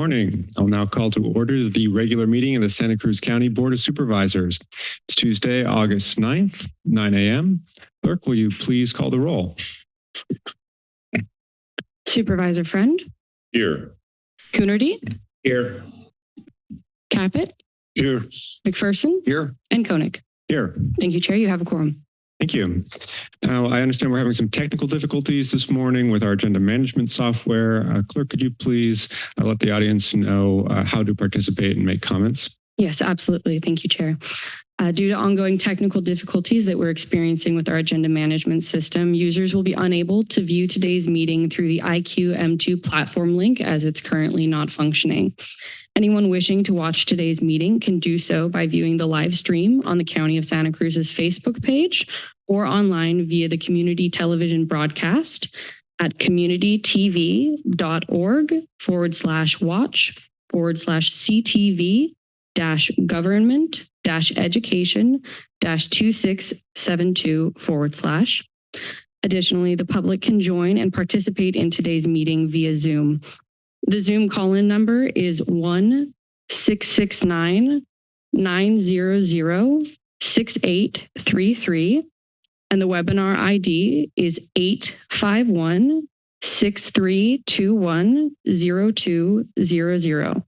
Morning. I'll now call to order the regular meeting of the Santa Cruz County Board of Supervisors. It's Tuesday, August 9th, 9 a.m. Clerk, will you please call the roll? Supervisor Friend, Here. Coonerty, Here. Caput, Here. McPherson, Here. and Koenig. Here. Thank you, Chair. You have a quorum. Thank you. Now, I understand we're having some technical difficulties this morning with our agenda management software. Uh, Clerk, could you please uh, let the audience know uh, how to participate and make comments? Yes, absolutely. Thank you, Chair. Uh, due to ongoing technical difficulties that we're experiencing with our agenda management system, users will be unable to view today's meeting through the IQ M2 platform link as it's currently not functioning. Anyone wishing to watch today's meeting can do so by viewing the live stream on the County of Santa Cruz's Facebook page or online via the community television broadcast at communitytv.org forward slash watch forward slash CTV dash government dash education dash 2672 forward slash. Additionally, the public can join and participate in today's meeting via Zoom. The Zoom call-in number is 1 669 900 6833 and the webinar ID is 851 6321 0200.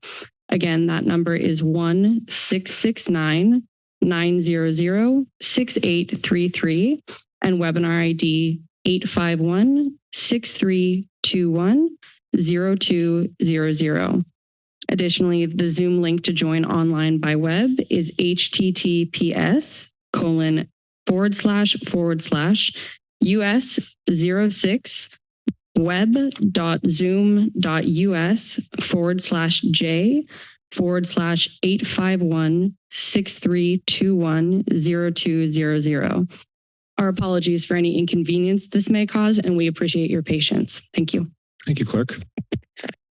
Again, that number is 1 669 900 6833 and webinar ID 851 6321 0200. Additionally, the Zoom link to join online by web is https colon forward slash forward slash us 06 web.zoom.us forward slash j forward slash 851 6321 0200. Our apologies for any inconvenience this may cause, and we appreciate your patience. Thank you. Thank you, Clerk.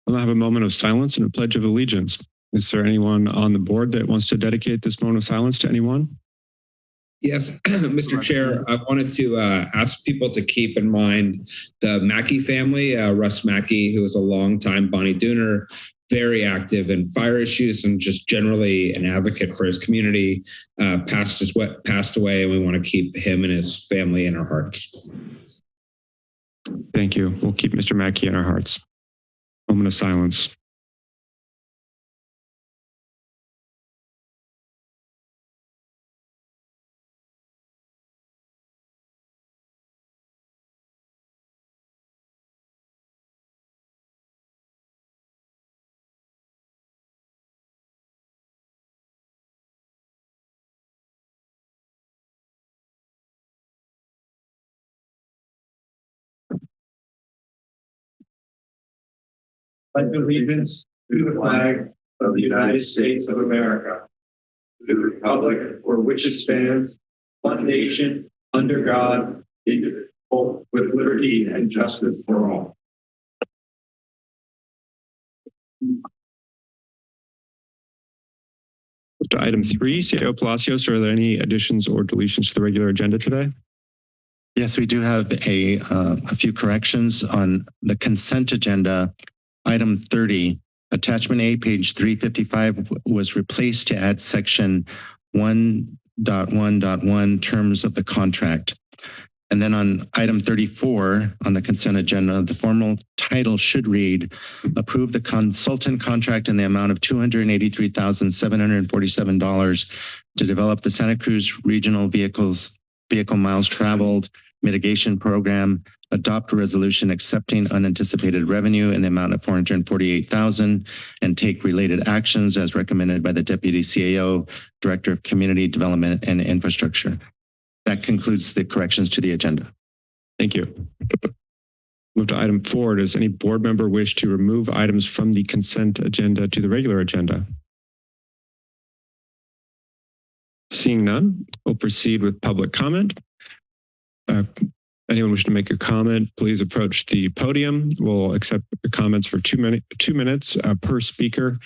We'll have a moment of silence and a pledge of allegiance. Is there anyone on the board that wants to dedicate this moment of silence to anyone? Yes, Mr. Chair, I wanted to uh, ask people to keep in mind the Mackey family, uh, Russ Mackey, who was a longtime Bonny Dooner, very active in fire issues and just generally an advocate for his community, uh, passed, his, passed away, and we want to keep him and his family in our hearts. Thank you. We'll keep Mr. Mackey in our hearts. Moment of silence. Pledge allegiance to the flag of the United States of America, to the republic for which it stands, one nation, under God, indivisible, with liberty and justice for all. To item three, CIO Palacios, are there any additions or deletions to the regular agenda today? Yes, we do have a, uh, a few corrections on the consent agenda. Item 30, attachment A, page 355 was replaced to add section 1.1.1 terms of the contract. And then on item 34 on the consent agenda, the formal title should read, approve the consultant contract in the amount of $283,747 to develop the Santa Cruz Regional Vehicles Vehicle Miles Traveled Mitigation Program, adopt a resolution accepting unanticipated revenue in the amount of 448,000 and take related actions as recommended by the Deputy CAO, Director of Community Development and Infrastructure. That concludes the corrections to the agenda. Thank you. Move to item four. Does any board member wish to remove items from the consent agenda to the regular agenda? Seeing none, we'll proceed with public comment. Uh, Anyone wishing to make a comment, please approach the podium. We'll accept comments for two minutes, two minutes uh, per speaker,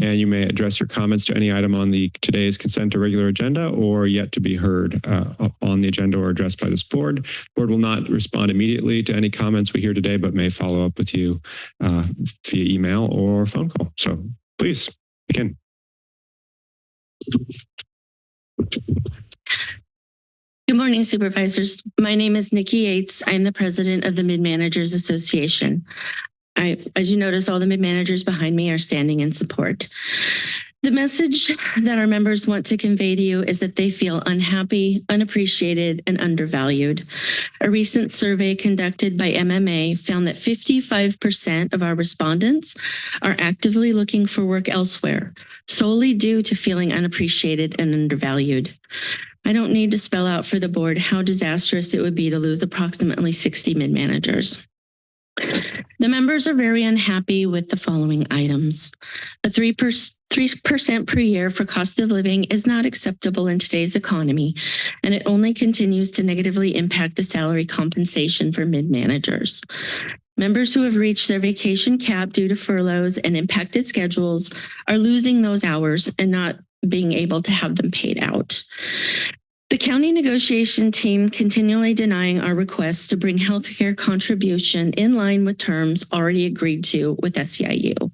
and you may address your comments to any item on the today's consent or regular agenda or yet to be heard uh, on the agenda or addressed by this board. Board will not respond immediately to any comments we hear today, but may follow up with you uh, via email or phone call. So please begin. Good morning Supervisors. My name is Nikki Yates. I'm the president of the Mid Managers Association. I, as you notice, all the mid managers behind me are standing in support. The message that our members want to convey to you is that they feel unhappy, unappreciated, and undervalued. A recent survey conducted by MMA found that 55% of our respondents are actively looking for work elsewhere, solely due to feeling unappreciated and undervalued. I don't need to spell out for the board how disastrous it would be to lose approximately 60 mid-managers. The members are very unhappy with the following items. A 3% 3% per year for cost of living is not acceptable in today's economy, and it only continues to negatively impact the salary compensation for mid-managers. Members who have reached their vacation cap due to furloughs and impacted schedules are losing those hours and not being able to have them paid out. The county negotiation team continually denying our requests to bring healthcare contribution in line with terms already agreed to with SEIU.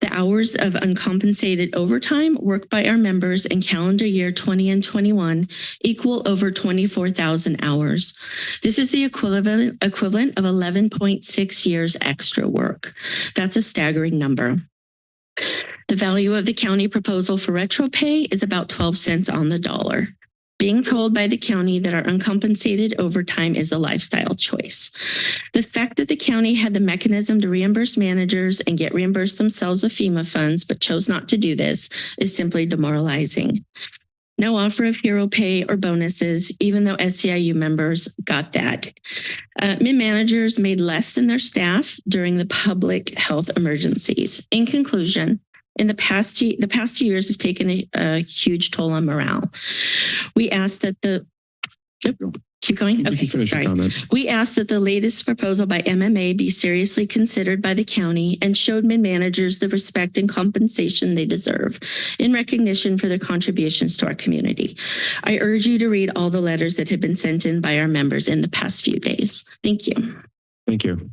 The hours of uncompensated overtime worked by our members in calendar year 20 and 21 equal over 24,000 hours. This is the equivalent, equivalent of 11.6 years extra work. That's a staggering number. The value of the county proposal for retro pay is about 12 cents on the dollar. Being told by the county that our uncompensated overtime is a lifestyle choice. The fact that the county had the mechanism to reimburse managers and get reimbursed themselves with FEMA funds, but chose not to do this is simply demoralizing. No offer of hero pay or bonuses, even though SEIU members got that. Uh, Mid-managers made less than their staff during the public health emergencies. In conclusion, in the past, two- the past two years have taken a, a huge toll on morale. We ask that the, keep going? Okay, sorry. We ask that the latest proposal by MMA be seriously considered by the county and showed mid-managers the respect and compensation they deserve in recognition for their contributions to our community. I urge you to read all the letters that have been sent in by our members in the past few days. Thank you. Thank you.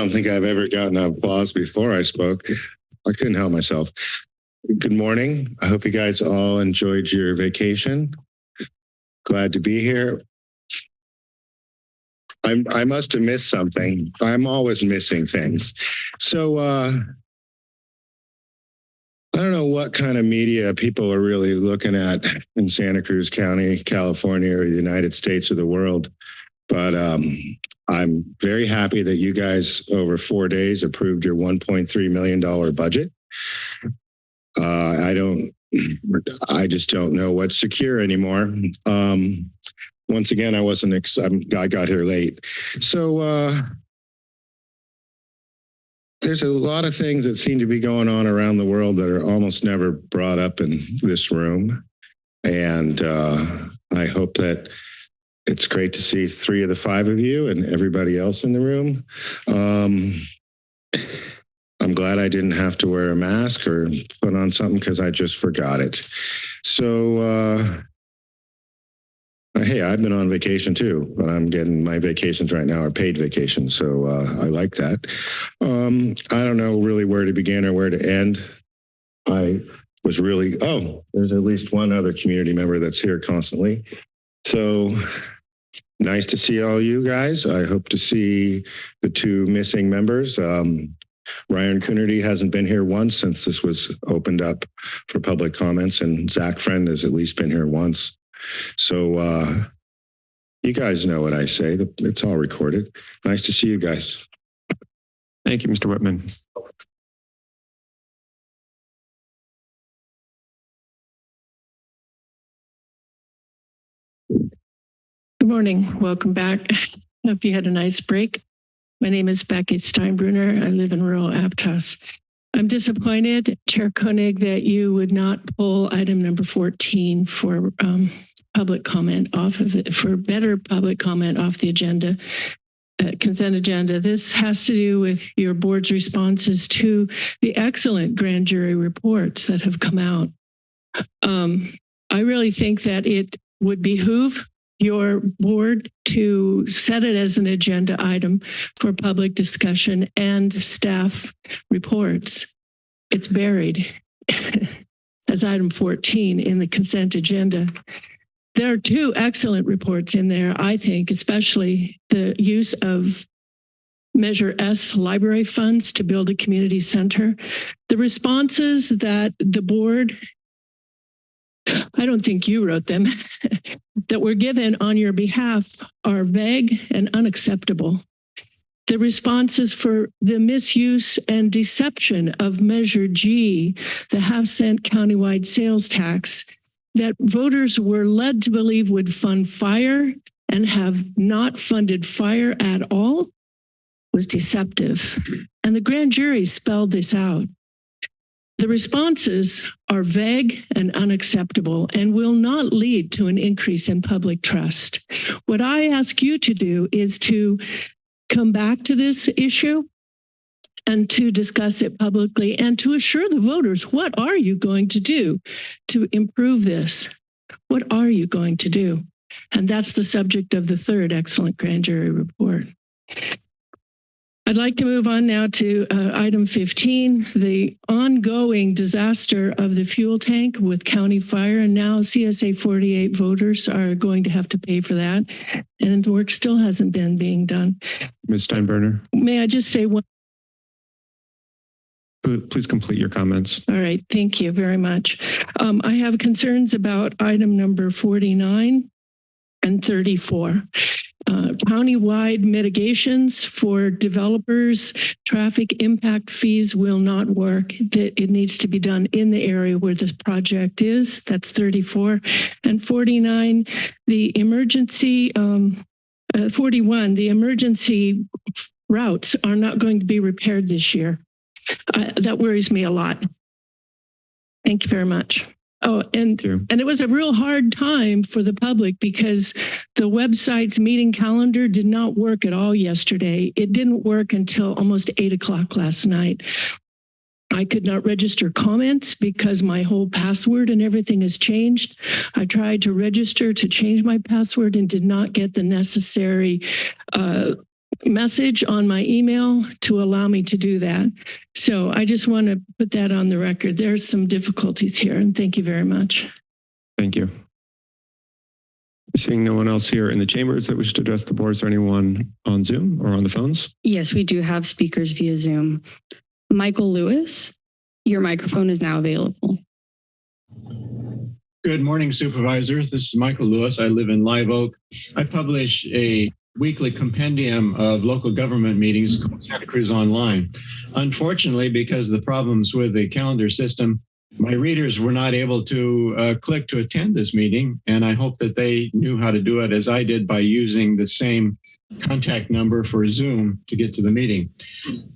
Don't think I've ever gotten applause before I spoke. I couldn't help myself. Good morning. I hope you guys all enjoyed your vacation. Glad to be here. I'm, I must have missed something. I'm always missing things. So, uh, I don't know what kind of media people are really looking at in Santa Cruz County, California, or the United States or the world. But, um, I'm very happy that you guys over four days approved your $1.3 million budget. Uh, I don't, I just don't know what's secure anymore. Um, once again, I wasn't, I got here late. So, uh, there's a lot of things that seem to be going on around the world that are almost never brought up in this room. And, uh, I hope that it's great to see three of the five of you and everybody else in the room. Um, I'm glad I didn't have to wear a mask or put on something because I just forgot it. So, uh, hey, I've been on vacation too, but I'm getting my vacations right now are paid vacations. So uh, I like that. Um, I don't know really where to begin or where to end. I was really, oh, there's at least one other community member that's here constantly. So nice to see all you guys. I hope to see the two missing members. Um, Ryan Coonerty hasn't been here once since this was opened up for public comments, and Zach Friend has at least been here once. So uh, you guys know what I say. It's all recorded. Nice to see you guys. Thank you, Mr. Whitman. Morning. Welcome back. Hope you had a nice break. My name is Becky Steinbruner. I live in rural Aptos. I'm disappointed, Chair Koenig, that you would not pull item number 14 for um, public comment off of it, for better public comment off the agenda, uh, consent agenda. This has to do with your board's responses to the excellent grand jury reports that have come out. Um, I really think that it would behoove your board to set it as an agenda item for public discussion and staff reports. It's buried as item 14 in the consent agenda. There are two excellent reports in there, I think, especially the use of Measure S library funds to build a community center. The responses that the board I don't think you wrote them, that were given on your behalf are vague and unacceptable. The responses for the misuse and deception of Measure G, the half cent countywide sales tax, that voters were led to believe would fund fire and have not funded fire at all was deceptive. And the grand jury spelled this out. The responses are vague and unacceptable and will not lead to an increase in public trust. What I ask you to do is to come back to this issue and to discuss it publicly and to assure the voters, what are you going to do to improve this? What are you going to do? And that's the subject of the third excellent grand jury report. I'd like to move on now to uh, item 15, the ongoing disaster of the fuel tank with county fire. And now CSA 48 voters are going to have to pay for that. And the work still hasn't been being done. Ms. Steinbruner, May I just say one? please complete your comments. All right, thank you very much. Um, I have concerns about item number 49 and 34. Uh, countywide mitigations for developers, traffic impact fees will not work. It needs to be done in the area where the project is. That's 34. And 49, the emergency, um, uh, 41, the emergency routes are not going to be repaired this year. Uh, that worries me a lot. Thank you very much. Oh, and Thank and it was a real hard time for the public because the website's meeting calendar did not work at all yesterday. It didn't work until almost eight o'clock last night. I could not register comments because my whole password and everything has changed. I tried to register to change my password and did not get the necessary uh, message on my email to allow me to do that. So I just want to put that on the record. There's some difficulties here and thank you very much. Thank you. Seeing no one else here in the chambers that wishes to address the board, is there anyone on Zoom or on the phones? Yes, we do have speakers via Zoom. Michael Lewis, your microphone is now available. Good morning, supervisors. This is Michael Lewis. I live in Live Oak. I publish a weekly compendium of local government meetings called Santa Cruz Online. Unfortunately, because of the problems with the calendar system, my readers were not able to uh, click to attend this meeting, and I hope that they knew how to do it as I did by using the same contact number for Zoom to get to the meeting.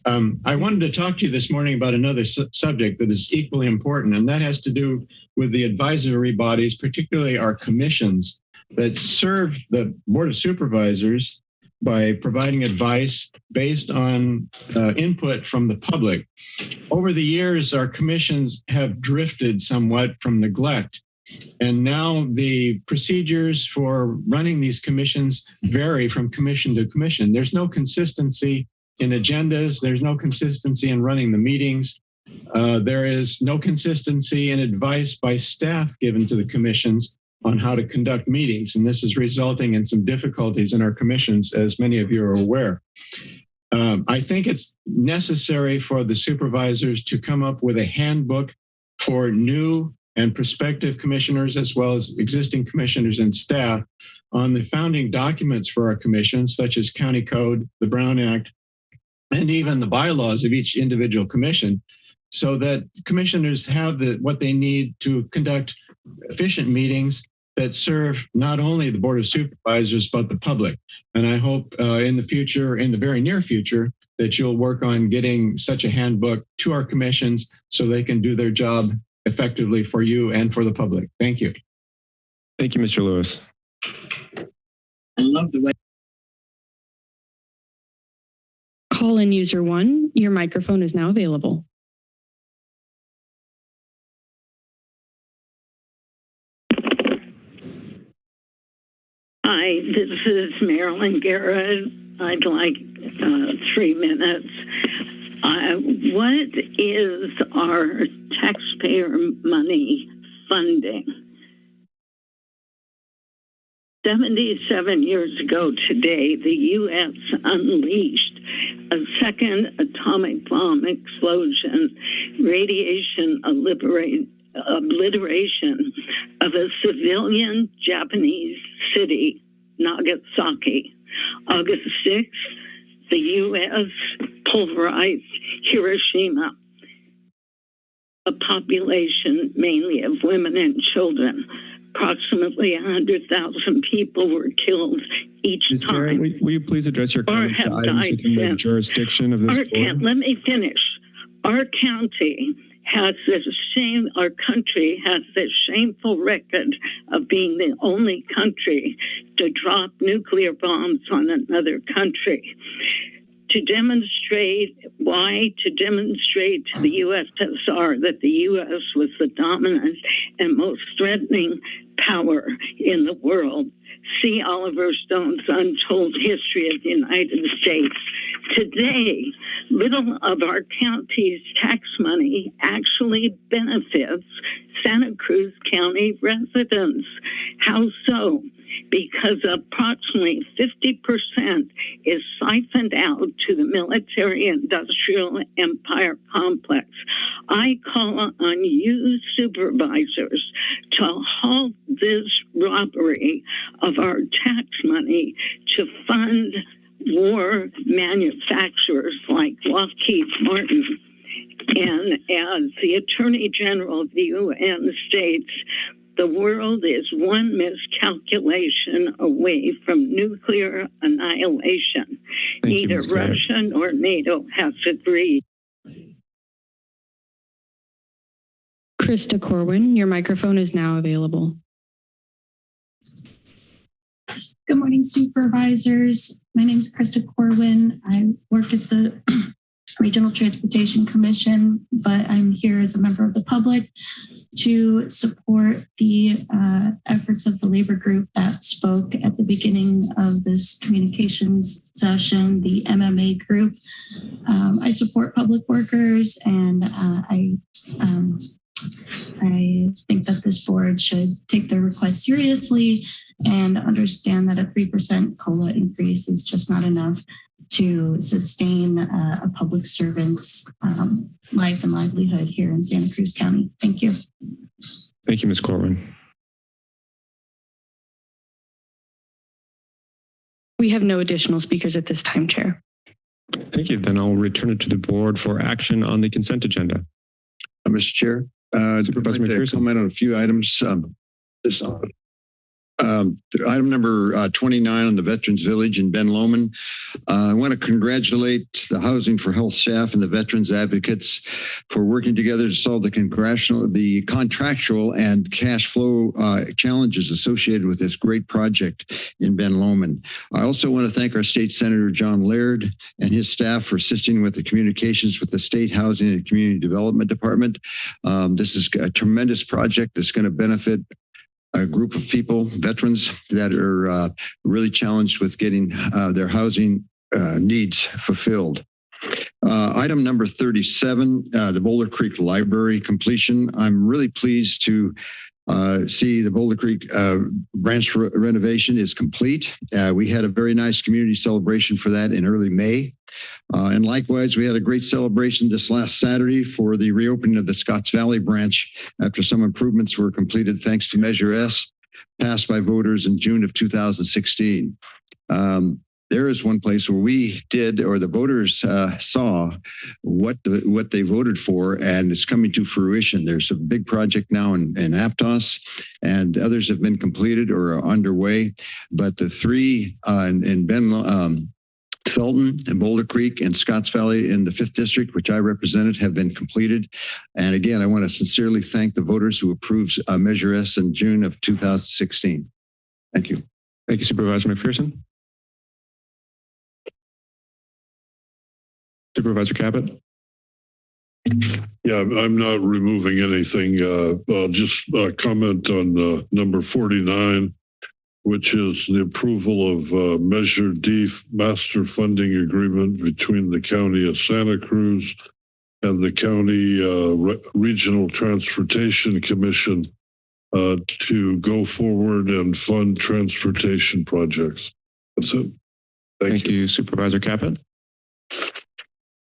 Um, I wanted to talk to you this morning about another su subject that is equally important, and that has to do with the advisory bodies, particularly our commissions that serve the Board of Supervisors by providing advice based on uh, input from the public. Over the years, our commissions have drifted somewhat from neglect. And now the procedures for running these commissions vary from commission to commission. There's no consistency in agendas. There's no consistency in running the meetings. Uh, there is no consistency in advice by staff given to the commissions on how to conduct meetings. And this is resulting in some difficulties in our commissions, as many of you are aware. Um, I think it's necessary for the supervisors to come up with a handbook for new and prospective commissioners, as well as existing commissioners and staff on the founding documents for our commissions, such as County Code, the Brown Act, and even the bylaws of each individual commission, so that commissioners have the what they need to conduct efficient meetings that serve not only the Board of Supervisors, but the public. And I hope uh, in the future, in the very near future, that you'll work on getting such a handbook to our commissions so they can do their job effectively for you and for the public. Thank you. Thank you, Mr. Lewis. I love the way. Call in user one. Your microphone is now available. Hi, this is Marilyn Garrett. I'd like uh, three minutes. Uh, what is our taxpayer money funding? 77 years ago today, the U.S. unleashed a second atomic bomb explosion, radiation obliteration of a civilian Japanese city, Nagasaki. August 6th, the U.S. pulverized Hiroshima, a population mainly of women and children. Approximately 100,000 people were killed each Ms. Time. will, will you please address your comments to items within the jurisdiction of this Our board? let me finish. Our county has this shame, our country has this shameful record of being the only country to drop nuclear bombs on another country. To demonstrate why, to demonstrate to the USSR that the US was the dominant and most threatening power in the world. See Oliver Stone's Untold History of the United States. Today, little of our county's tax money actually benefits Santa Cruz County residents. How so? Because approximately 50% is siphoned out to the military industrial empire complex. I call on you supervisors to halt this robbery of our tax money to fund war manufacturers like Lockheed Martin. And as the Attorney General of the UN states, the world is one miscalculation away from nuclear annihilation. Thank you, Neither Ms. Garrett. Russia nor NATO has agreed. Krista Corwin, your microphone is now available. Good morning, supervisors. My name is Krista Corwin. I work at the Regional Transportation Commission, but I'm here as a member of the public to support the uh, efforts of the labor group that spoke at the beginning of this communications session, the MMA group. Um, I support public workers and uh, I um, I think that this board should take their request seriously and understand that a 3% COLA increase is just not enough to sustain uh, a public servant's um, life and livelihood here in Santa Cruz County. Thank you. Thank you, Ms. Corwin. We have no additional speakers at this time, Chair. Thank you. Then I'll return it to the board for action on the consent agenda. Uh, Mr. Chair, uh, I'd Supervisor like to comment on a few items. Um, this, um, item number uh, 29 on the Veterans Village in Ben Lomond. Uh, I want to congratulate the Housing for Health staff and the veterans advocates for working together to solve the congressional, the contractual and cash flow uh, challenges associated with this great project in Ben Lomond. I also want to thank our state senator, John Laird, and his staff for assisting with the communications with the State Housing and Community Development Department. Um, this is a tremendous project that's going to benefit a group of people, veterans that are uh, really challenged with getting uh, their housing uh, needs fulfilled. Uh, item number 37, uh, the Boulder Creek Library completion. I'm really pleased to uh, see the Boulder Creek uh, branch re- renovation is complete. Uh, we had a very nice community celebration for that in early May. Uh, and likewise, we had a great celebration this last Saturday for the reopening of the Scotts Valley branch after some improvements were completed thanks to Measure S, passed by voters in June of 2016. Um, there is one place where we did, or the voters uh, saw what the, what they voted for, and it's coming to fruition. There's a big project now in, in Aptos, and others have been completed or are underway. But the three uh, in, in Ben, um, Felton and Boulder Creek and Scotts Valley in the fifth district, which I represented, have been completed. And again, I want to sincerely thank the voters who approved uh, Measure S in June of 2016. Thank you. Thank you, Supervisor McPherson. Supervisor Caput. Yeah, I'm- not removing anything. Uh, I'll just uh, comment on uh, number 49, which is the approval of uh, Measure D Master Funding Agreement between the County of Santa Cruz and the County uh, Re- Regional Transportation Commission uh, to go forward and fund transportation projects. That's it. Thank you, Supervisor Caput.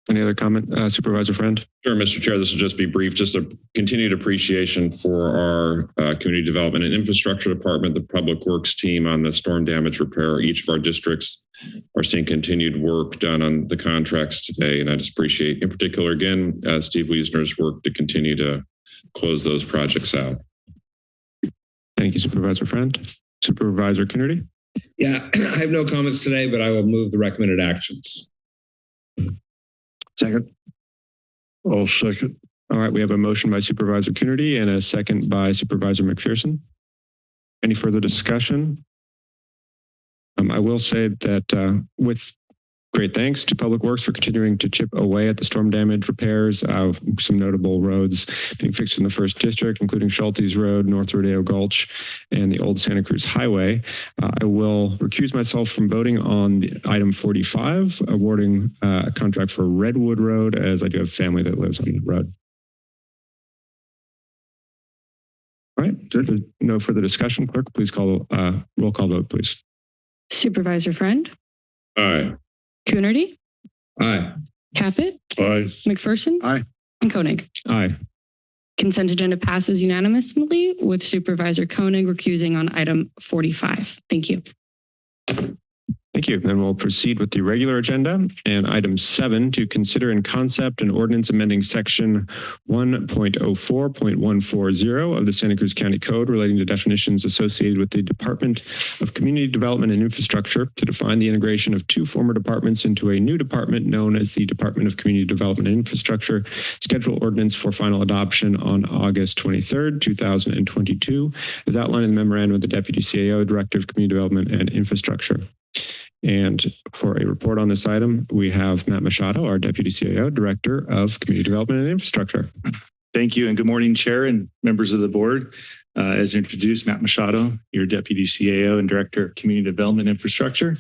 Any other comment, uh, Supervisor Friend? Sure, Mr. Chair, this will just be brief. Just a continued appreciation for our uh, Community Development and Infrastructure Department, the Public Works team on the storm damage repair. Each of our districts are seeing continued work done on the contracts today. And I just appreciate, in particular, again, uh, Steve Wiesner's work to continue to close those projects out. Thank you, Supervisor Friend. Supervisor Coonerty. Yeah, I have no comments today, but I will move the recommended actions. Second. I'll second. All right, we have a motion by Supervisor Coonerty and a second by Supervisor McPherson. Any further discussion? Um, I will say that uh, with great thanks to Public Works for continuing to chip away at the storm damage repairs of some notable roads being fixed in the first district, including Schulties Road, North Rodeo Gulch, and the Old Santa Cruz Highway. Uh, I will recuse myself from voting on the item 45, awarding uh, a contract for Redwood Road, as I do have family that lives on the road. All right, if there's no further discussion, clerk, please call, uh, roll call vote, please. Supervisor Friend, Aye. Coonerty, Aye. Caput, Aye. McPherson. Aye. And Koenig. Aye. Consent agenda passes unanimously with Supervisor Koenig recusing on item 45. Thank you. Thank you. Then we'll proceed with the regular agenda and item seven to consider in concept an ordinance amending section 1.04.140 of the Santa Cruz County Code relating to definitions associated with the Department of Community Development and Infrastructure to define the integration of two former departments into a new department known as the Department of Community Development and Infrastructure. Schedule ordinance for final adoption on August 23rd, 2022, as outlined in the memorandum of the Deputy CAO, Director of Community Development and Infrastructure. And for a report on this item, we have Matt Machado, our Deputy CAO, Director of Community Development and Infrastructure. Thank you and good morning, Chair and members of the board. Uh, as introduced, Matt Machado, your Deputy CAO and Director of Community Development Infrastructure.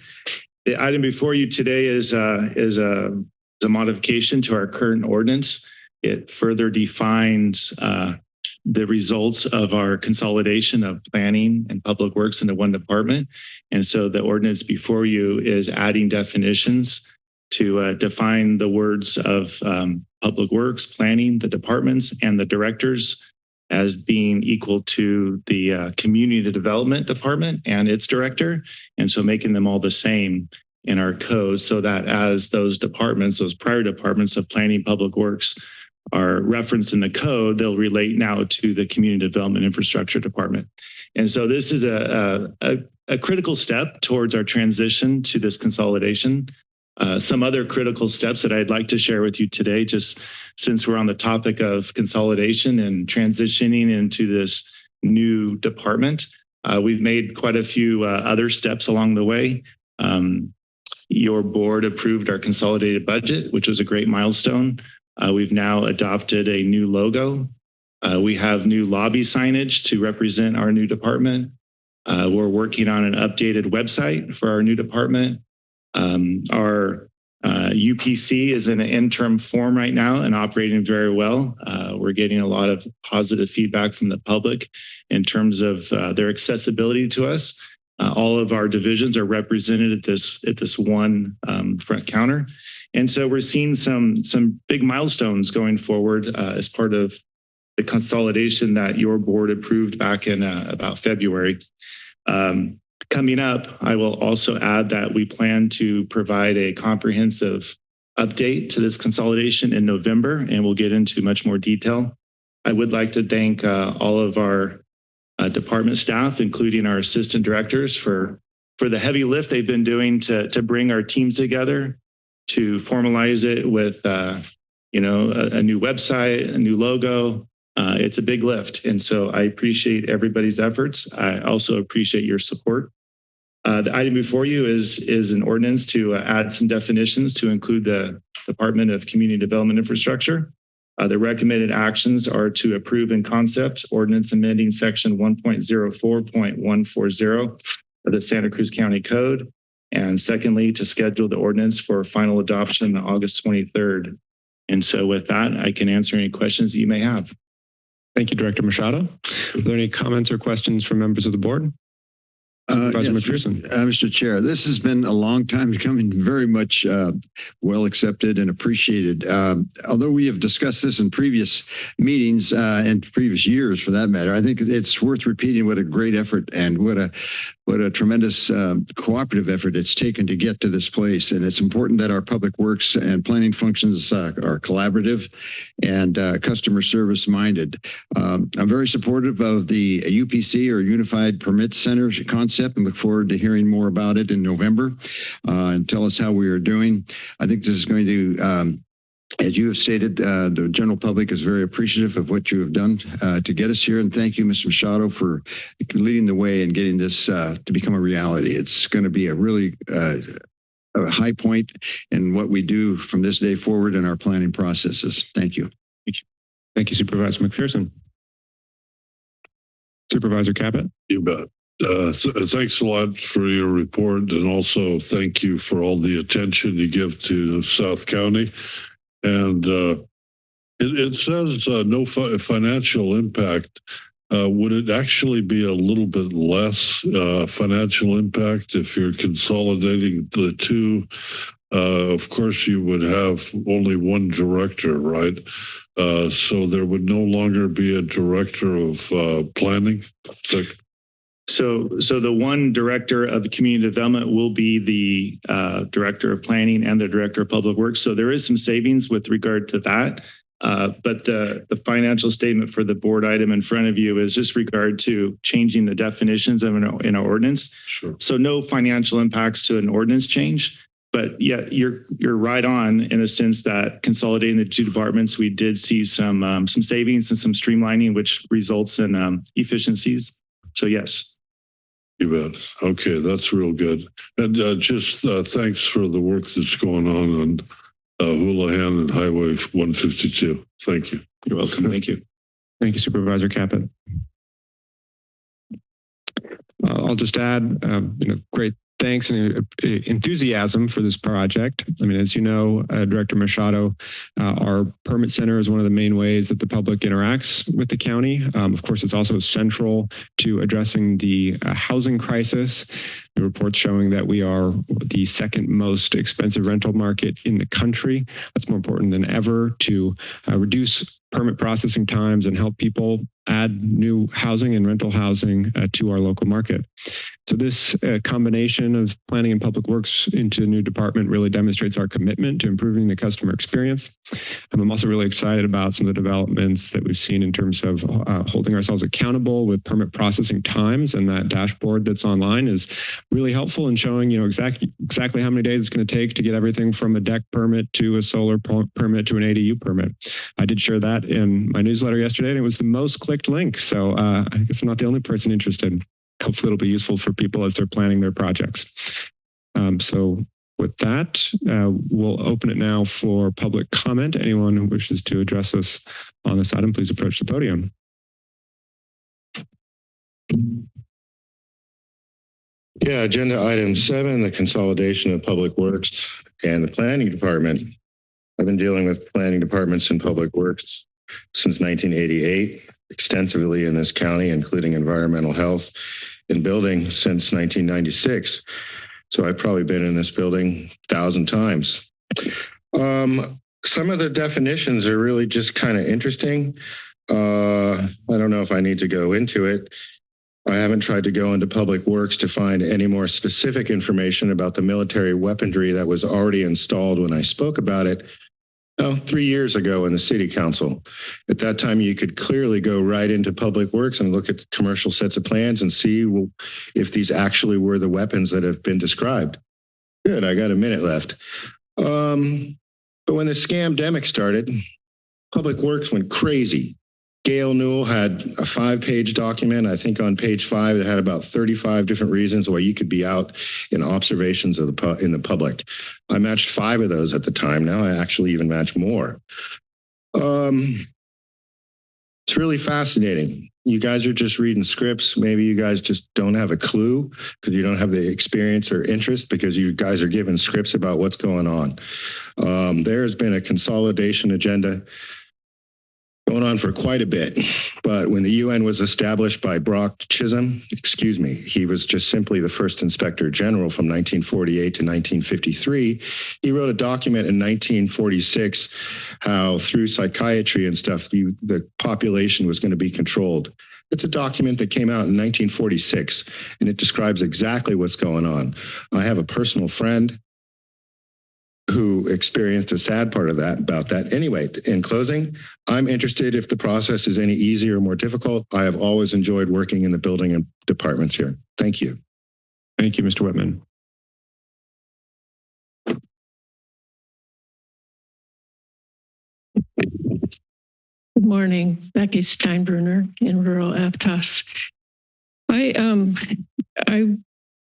The item before you today is, uh, is a, is a modification to our current ordinance. It further defines uh, the results of our consolidation of planning and public works into one department. And so the ordinance before you is adding definitions to uh, define the words of um, public works, planning, the departments, and the directors as being equal to the uh, community development department and its director. And so making them all the same in our code so that as those departments, those prior departments of planning, public works are referenced in the code, they'll relate now to the community development infrastructure department. And so this is a, a, a critical step towards our transition to this consolidation. Uh, some other critical steps that I'd like to share with you today, just since we're on the topic of consolidation and transitioning into this new department. Uh, we've made quite a few uh, other steps along the way. Um, your board approved our consolidated budget, which was a great milestone. Uh, we've now adopted a new logo. Uh, we have new lobby signage to represent our new department. Uh, we're working on an updated website for our new department. Um, our uh, UPC is in an interim form right now and operating very well. Uh, we're getting a lot of positive feedback from the public in terms of uh, their accessibility to us. Uh, all of our divisions are represented at this at this one um, front counter, and so we're seeing some some big milestones going forward uh, as part of the consolidation that your board approved back in uh, about February. Um, coming up, I will also add that we plan to provide a comprehensive update to this consolidation in November, and we'll get into much more detail. I would like to thank uh, all of our uh, department staff, including our assistant directors, for for the heavy lift they've been doing to to bring our teams together, to formalize it with uh, you know a, a new website, a new logo. Uh, it's a big lift, and so I appreciate everybody's efforts. I also appreciate your support. Uh, the item before you is is an ordinance to uh, add some definitions to include the Department of Community Development Infrastructure. Uh, the recommended actions are to approve in concept ordinance amending section 1.04.140 of the Santa Cruz County Code. And secondly, to schedule the ordinance for final adoption on August 23rd. And so with that, I can answer any questions that you may have. Thank you, Director Machado. Are there any comments or questions from members of the board? Uh, yes, McPherson. uh, Mr. Chair, this has been a long time coming, very much uh, well accepted and appreciated. Um, although we have discussed this in previous meetings uh, and previous years, for that matter, I think it's worth repeating what a great effort and what a what a tremendous um, cooperative effort it's taken to get to this place. And it's important that our public works and planning functions uh, are collaborative and uh, customer service minded. Um, I'm very supportive of the UPC or Unified Permit Center concept and look forward to hearing more about it in November uh, and tell us how we are doing. I think this is going to um, as you have stated, uh, the general public is very appreciative of what you have done uh, to get us here. And thank you, Mr. Machado, for leading the way and getting this uh, to become a reality. It's going to be a really uh, a high point in what we do from this day forward in our planning processes. Thank you. Thank you. Thank you, Supervisor McPherson. Supervisor Caput. You bet. Uh, th thanks a lot for your report and also thank you for all the attention you give to South County. And uh, it, it says uh, no fi financial impact. Uh, would it actually be a little bit less uh, financial impact if you're consolidating the two? Uh, of course, you would have only one director, right? Uh, so there would no longer be a director of uh, planning. So, so the one director of community development will be the uh, director of planning and the director of public works. So there is some savings with regard to that. Uh, but the, the financial statement for the board item in front of you is just regard to changing the definitions of an, in our ordinance. sure. So no financial impacts to an ordinance change. But yeah, you're you're right on in the sense that consolidating the two departments, we did see some um, some savings and some streamlining, which results in um, efficiencies. So yes. You bet. Okay, that's real good. And uh, just uh, thanks for the work that's going on on uh, Holohan and Highway 152. Thank you. You're welcome. Thank you. Thank you, Supervisor Caput. Uh, I'll just add, um, you know, great thanks and uh, enthusiasm for this project. I mean, as you know, uh, Director Machado, uh, our permit center is one of the main ways that the public interacts with the county. Um, of course, it's also central to addressing the uh, housing crisis. Reports showing that we are the second most expensive rental market in the country. That's more important than ever to uh, reduce permit processing times and help people add new housing and rental housing uh, to our local market. So this uh, combination of planning and public works into a new department really demonstrates our commitment to improving the customer experience. And I'm also really excited about some of the developments that we've seen in terms of uh, holding ourselves accountable with permit processing times and that dashboard that's online is really helpful in showing, you know, exactly exactly how many days it's going to take to get everything from a deck permit to a solar permit to an ADU permit. I did share that in my newsletter yesterday and it was the most clicked link. So uh, I guess I'm not the only person interested hopefully it'll be useful for people as they're planning their projects. Um, so with that, uh, we'll open it now for public comment. Anyone who wishes to address us on this item, please approach the podium. Yeah, agenda item seven, the consolidation of public works and the planning department. I've been dealing with planning departments and public works since 1988, extensively in this county, including environmental health and building since 1996. So I've probably been in this building a thousand times. Um, some of the definitions are really just kind of interesting. Uh, I don't know if I need to go into it. I haven't tried to go into Public Works to find any more specific information about the military weaponry that was already installed when I spoke about it oh, three years ago in the city council. At that time, you could clearly go right into Public Works and look at commercial sets of plans and see if these actually were the weapons that have been described. Good, I got a minute left. Um, but when the scam demic started, Public Works went crazy. Gail Newel had a five page document. I think on page five, it had about 35 different reasons why you could be out in observations of the in the public. I matched five of those at the time. Now I actually even match more. Um, it's really fascinating. You guys are just reading scripts. Maybe you guys just don't have a clue because you don't have the experience or interest because you guys are given scripts about what's going on. Um, there has been a consolidation agenda going on for quite a bit. But when the UN was established by Brock Chisholm, excuse me, he was just simply the first inspector general from 1948 to 1953. He wrote a document in 1946 how through psychiatry and stuff, the population was going to be controlled. It's a document that came out in 1946 and it describes exactly what's going on. I have a personal friend who experienced a sad part of that about that. Anyway, in closing, I'm interested if the process is any easier or more difficult. I have always enjoyed working in the building and departments here. Thank you. Thank you, Mr. Whitman. Good morning, Becky Steinbruner in rural Aptos. I um I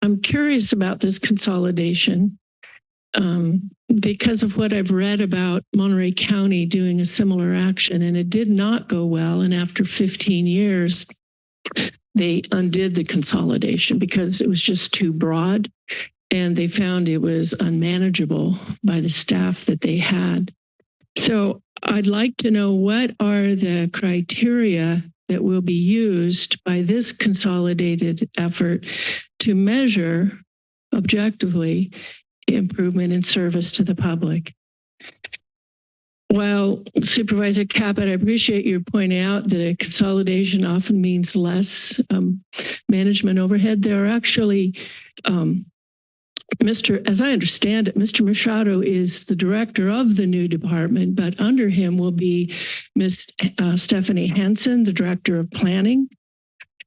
I'm curious about this consolidation um, because of what I've read about Monterey County doing a similar action, and it did not go well. And after 15 years, they undid the consolidation because it was just too broad, and they found it was unmanageable by the staff that they had. So I'd like to know what are the criteria that will be used by this consolidated effort to measure objectively improvement in service to the public. Well, Supervisor Caput, I appreciate your pointing out that a consolidation often means less um, management overhead. There are actually, um, Mr. As I understand it, Mr. Machado is the director of the new department, but under him will be Ms. Uh, Stephanie Hansen, the director of planning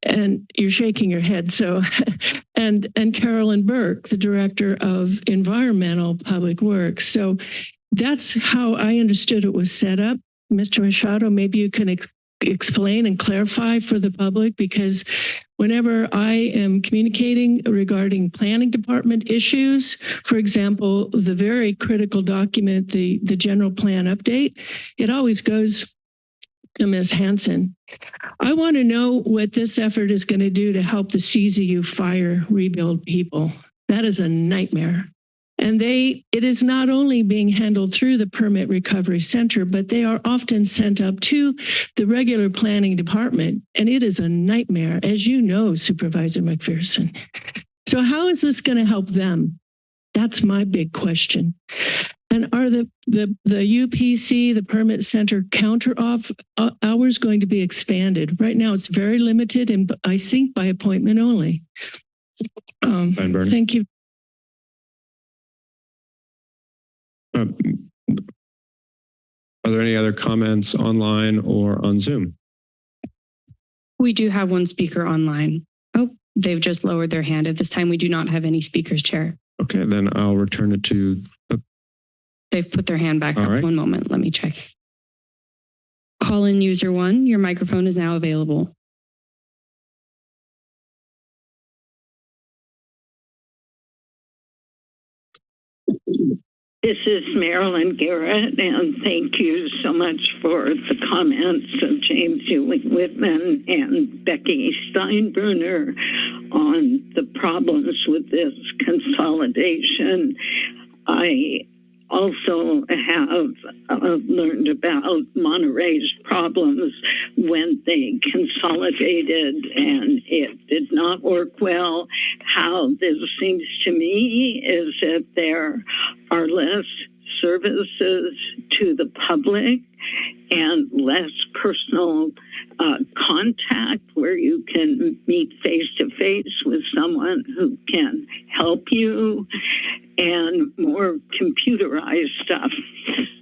and you're shaking your head. So, and and Carolyn Burke, the director of environmental public works. So, that's how I understood it was set up. Mr. Machado, maybe you can ex explain and clarify for the public because whenever I am communicating regarding planning department issues, for example, the very critical document, the, the general plan update, it always goes Ms. Hansen. I want to know what this effort is going to do to help the CZU fire rebuild people. That is a nightmare. And they, it is not only being handled through the Permit Recovery Center, but they are often sent up to the regular planning department. And it is a nightmare, as you know, Supervisor McPherson. So how is this going to help them? That's my big question. And are the, the, the UPC, the permit center counter off uh, hours going to be expanded? Right now it's very limited and I think by appointment only. Um, thank you. Um, are there any other comments online or on Zoom? We do have one speaker online. Oh, they've just lowered their hand. At this time, we do not have any speakers, Chair. Okay, then I'll return it to They've put their hand back All up. right. One moment, let me check. Call in user one, your microphone is now available. This is Marilyn Garrett, and thank you so much for the comments of James Ewing Whitman and Becky Steinbruner on the problems with this consolidation. I also have uh, learned about Monterey's problems when they consolidated and it did not work well. How this seems to me is that there are less services to the public and less personal uh, contact where you can meet face to face with someone who can help you and more computerized stuff.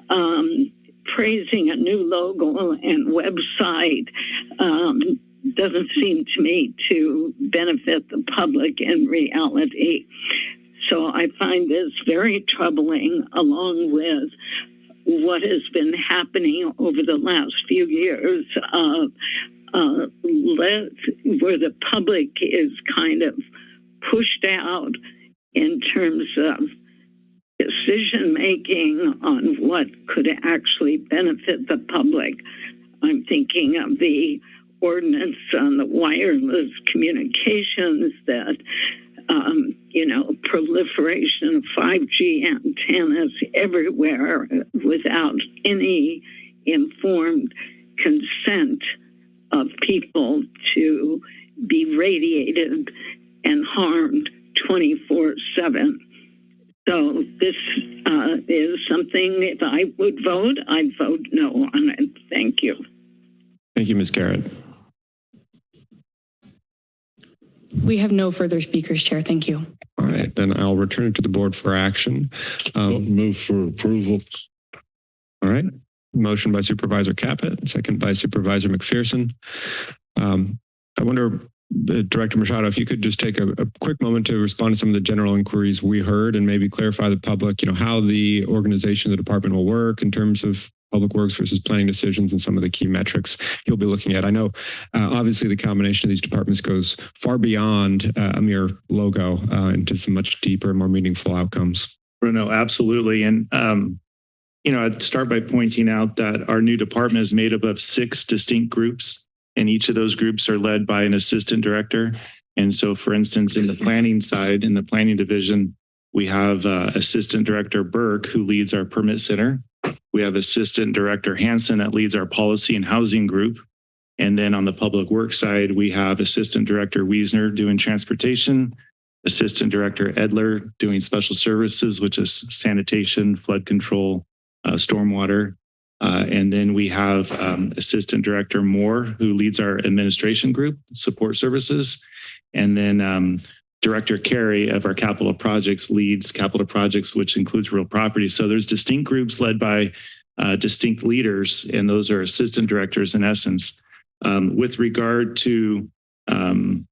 Um, praising a new logo and website um, doesn't seem to me to benefit the public in reality. So I find this very troubling, along with what has been happening over the last few years, uh, uh, where the public is kind of pushed out in terms of decision making on what could actually benefit the public. I'm thinking of the ordinance on the wireless communications that um, you know, proliferation of 5G antennas everywhere without any informed consent of people to be radiated and harmed 24 7. So this uh, is something, if I would vote, I'd vote no on it. Thank you. Thank you, Ms. Garrett. We have no further speakers, Chair. Thank you. All right, then I'll return it to the board for action. Um, Move for approval. all right, motion by Supervisor Caput, second by Supervisor McPherson. Um, I wonder, uh, Director Machado, if you could just take a, a quick moment to respond to some of the general inquiries we heard and maybe clarify the public, you know, how the organization the department will work in terms of public works versus planning decisions and some of the key metrics you'll be looking at. I know, uh, obviously, the combination of these departments goes far beyond uh, a mere logo uh, into some much deeper, and more meaningful outcomes. Bruno, absolutely. And, um, you know, I'd start by pointing out that our new department is made up of six distinct groups, and each of those groups are led by an assistant director. And so, for instance, in the planning side, in the planning division, we have uh, Assistant Director Burke, who leads our permit center. We have Assistant Director Hansen that leads our policy and housing group. And then on the public works side, we have Assistant Director Wiesner doing transportation, Assistant Director Edler doing special services, which is sanitation, flood control, uh, stormwater. Uh, and then we have um, Assistant Director Moore, who leads our administration group, support services. And then um, Director Carey of our capital projects leads capital projects, which includes real property. So there's distinct groups led by uh, distinct leaders, and those are assistant directors in essence. Um, with regard to um,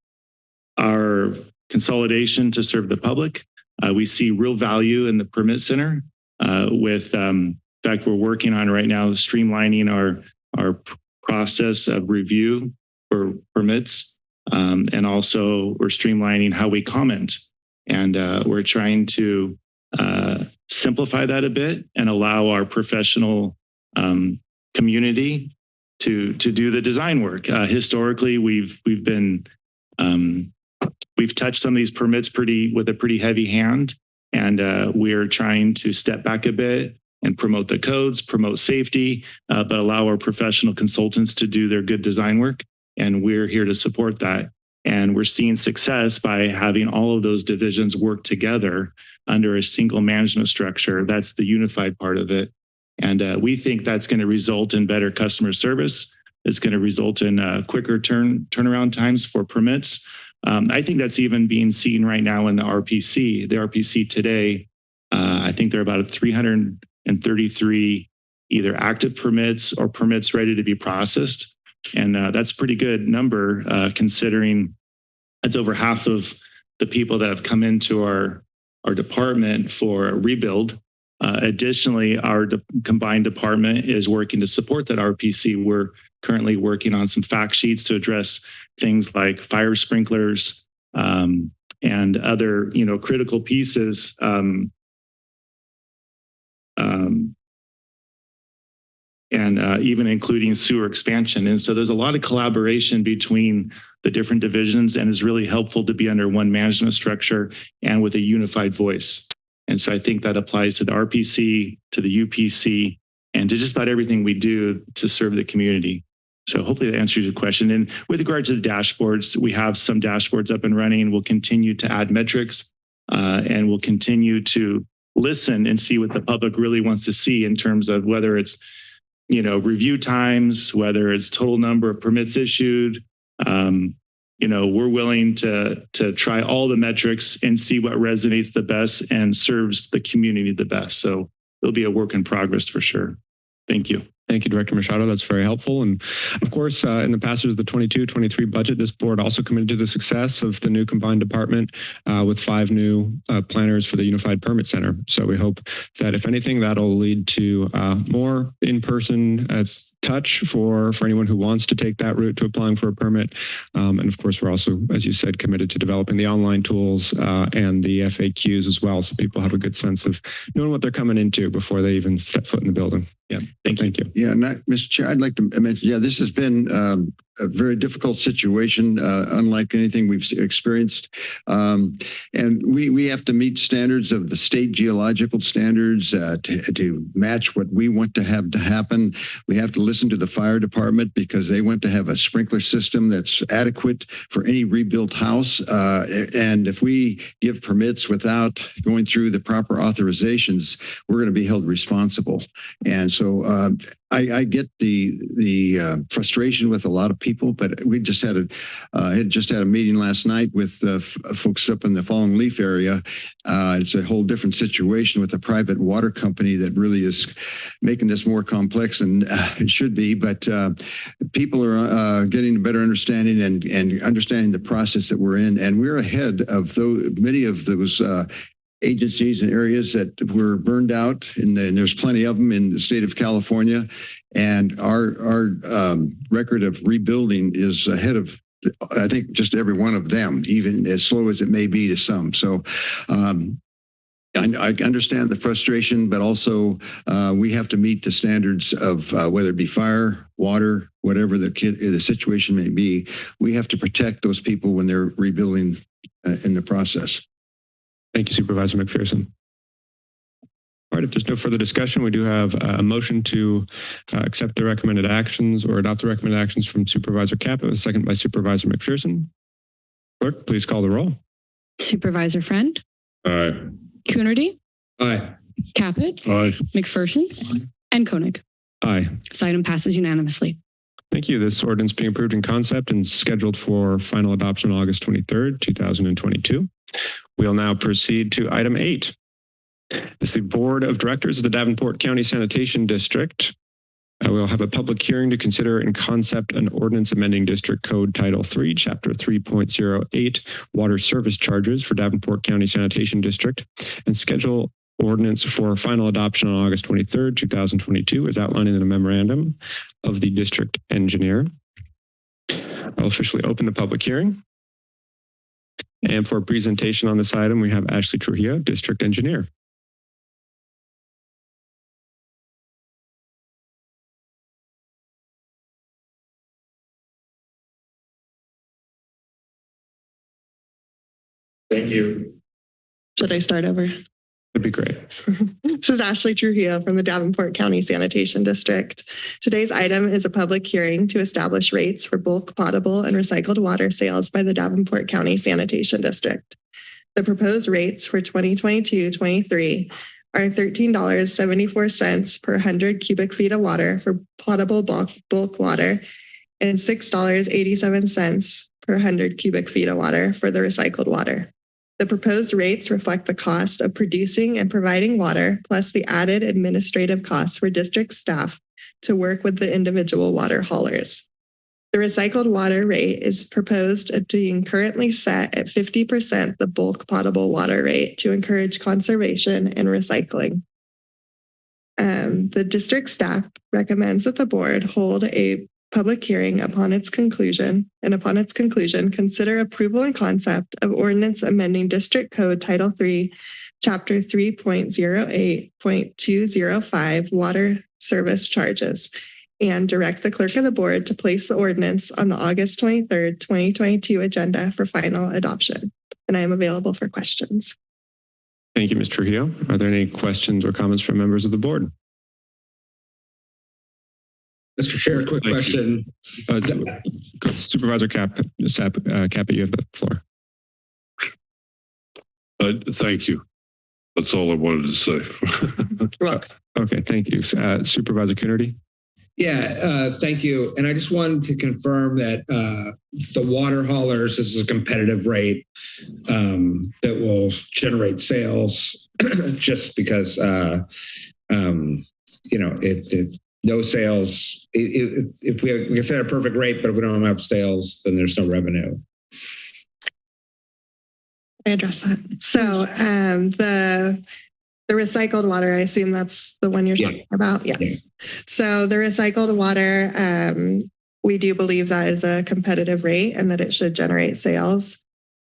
our consolidation to serve the public, uh, we see real value in the permit center. Uh, with, um, in fact, we're working on right now streamlining our our process of review for permits um, and also we're streamlining how we comment. And uh, we're trying to uh, simplify that a bit and allow our professional um, community to to do the design work. Uh, historically, we've we've been um, we've touched on these permits pretty with a pretty heavy hand, and uh, we're trying to step back a bit and promote the codes, promote safety, uh, but allow our professional consultants to do their good design work and we're here to support that. And we're seeing success by having all of those divisions work together under a single management structure. That's the unified part of it. And uh, we think that's going to result in better customer service. It's going to result in uh, quicker turn turnaround times for permits. Um, I think that's even being seen right now in the RPC. The RPC today, uh, I think there are about 333 either active permits or permits ready to be processed. And uh, that's a pretty good number uh, considering it's over half of the people that have come into our, our department for a rebuild. Uh, additionally, our de combined department is working to support that RPC. We're currently working on some fact sheets to address things like fire sprinklers um, and other, you know, critical pieces um, um, and uh, even including sewer expansion. And so there's a lot of collaboration between the different divisions and is really helpful to be under one management structure and with a unified voice. And so I think that applies to the RPC, to the UPC, and to just about everything we do to serve the community. So hopefully that answers your question. And with regard to the dashboards, we have some dashboards up and running. We'll continue to add metrics uh, and we'll continue to listen and see what the public really wants to see in terms of whether it's you know, review times, whether it's total number of permits issued, um, you know, we're willing to to try all the metrics and see what resonates the best and serves the community the best. So it'll be a work in progress for sure. Thank you. Thank you, Director Machado. That's very helpful. And of course, uh, in the passage of the 22-23 budget, this board also committed to the success of the new combined department uh, with five new uh, planners for the Unified Permit Center. So we hope that if anything, that'll lead to uh, more in-person uh, touch for, for anyone who wants to take that route to applying for a permit. Um, and of course, we're also, as you said, committed to developing the online tools uh, and the FAQs as well, so people have a good sense of knowing what they're coming into before they even step foot in the building. Yeah, thank, thank you. Yeah, not, Mr. Chair, I'd like to mention, yeah, this has been um, a very difficult situation, uh, unlike anything we've experienced. Um, and we, we have to meet standards of the state geological standards uh, to, to match what we want to have to happen. We have to listen to the fire department because they want to have a sprinkler system that's adequate for any rebuilt house. Uh, and if we give permits without going through the proper authorizations, we're going to be held responsible. And so uh, I, I, get the the uh, frustration with a lot of people, but we just had a uh, had just had a meeting last night with uh, folks up in the Fallen Leaf area. Uh, it's a whole different situation with a private water company that really is making this more complex than uh, it should be. But uh, people are getting a better understanding and and understanding the process that we're in, and we're ahead of those many of those agencies and areas that were burned out, and, and, there's plenty of them in the state of California. And our our um, record of rebuilding is ahead of, I think, just every one of them, even as slow as it may be to some. So. Um, I, I understand the frustration, but also uh, we have to meet the standards of uh, whether it be fire, water, whatever the, the situation may be. We have to protect those people when they're rebuilding uh, in the process. Thank you, Supervisor McPherson. All right, if there's no further discussion, we do have a motion to uh, accept the recommended actions or adopt the recommended actions from Supervisor Caput, second by Supervisor McPherson. Clerk, please call the roll. Supervisor Friend? Aye. Coonerty? Aye. Caput? Aye. McPherson? Aye. And Koenig. Aye. This item passes unanimously. Thank you. This ordinance being approved in concept and scheduled for final adoption August 23rd, 2022. We'll now proceed to item eight. As the Board of Directors of the Davenport County Sanitation District, uh, we'll have a public hearing to consider in concept an ordinance amending District Code Title 3, Chapter 3.08, Water Service Charges for Davenport County Sanitation District, and schedule ordinance for final adoption on August 23rd, 2022, as outlined in the memorandum of the district engineer. I'll officially open the public hearing. And for a presentation on this item, we have Ashley Trujillo, District Engineer. Thank you. Should I start over? That'd be great. this is Ashley Trujillo from the Davenport County Sanitation District. Today's item is a public hearing to establish rates for bulk potable and recycled water sales by the Davenport County Sanitation District. The proposed rates for 2022-23 are $13.74 per 100 cubic feet of water for potable bulk, bulk water and $6.87 per 100 cubic feet of water for the recycled water. The proposed rates reflect the cost of producing and providing water, plus the added administrative costs for district staff to work with the individual water haulers. The recycled water rate is proposed at being currently set at 50% the bulk potable water rate to encourage conservation and recycling. Um, the district staff recommends that the board hold a public hearing upon its conclusion, and upon its conclusion, consider approval and concept of ordinance amending District Code Title 3, Chapter 3.08.205 Water Service Charges, and direct the clerk of the board to place the ordinance on the August 23rd, 2022 agenda for final adoption. And I am available for questions. Thank you, Ms. Trujillo. Are there any questions or comments from members of the board? Mr. Chair, quick Thank question. Uh, Supervisor Cap, Sap, uh, Caput, you have the floor. Uh, thank you. That's all I wanted to say. okay, thank you. Uh, Supervisor Coonerty? Yeah, uh, thank you. And I just wanted to confirm that uh, the water haulers, this is a competitive rate um, that will generate sales just because, uh, um, you know, it, if no sales, if, if we, we can set a perfect rate, but if we don't have sales, then there's no revenue. I address that. So um, the the recycled water, I assume that's the one you're Yeah. talking about. Yes. Yeah. So the recycled water, um, we do believe that is a competitive rate and that it should generate sales.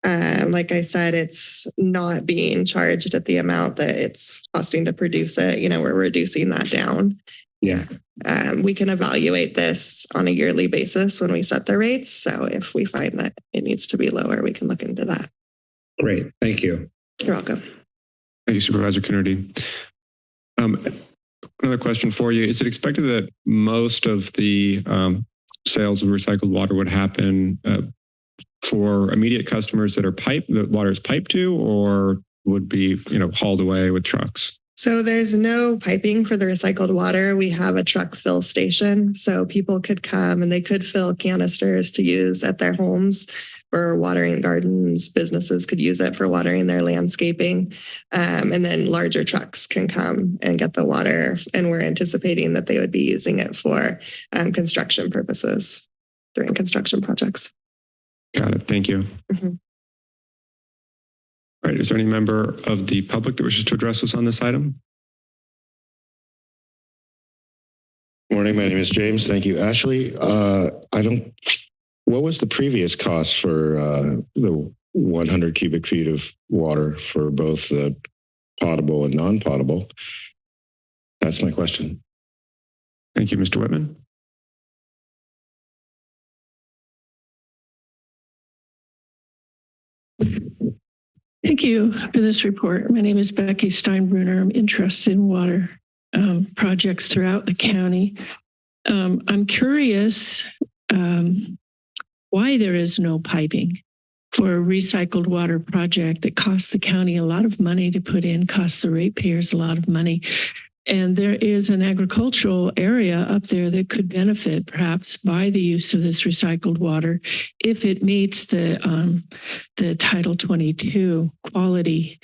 Um, like I said, it's not being charged at the amount that it's costing to produce it. You know, we're reducing that down. Yeah. Um, we can evaluate this on a yearly basis when we set the rates. So if we find that it needs to be lower, we can look into that. Great. Thank you. You're welcome. Thank you, Supervisor Coonerty. Um, another question for you. Is it expected that most of the um, sales of recycled water would happen uh, for immediate customers that are pipe, that water is piped to, or would be, you know, hauled away with trucks? So there's no piping for the recycled water. We have a truck fill station. So people could come and they could fill canisters to use at their homes for watering gardens. Businesses could use it for watering their landscaping. Um, and then larger trucks can come and get the water. And we're anticipating that they would be using it for um, construction purposes during construction projects. Got it. Thank you. Mhm. All right. Is there any member of the public that wishes to address us on this item? Morning, my name is James. Thank you, Ashley. Uh, I don't, what was the previous cost for uh, the 100 cubic feet of water for both the potable and non-potable? That's my question. Thank you, Mr. Whitman. Thank you for this report. My name is Becky Steinbruner. I'm interested in water um, projects throughout the county. Um, I'm curious um, why there is no piping for a recycled water project that costs the county a lot of money to put in, costs the ratepayers a lot of money. And there is an agricultural area up there that could benefit perhaps by the use of this recycled water if it meets the um, the Title 22 quality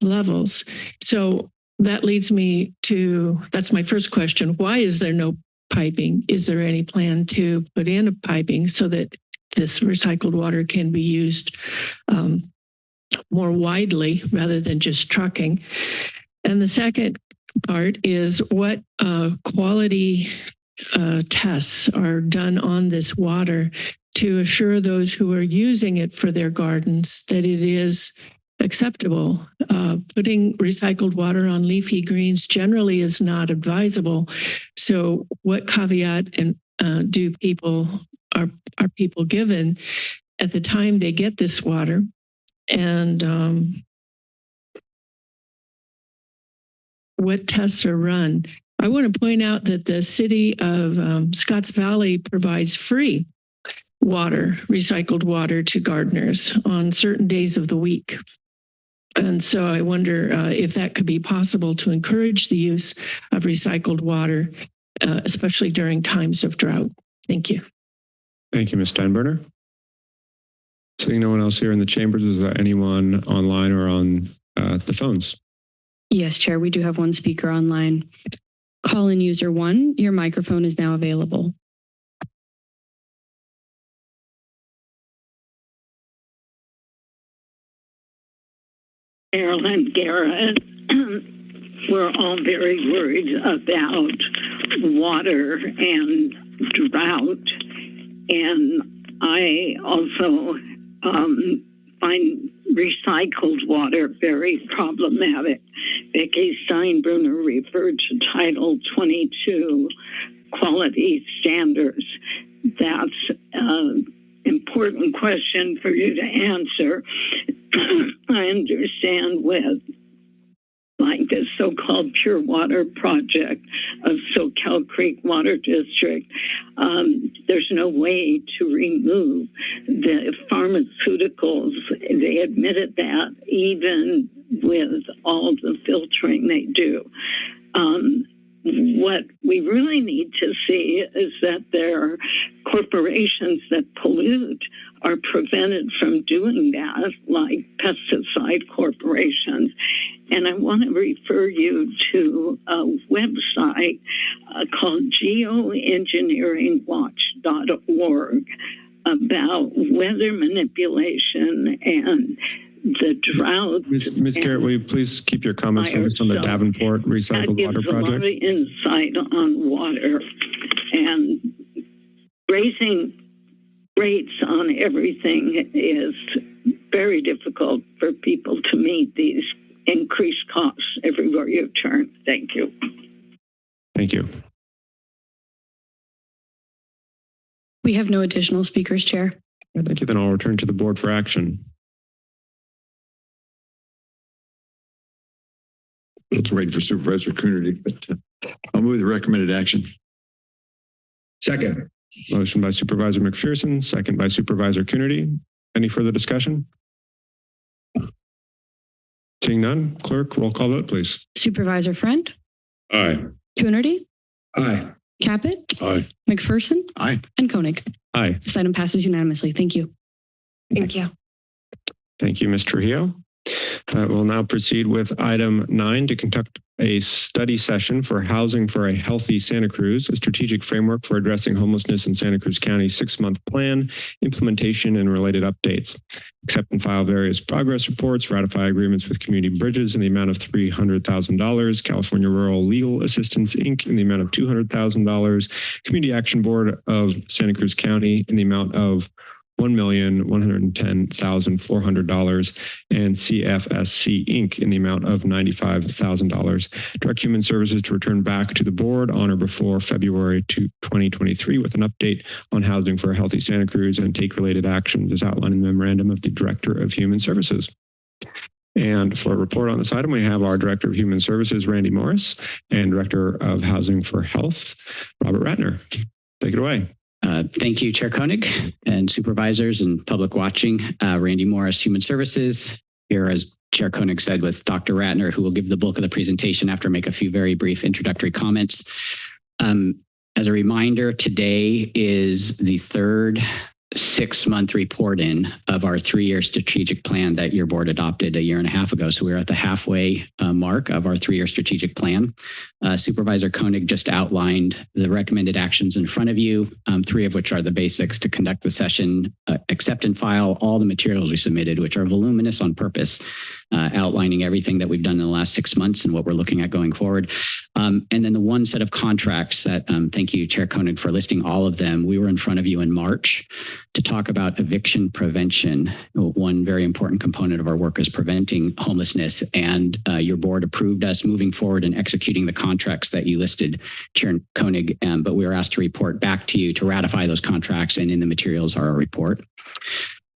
levels. So that leads me to that's my first question. Why is there no piping? Is there any plan to put in a piping so that this recycled water can be used um, more widely rather than just trucking? And the second part is what uh, quality uh, tests are done on this water to assure those who are using it for their gardens that it is acceptable. Uh, putting recycled water on leafy greens generally is not advisable. So what caveat and uh, do people are are people given at the time they get this water? And um, what tests are run? I want to point out that the city of um, Scotts Valley provides free water, recycled water to gardeners on certain days of the week. And so I wonder uh, if that could be possible to encourage the use of recycled water, uh, especially during times of drought. Thank you. Thank you, Ms. Steinbruner. Seeing no one else here in the chambers, is there anyone online or on uh, the phones? Yes, Chair, we do have one speaker online. Call-in user one, your microphone is now available. Marilyn Garrett. We're all very worried about water and drought. And I also um, find recycled water very problematic. Becky Steinbruner referred to Title 22 quality standards. That's an important question for you to answer. I understand with like the so-called pure water project of Soquel Creek Water District, um, there's no way to remove the pharmaceuticals. They admitted that even with all the filtering they do. Um, what we really need to see is that there are corporations that pollute are prevented from doing that, like pesticide corporations. And I want to refer you to a website uh, called geoengineeringwatch.org about weather manipulation and the drought. Ms. Ms. Garrett, will you please keep your comments focused on the Davenport That Recycled gives Water a lot of Project? insight on water and raising rates on everything is very difficult for people to meet these increased costs everywhere you turn. Thank you. Thank you. We have no additional speakers, Chair. Thank you. Then I'll return to the board for action. Let's wait for Supervisor Coonerty, but uh, I'll move the recommended action. Second. Motion by Supervisor McPherson, second by Supervisor Coonerty. Any further discussion? Seeing none, clerk, roll call vote, please. Supervisor Friend, Aye. Coonerty, Aye. Caput, Aye. McPherson, Aye. and Koenig. Aye. This item passes unanimously. Thank you. Thank you. Thank you, Ms. Trujillo. Uh, We'll now proceed with item nine to conduct a study session for Housing for a Healthy Santa Cruz, a strategic framework for addressing homelessness in Santa Cruz County six-month plan, implementation, and related updates. Accept and file various progress reports, ratify agreements with Community Bridges in the amount of $300,000, California Rural Legal Assistance, Inc. in the amount of $200,000, Community Action Board of Santa Cruz County in the amount of $1,110,400 and CFSC Inc. in the amount of $95,000. Direct Human Services to return back to the board on or before February to 2023 with an update on housing for a healthy Santa Cruz and take related actions as outlined in the memorandum of the Director of Human Services. And for a report on this item, we have our Director of Human Services, Randy Morris, and Director of Housing for Health, Robert Ratner. Take it away. Uh, Thank you, Chair Koenig and supervisors and public watching. Uh, Randy Morris, Human Services, here as Chair Koenig said with Dr. Ratner, who will give the bulk of the presentation after make a few very brief introductory comments. Um, As a reminder, today is the third six-month report in of our three-year strategic plan that your board adopted a year and a half ago. So we're at the halfway uh, mark of our three-year strategic plan. Uh, Supervisor Koenig just outlined the recommended actions in front of you, um, three of which are the basics to conduct the session, uh, accept and file all the materials we submitted, which are voluminous on purpose, uh, outlining everything that we've done in the last six months and what we're looking at going forward. Um, and then the one set of contracts that, um, thank you, Chair Koenig, for listing all of them. We were in front of you in March to talk about eviction prevention. One very important component of our work is preventing homelessness, and uh, your board approved us moving forward and executing the contracts that you listed, Chair Koenig, um, but we were asked to report back to you to ratify those contracts, and in the materials are a report.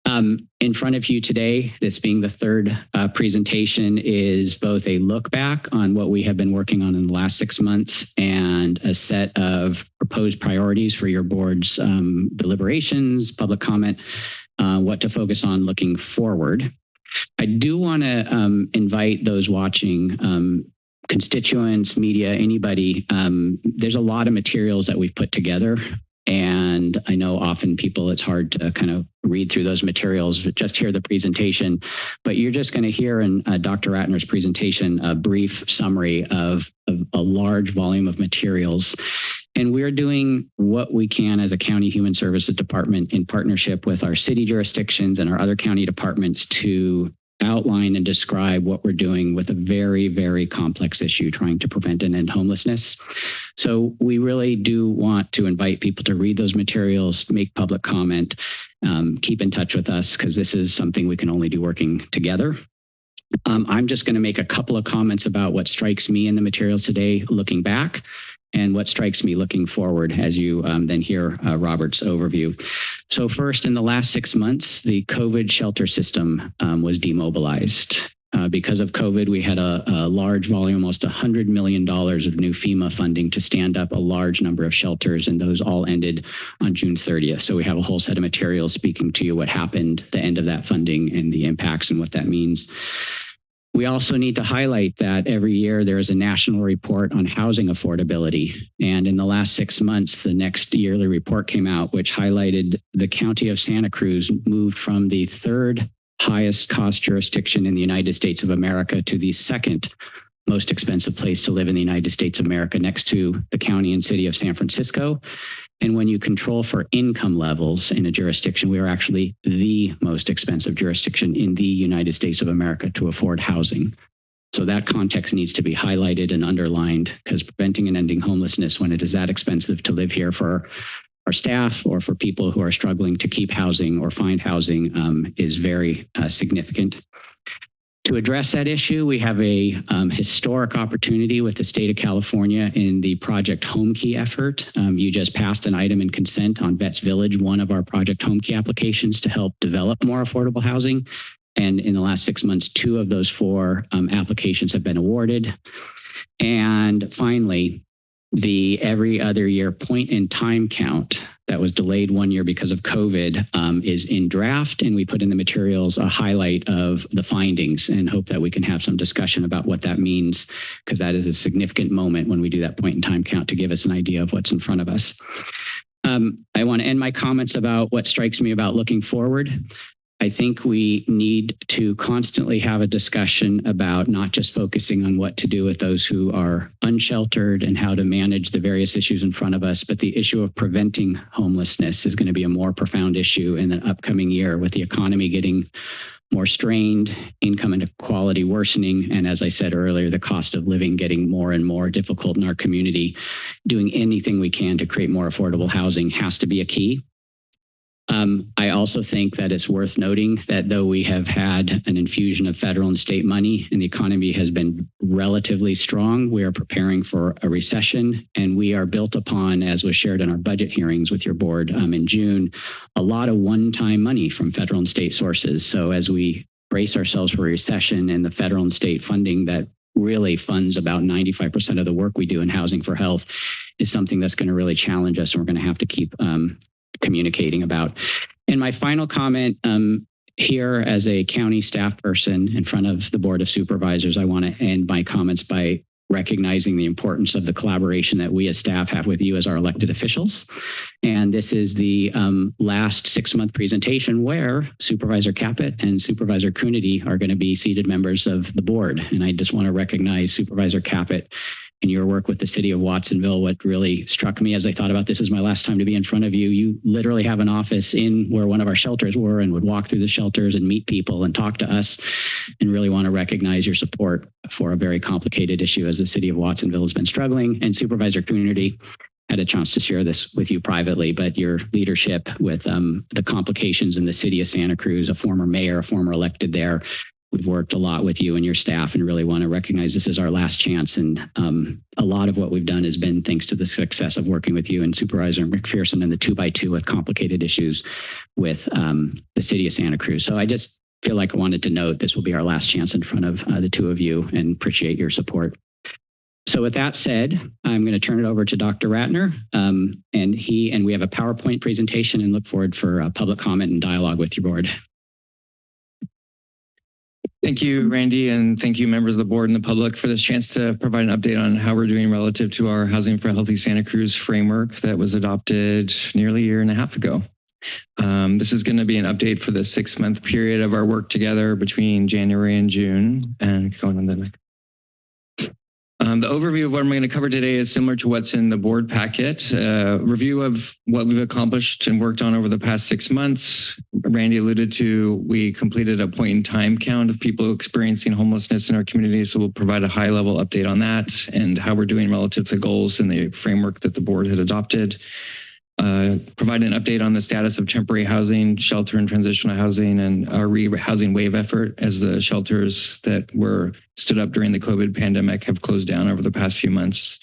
Um, in front of you today, this being the third uh, presentation, is both a look back on what we have been working on in the last six months and a set of proposed priorities for your board's um, deliberations, public comment, uh, what to focus on looking forward. I do want to um, invite those watching um, constituents, media, anybody. Um, there's a lot of materials that we've put together and I know often people, it's hard to kind of read through those materials, just hear the presentation, but you're just going to hear in uh, Dr. Ratner's presentation a brief summary of, of a large volume of materials. And we're doing what we can as a county human services department in partnership with our city jurisdictions and our other county departments to outline and describe what we're doing with a very, very complex issue trying to prevent and end homelessness. So we really do want to invite people to read those materials, make public comment, um, keep in touch with us because this is something we can only do working together. Um, I'm just going to make a couple of comments about what strikes me in the materials today looking back and what strikes me looking forward as you um, then hear uh, Robert's overview. So first, in the last six months, the COVID shelter system um, was demobilized. Uh, because of COVID, we had a, a large volume, almost $100 million of new FEMA funding to stand up a large number of shelters, and those all ended on June 30th. So we have a whole set of materials speaking to you what happened, the end of that funding, and the impacts and what that means. We also need to highlight that every year there is a national report on housing affordability. And in the last six months, the next yearly report came out, which highlighted the county of Santa Cruz moved from the third highest cost jurisdiction in the United States of America to the second most expensive place to live in the United States of America next to the county and city of San Francisco. And when you control for income levels in a jurisdiction, we are actually the most expensive jurisdiction in the United States of America to afford housing. So that context needs to be highlighted and underlined because preventing and ending homelessness when it is that expensive to live here for our staff or for people who are struggling to keep housing or find housing um, is very uh, significant. To address that issue, we have a um, historic opportunity with the state of California in the Project Home Key effort. Um, you just passed an item in consent on Vets Village, one of our Project Home Key applications to help develop more affordable housing. And in the last six months, two of those four um, applications have been awarded. And finally, the every other year point in time count that was delayed one year because of COVID um, is in draft. And we put in the materials a highlight of the findings and hope that we can have some discussion about what that means, because that is a significant moment when we do that point in time count to give us an idea of what's in front of us. Um, I want to end my comments about what strikes me about looking forward. I think we need to constantly have a discussion about not just focusing on what to do with those who are unsheltered and how to manage the various issues in front of us, but the issue of preventing homelessness is going to be a more profound issue in the upcoming year with the economy getting more strained, income inequality worsening, and as I said earlier, the cost of living getting more and more difficult in our community. Doing anything we can to create more affordable housing has to be a key. Um, I also think that it's worth noting that though we have had an infusion of federal and state money and the economy has been relatively strong, we are preparing for a recession and we are built upon, as was shared in our budget hearings with your board um, in June, a lot of one-time money from federal and state sources. So as we brace ourselves for a recession and the federal and state funding that really funds about 95% of the work we do in housing for health is something that's going to really challenge us and we're going to have to keep um, communicating about. And my final comment um, here as a county staff person in front of the Board of Supervisors, I want to end my comments by recognizing the importance of the collaboration that we as staff have with you as our elected officials. And this is the um, last six-month presentation where Supervisor Caput and Supervisor Coonerty are going to be seated members of the board. And I just want to recognize Supervisor Caput in your work with the city of Watsonville, what really struck me as I thought about this is my last time to be in front of you. You literally have an office in where one of our shelters were and would walk through the shelters and meet people and talk to us and really want to recognize your support for a very complicated issue as the city of Watsonville has been struggling. And Supervisor Coonerty had a chance to share this with you privately, but your leadership with um, the complications in the city of Santa Cruz, a former mayor, a former elected there, We've worked a lot with you and your staff and really want to recognize this is our last chance. And um, a lot of what we've done has been thanks to the success of working with you and Supervisor McPherson and the two by two with complicated issues with um, the city of Santa Cruz. So I just feel like I wanted to note this will be our last chance in front of uh, the two of you and appreciate your support. So with that said, I'm going to turn it over to Dr. Ratner, um, and he and we have a PowerPoint presentation and look forward for uh, public comment and dialogue with your board. Thank you, Randy, and thank you, members of the board and the public for this chance to provide an update on how we're doing relative to our Housing for Healthy Santa Cruz framework that was adopted nearly a year and a half ago. Um, this is going to be an update for the six month period of our work together between January and June and going on the next. Um, the overview of what I'm going to cover today is similar to what's in the board packet. Uh, review of what we've accomplished and worked on over the past six months. Randy alluded to, we completed a point in time count of people experiencing homelessness in our community. So we'll provide a high level update on that and how we're doing relative to goals in the framework that the board had adopted uh, provide an update on the status of temporary housing, shelter and transitional housing, and our re-housing wave effort as the shelters that were stood up during the COVID pandemic have closed down over the past few months.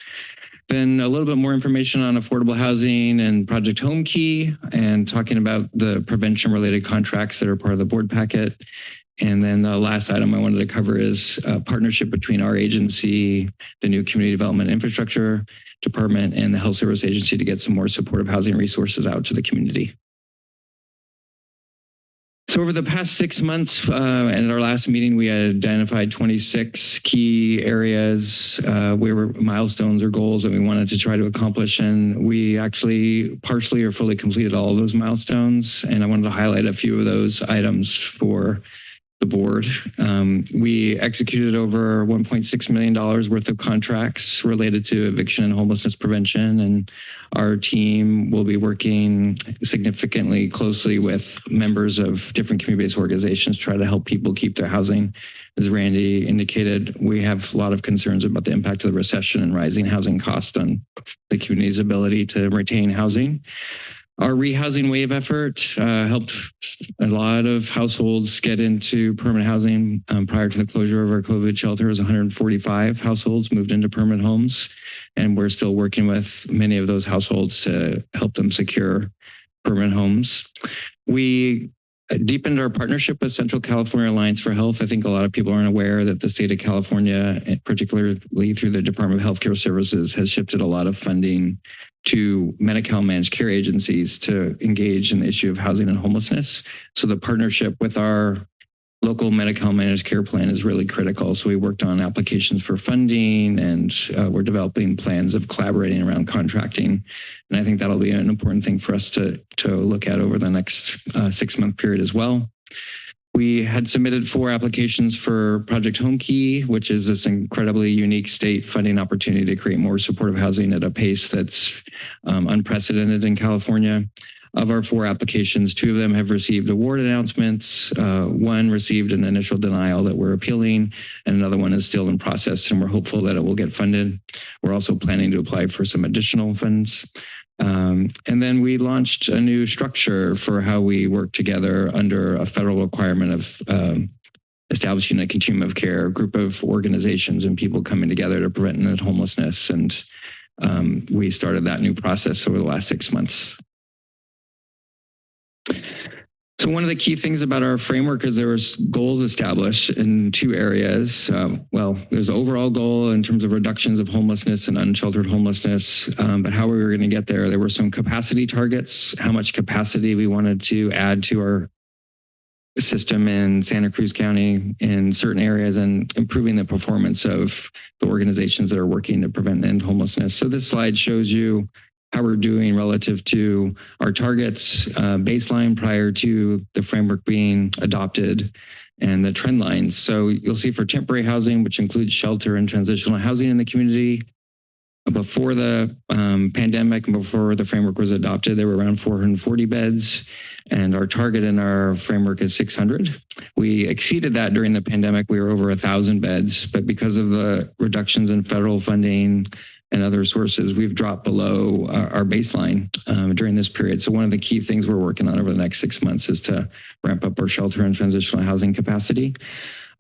Then a little bit more information on affordable housing and Project Home Key and talking about the prevention related contracts that are part of the board packet. And then the last item I wanted to cover is a partnership between our agency, the new community development infrastructure department and the health service agency to get some more supportive housing resources out to the community. So over the past six months, uh, and at our last meeting, we had identified 26 key areas uh, where milestones or goals that we wanted to try to accomplish. And we actually partially or fully completed all of those milestones. And I wanted to highlight a few of those items for the board. Um, we executed over $1.6 million worth of contracts related to eviction and homelessness prevention. And our team will be working significantly closely with members of different community-based organizations, to try to help people keep their housing. As Randy indicated, we have a lot of concerns about the impact of the recession and rising housing costs on the community's ability to retain housing. Our rehousing wave effort uh, helped a lot of households get into permanent housing um, prior to the closure of our COVID shelters. 145 households moved into permanent homes, and we're still working with many of those households to help them secure permanent homes. We deepened our partnership with Central California Alliance for Health. I think a lot of people aren't aware that the state of California, particularly through the Department of Healthcare Services, has shifted a lot of funding to Medi-Cal managed care agencies to engage in the issue of housing and homelessness. So the partnership with our local Medi-Cal managed care plan is really critical. So we worked on applications for funding and uh, we're developing plans of collaborating around contracting. And I think that'll be an important thing for us to, to look at over the next uh, six month period as well. We had submitted four applications for Project Home Key, which is this incredibly unique state funding opportunity to create more supportive housing at a pace that's um, unprecedented in California. Of our four applications, two of them have received award announcements. Uh, one received an initial denial that we're appealing, and another one is still in process, and we're hopeful that it will get funded. We're also planning to apply for some additional funds. Um, and then we launched a new structure for how we work together under a federal requirement of um, establishing a continuum of care, group of organizations and people coming together to prevent homelessness. And um, we started that new process over the last six months. So one of the key things about our framework is there was goals established in two areas. Um, well, there's overall goal in terms of reductions of homelessness and unsheltered homelessness, um, but how we were going to get there, there were some capacity targets, how much capacity we wanted to add to our system in Santa Cruz County in certain areas and improving the performance of the organizations that are working to prevent and end homelessness. So this slide shows you how we're doing relative to our targets uh, baseline prior to the framework being adopted and the trend lines. So you'll see for temporary housing, which includes shelter and transitional housing in the community, before the um, pandemic and before the framework was adopted, there were around 440 beds, and our target in our framework is 600. We exceeded that during the pandemic. We were over 1,000 beds, but because of the reductions in federal funding and other sources, we've dropped below our, our baseline um, during this period. So one of the key things we're working on over the next six months is to ramp up our shelter and transitional housing capacity.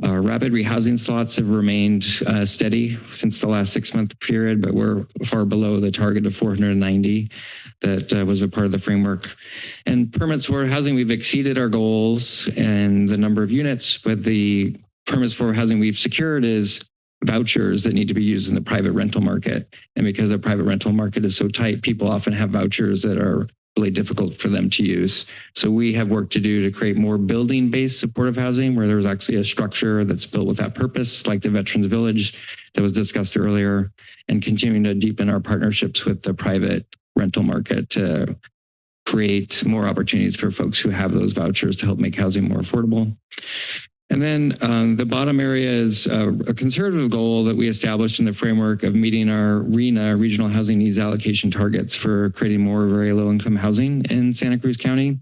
Uh, rapid rehousing slots have remained uh, steady since the last six month period, but we're far below the target of 490 that uh, was a part of the framework. And permits for housing, we've exceeded our goals and the number of units, but the permits for housing we've secured is vouchers that need to be used in the private rental market. And because the private rental market is so tight, people often have vouchers that are really difficult for them to use. So we have work to do to create more building-based supportive housing where there's actually a structure that's built with that purpose, like the Veterans Village that was discussed earlier, and continuing to deepen our partnerships with the private rental market to create more opportunities for folks who have those vouchers to help make housing more affordable. And then um, the bottom area is uh, a conservative goal that we established in the framework of meeting our RHNA, Regional Housing Needs Allocation targets for creating more very low income housing in Santa Cruz County.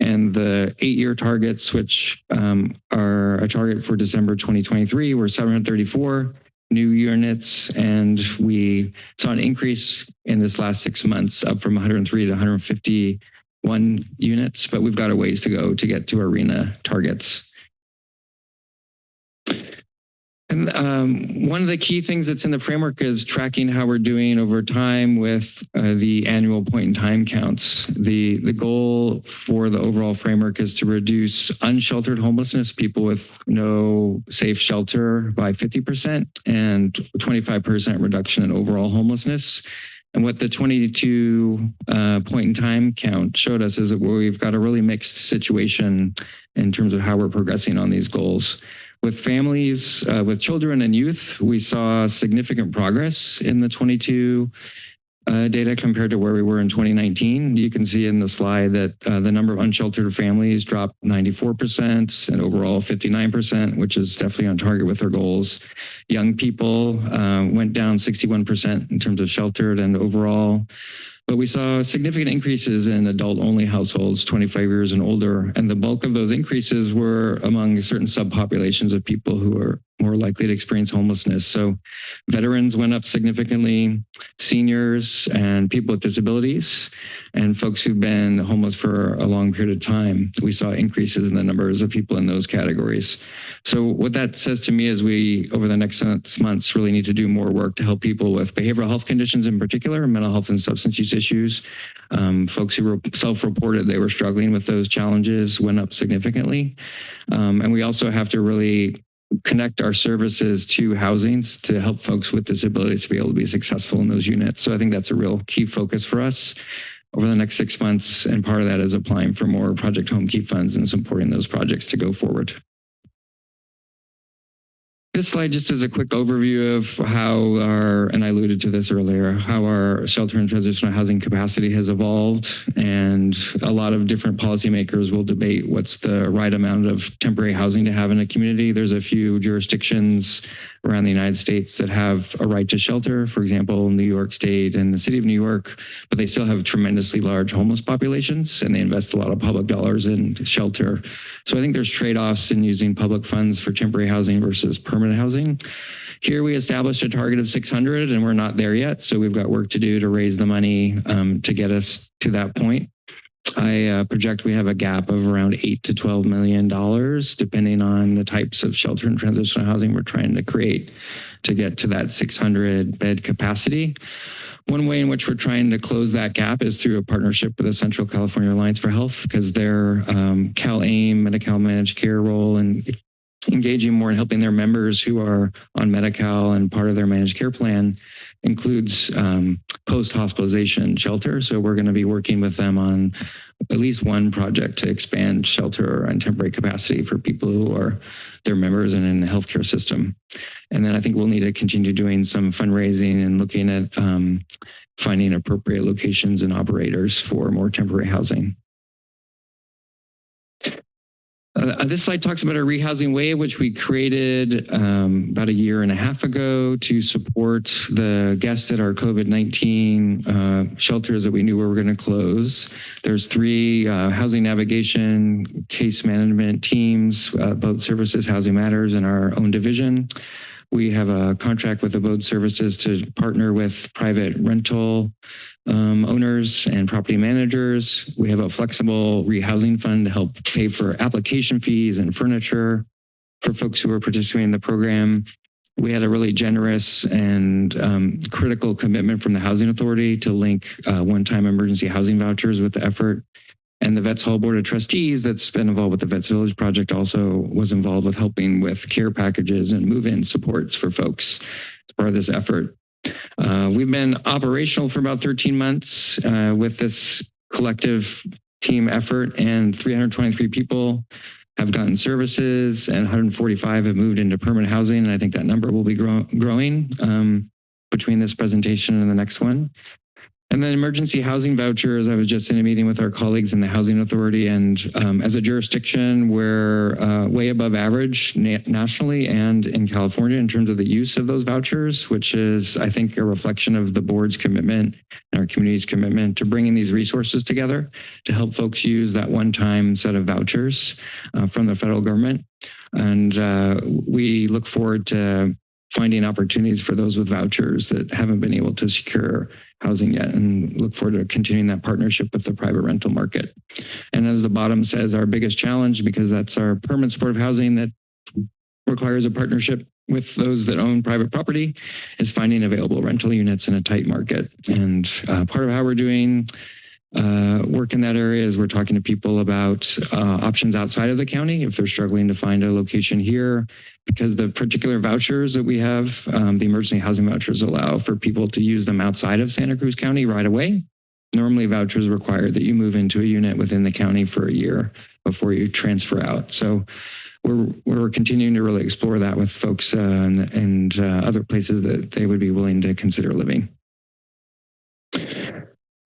And the eight-year targets, which um, are a target for December 2023, were 734 new units. And we saw an increase in this last six months up from 103 to 151 units, but we've got a ways to go to get to our RHNA targets. And um, one of the key things that's in the framework is tracking how we're doing over time with uh, the annual point in time counts. The, the goal for the overall framework is to reduce unsheltered homelessness, people with no safe shelter by 50% and 25% reduction in overall homelessness. And what the 22 uh, point in time count showed us is that we've got a really mixed situation in terms of how we're progressing on these goals. With families, uh, with children and youth, we saw significant progress in the 22 uh, data compared to where we were in 2019. You can see in the slide that uh, the number of unsheltered families dropped 94% and overall 59%, which is definitely on target with our goals. Young people uh, went down 61% in terms of sheltered and overall. But we saw significant increases in adult-only households, 25 years and older, and the bulk of those increases were among certain subpopulations of people who are more likely to experience homelessness. So veterans went up significantly, seniors and people with disabilities, and folks who've been homeless for a long period of time. We saw increases in the numbers of people in those categories. So what that says to me is we, over the next months, really need to do more work to help people with behavioral health conditions in particular, mental health and substance use issues. Um, folks who self-reported they were struggling with those challenges went up significantly. Um, and we also have to really connect our services to housings to help folks with disabilities to be able to be successful in those units. So I think that's a real key focus for us over the next six months. And part of that is applying for more Project Home Key funds and supporting those projects to go forward. This slide just is a quick overview of how our, and I alluded to this earlier, how our shelter and transitional housing capacity has evolved. And a lot of different policymakers will debate what's the right amount of temporary housing to have in a community. There's a few jurisdictions around the United States that have a right to shelter, for example, New York State and the city of New York, but they still have tremendously large homeless populations and they invest a lot of public dollars in shelter. So I think there's trade-offs in using public funds for temporary housing versus permanent housing. Here we established a target of 600 and we're not there yet. So we've got work to do to raise the money um, to get us to that point. I uh, project we have a gap of around eight to twelve million dollars, depending on the types of shelter and transitional housing we're trying to create to get to that 600 bed capacity. One way in which we're trying to close that gap is through a partnership with the Central California Alliance for Health, because their um, CalAIM, Medi-Cal Managed Care role and engaging more in helping their members who are on Medi-Cal and part of their managed care plan includes um, post-hospitalization shelter. So we're going to be working with them on at least one project to expand shelter and temporary capacity for people who are their members and in the healthcare system. And then I think we'll need to continue doing some fundraising and looking at um, finding appropriate locations and operators for more temporary housing. Uh, this slide talks about our rehousing wave, which we created um, about a year and a half ago to support the guests at our COVID-19 uh, shelters that we knew we were going to close. There's three uh, housing navigation case management teams, uh, Abode Services, housing matters, and our own division. We have a contract with the Abode Services to partner with private rental um, owners and property managers. We have a flexible rehousing fund to help pay for application fees and furniture for folks who are participating in the program. We had a really generous and um, critical commitment from the Housing Authority to link uh, one-time emergency housing vouchers with the effort. And the Vets Hall Board of Trustees that's been involved with the Vets Village Project also was involved with helping with care packages and move-in supports for folks as part of this effort. Uh, we've been operational for about 13 months uh, with this collective team effort and 323 people have gotten services and 145 have moved into permanent housing. And I think that number will be grow growing um, between this presentation and the next one. And then emergency housing vouchers, I was just in a meeting with our colleagues in the Housing Authority and um, as a jurisdiction, we're uh, way above average na nationally and in California in terms of the use of those vouchers, which is, I think, a reflection of the board's commitment and our community's commitment to bringing these resources together to help folks use that one-time set of vouchers uh, from the federal government. And uh, we look forward to finding opportunities for those with vouchers that haven't been able to secure housing yet and look forward to continuing that partnership with the private rental market. And as the bottom says, our biggest challenge, because that's our permanent supportive housing that requires a partnership with those that own private property, is finding available rental units in a tight market. And uh, part of how we're doing uh, work in that area is we're talking to people about uh, options outside of the county if they're struggling to find a location here because the particular vouchers that we have, um, the emergency housing vouchers allow for people to use them outside of Santa Cruz County right away. Normally vouchers require that you move into a unit within the county for a year before you transfer out. So we're, we're continuing to really explore that with folks uh, and, and uh, other places that they would be willing to consider living.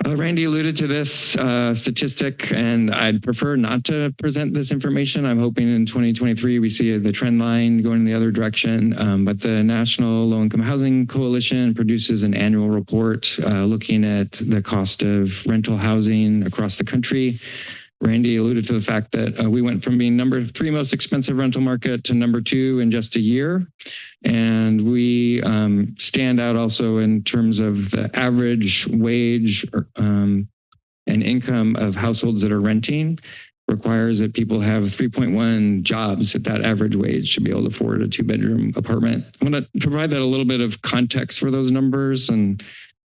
Uh, Randy alluded to this uh, statistic, and I'd prefer not to present this information. I'm hoping in 2023 we see the trend line going in the other direction. Um, but the National Low Income Housing Coalition produces an annual report uh, looking at the cost of rental housing across the country. Randy alluded to the fact that uh, we went from being number three most expensive rental market to number two in just a year. And we um, stand out also in terms of the average wage um, and income of households that are renting requires that people have 3.1 jobs at that average wage to be able to afford a two bedroom apartment. I want to provide that a little bit of context for those numbers and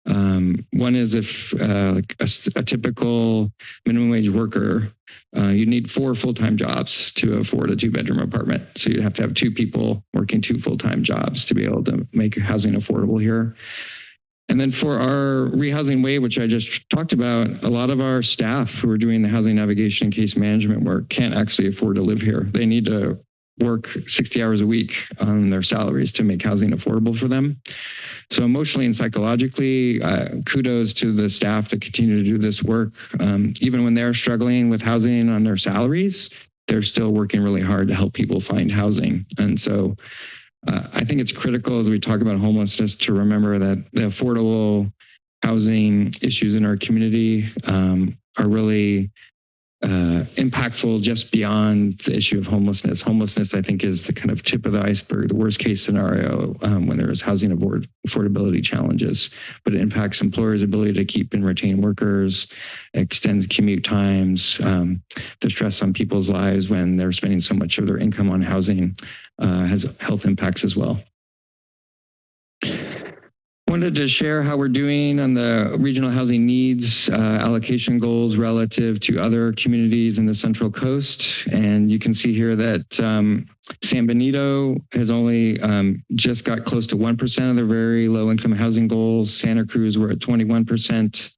um, one is if uh, a, a, typical minimum wage worker, uh, you need four full-time jobs to afford a two-bedroom apartment. So you'd have to have two people working two full-time jobs to be able to make housing affordable here. And then for our rehousing wave, which I just talked about, a lot of our staff who are doing the housing navigation and case management work can't actually afford to live here. They need to work 60 hours a week on their salaries to make housing affordable for them. So emotionally and psychologically, uh, kudos to the staff that continue to do this work. Um, even when they're struggling with housing on their salaries, they're still working really hard to help people find housing. And so uh, I think it's critical as we talk about homelessness to remember that the affordable housing issues in our community um, are really uh, impactful just beyond the issue of homelessness. Homelessness, I think, is the kind of tip of the iceberg, the worst case scenario um, when there is housing afford affordability challenges. But it impacts employers' ability to keep and retain workers, extends commute times, um, the stress on people's lives when they're spending so much of their income on housing uh, has health impacts as well wanted to share how we're doing on the regional housing needs uh, allocation goals relative to other communities in the Central Coast. And you can see here that um, San Benito has only um, just got close to 1% of their very low income housing goals. Santa Cruz, we're at 21%.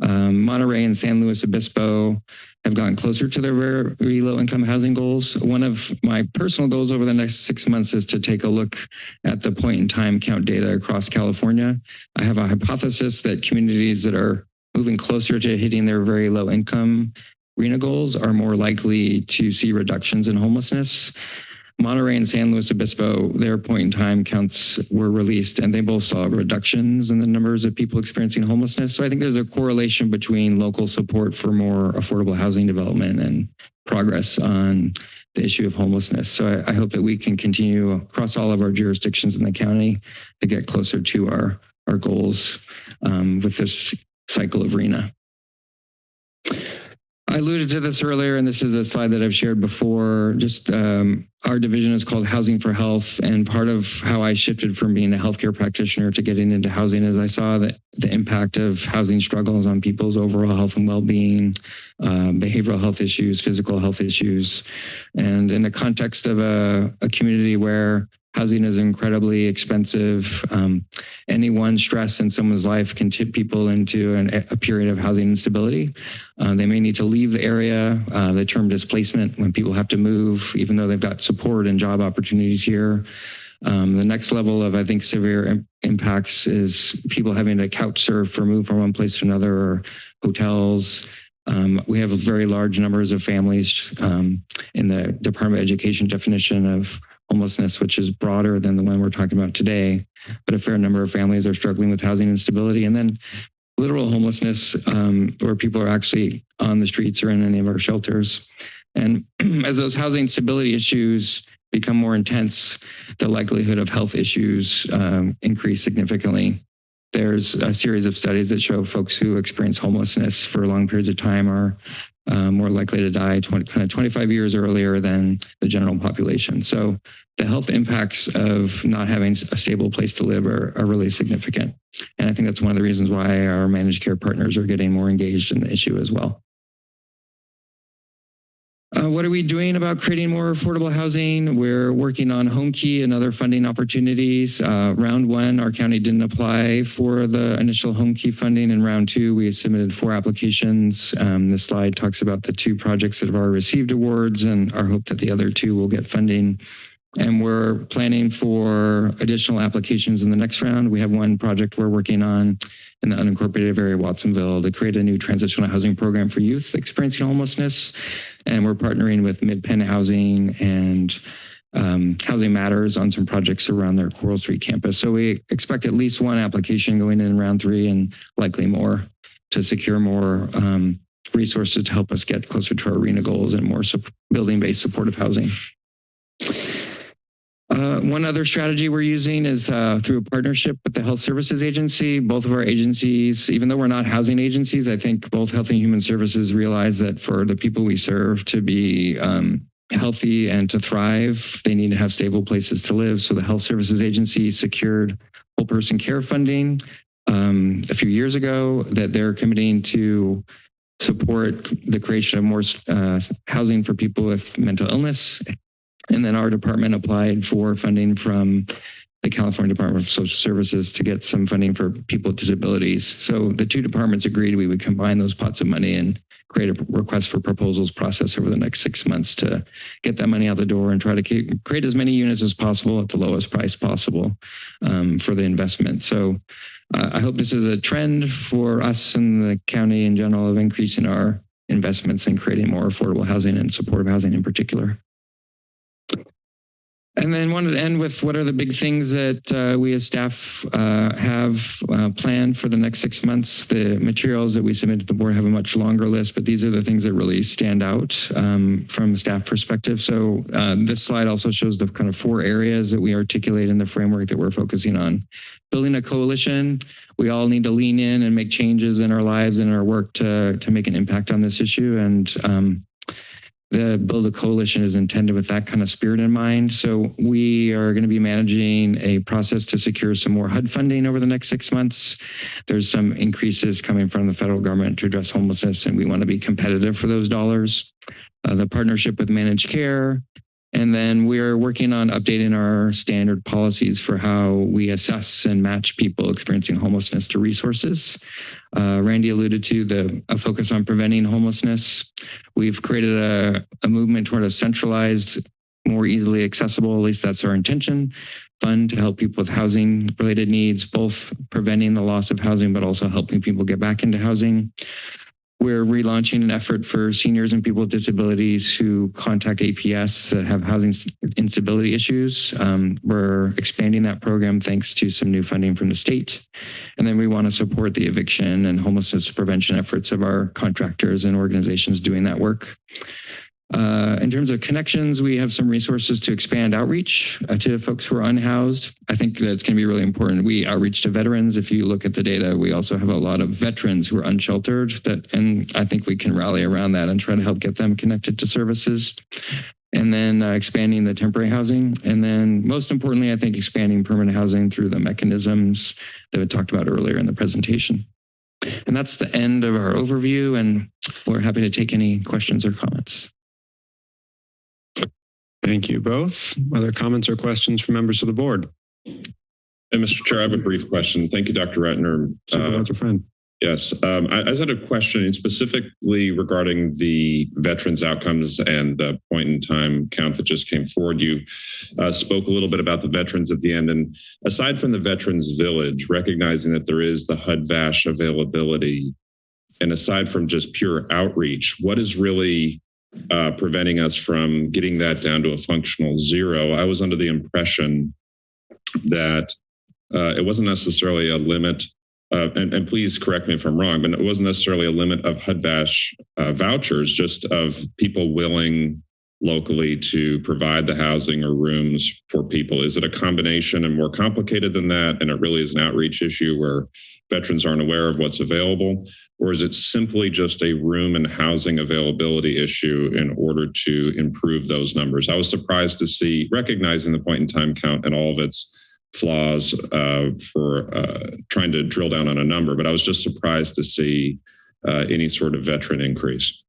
Um, Monterey and San Luis Obispo have gotten closer to their very low income housing goals. One of my personal goals over the next six months is to take a look at the point in time count data across California. I have a hypothesis that communities that are moving closer to hitting their very low income RHNA goals are more likely to see reductions in homelessness. Monterey and San Luis Obispo, their point in time counts were released and they both saw reductions in the numbers of people experiencing homelessness. So I think there's a correlation between local support for more affordable housing development and progress on the issue of homelessness. So I, I hope that we can continue across all of our jurisdictions in the county to get closer to our, our goals um, with this cycle of RHNA. I alluded to this earlier, and this is a slide that I've shared before. Just um, our division is called Housing for Health, and part of how I shifted from being a healthcare practitioner to getting into housing is I saw that the impact of housing struggles on people's overall health and well-being, uh, behavioral health issues, physical health issues, and in the context of a, a community where Housing is incredibly expensive. Um, any one stress in someone's life can tip people into an, a period of housing instability. Uh, they may need to leave the area, uh, the term displacement, when people have to move, even though they've got support and job opportunities here. Um, the next level of, I think, severe Im impacts is people having to couch surf or move from one place to another or hotels. Um, we have very large numbers of families um, in the Department of Education definition of homelessness, which is broader than the one we're talking about today. But a fair number of families are struggling with housing instability. And then literal homelessness, um, where people are actually on the streets or in any of our shelters. And as those housing stability issues become more intense, the likelihood of health issues um, increase significantly. there's a series of studies that show folks who experience homelessness for long periods of time are uh, more likely to die 20, kind of 25 years earlier than the general population. So the health impacts of not having a stable place to live are, are really significant. And I think that's one of the reasons why our managed care partners are getting more engaged in the issue as well. Uh, what are we doing about creating more affordable housing? We're working on Home Key and other funding opportunities. Uh, round one, our county didn't apply for the initial Home Key funding. In round two, we submitted four applications. Um, this slide talks about the two projects that have already received awards and our hope that the other two will get funding. And we're planning for additional applications in the next round. We have one project we're working on in the unincorporated area of Watsonville to create a new transitional housing program for youth experiencing homelessness. And we're partnering with MidPen Housing and um, Housing Matters on some projects around their Coral Street campus. So we expect at least one application going in round three and likely more to secure more um, resources to help us get closer to our RHNA goals and more building-based supportive housing. Uh, one other strategy we're using is uh, through a partnership with the Health Services Agency. Both of our agencies, even though we're not housing agencies, I think both Health and Human Services realize that for the people we serve to be um, healthy and to thrive, they need to have stable places to live. So the Health Services Agency secured whole person care funding um, a few years ago that they're committing to support the creation of more uh, housing for people with mental illness, and then our department applied for funding from the California Department of Social Services to get some funding for people with disabilities. So the two departments agreed we would combine those pots of money and create a request for proposals process over the next six months to get that money out the door and try to create as many units as possible at the lowest price possible um, for the investment. So uh, I hope this is a trend for us and the county in general of increasing our investments and creating more affordable housing and supportive housing in particular. And then wanted to end with what are the big things that uh, we as staff uh, have uh, planned for the next six months. The materials that we submit to the board have a much longer list, but these are the things that really stand out um, from a staff perspective. So uh, this slide also shows the kind of four areas that we articulate in the framework that we're focusing on. Building a coalition, we all need to lean in and make changes in our lives and our work to, to make an impact on this issue. And um, the Build a Coalition is intended with that kind of spirit in mind. So we are going to be managing a process to secure some more HUD funding over the next six months. There's some increases coming from the federal government to address homelessness, and we want to be competitive for those dollars. Uh, the partnership with managed care, and then we're working on updating our standard policies for how we assess and match people experiencing homelessness to resources. Uh, Randy alluded to the a focus on preventing homelessness. We've created a, a movement toward a centralized, more easily accessible, at least that's our intention, fund to help people with housing related needs, both preventing the loss of housing, but also helping people get back into housing. We're relaunching an effort for seniors and people with disabilities who contact APS that have housing instability issues. Um, we're expanding that program thanks to some new funding from the state. And then we want to support the eviction and homelessness prevention efforts of our contractors and organizations doing that work. Uh, in terms of connections, we have some resources to expand outreach uh, to folks who are unhoused. I think that's going to be really important. We outreach to veterans. If you look at the data, we also have a lot of veterans who are unsheltered that, and I think we can rally around that and try to help get them connected to services. And then uh, expanding the temporary housing. And then most importantly, I think expanding permanent housing through the mechanisms that we talked about earlier in the presentation. And that's the end of our overview and we're happy to take any questions or comments. Thank you both. Other comments or questions from members of the board? And Mr. Chair, I have a brief question. Thank you, Dr. Ratner. Uh, Friend. Yes, um, I, I just had a question specifically regarding the veterans outcomes and the point in time count that just came forward. You uh, spoke a little bit about the veterans at the end. And aside from the Veterans Village, recognizing that there is the HUD-VASH availability, and aside from just pure outreach, what is really uh, preventing us from getting that down to a functional zero. I was under the impression that uh, it wasn't necessarily a limit, uh, and, and, please correct me if I'm wrong, but it wasn't necessarily a limit of HUD-VASH uh, vouchers, just of people willing locally to provide the housing or rooms for people? Is it a combination and more complicated than that? And it really is an outreach issue where veterans aren't aware of what's available? Or is it simply just a room and housing availability issue in order to improve those numbers? I was surprised to see, recognizing the point in time count and all of its flaws uh, for uh, trying to drill down on a number, but I was just surprised to see uh, any sort of veteran increase.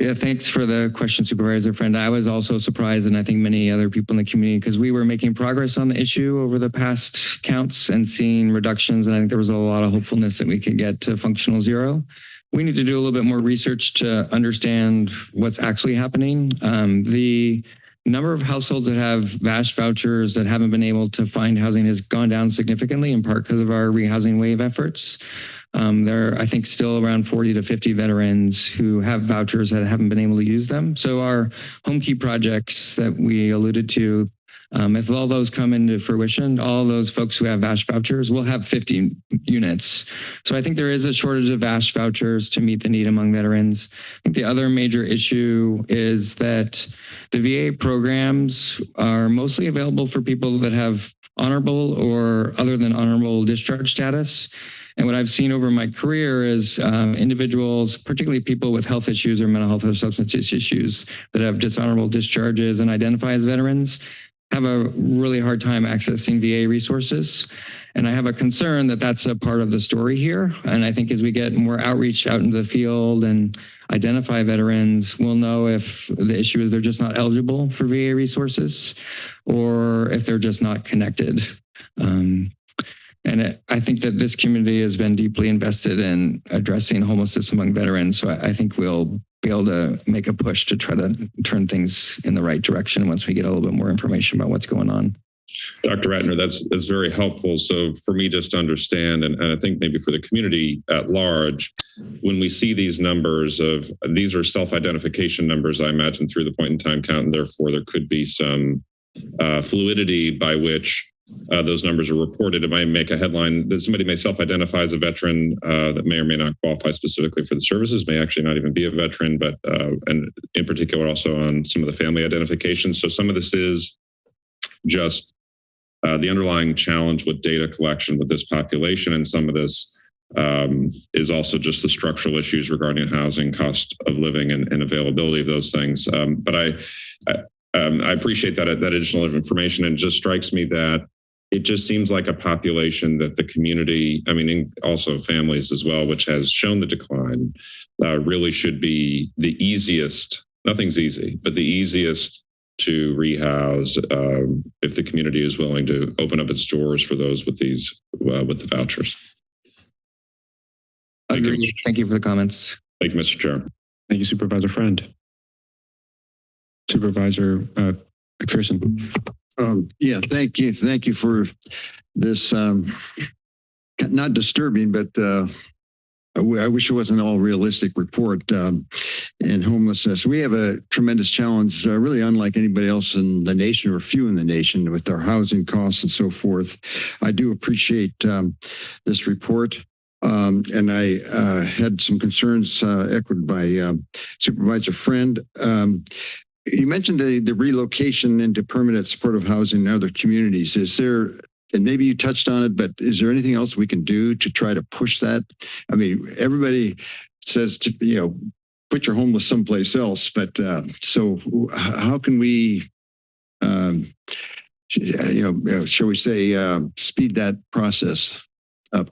Yeah, thanks for the question, Supervisor Friend. I was also surprised, and I think many other people in the community, because we were making progress on the issue over the past counts and seeing reductions. And I think there was a lot of hopefulness that we could get to functional zero. We need to do a little bit more research to understand what's actually happening. Um, the number of households that have VASH vouchers that haven't been able to find housing has gone down significantly, in part because of our rehousing wave efforts. Um, there are, I think, still around 40 to 50 veterans who have vouchers that haven't been able to use them. So our home key projects that we alluded to, um, if all those come into fruition, all those folks who have VASH vouchers will have 50 units. So I think there is a shortage of VASH vouchers to meet the need among veterans. I think the other major issue is that the VA programs are mostly available for people that have honorable or other than honorable discharge status. And what I've seen over my career is um, individuals, particularly people with health issues or mental health or substance use issues that have dishonorable discharges and identify as veterans, have a really hard time accessing VA resources. And I have a concern that that's a part of the story here. And I think as we get more outreach out into the field and identify veterans, we'll know if the issue is they're just not eligible for VA resources or if they're just not connected. Um, and it, I think that this community has been deeply invested in addressing homelessness among veterans. So I, I think we'll be able to make a push to try to turn things in the right direction once we get a little bit more information about what's going on. Dr. Ratner, that's that's very helpful. So for me just to understand, and, and I think maybe for the community at large, when we see these numbers of these are self-identification numbers, I imagine through the point in time count, and therefore there could be some uh, fluidity by which uh, those numbers are reported. It might make a headline that somebody may self-identify as a veteran uh, that may or may not qualify specifically for the services, may actually not even be a veteran, but uh, and in particular also on some of the family identifications. So some of this is just uh, the underlying challenge with data collection with this population, and some of this um, is also just the structural issues regarding housing, cost of living, and, and availability of those things. Um, but I, I, um, I appreciate that that additional information, and it just strikes me that it just seems like a population that the community, I mean, also families as well, which has shown the decline, uh, really should be the easiest. Nothing's easy, but the easiest to rehouse um, if the community is willing to open up its doors for those with these uh, with the vouchers. Thank you. Thank you for the comments. Thank you, Mr. Chair. Thank you, Supervisor Friend. Supervisor uh, McPherson. Um, yeah, thank you. Thank you for this, um, not disturbing, but uh, I wish it wasn't all realistic report um, and homelessness. We have a tremendous challenge, uh, really unlike anybody else in the nation or few in the nation with our housing costs and so forth. I do appreciate um, this report. Um, and I uh, had some concerns uh, echoed by um, Supervisor Friend. You mentioned the, the relocation into permanent supportive housing in other communities. Is there, and maybe you touched on it, but is there anything else we can do to try to push that? I mean, everybody says to, you know, put your homeless someplace else, but uh, so how can we, um, you know, shall we say, uh, speed that process up?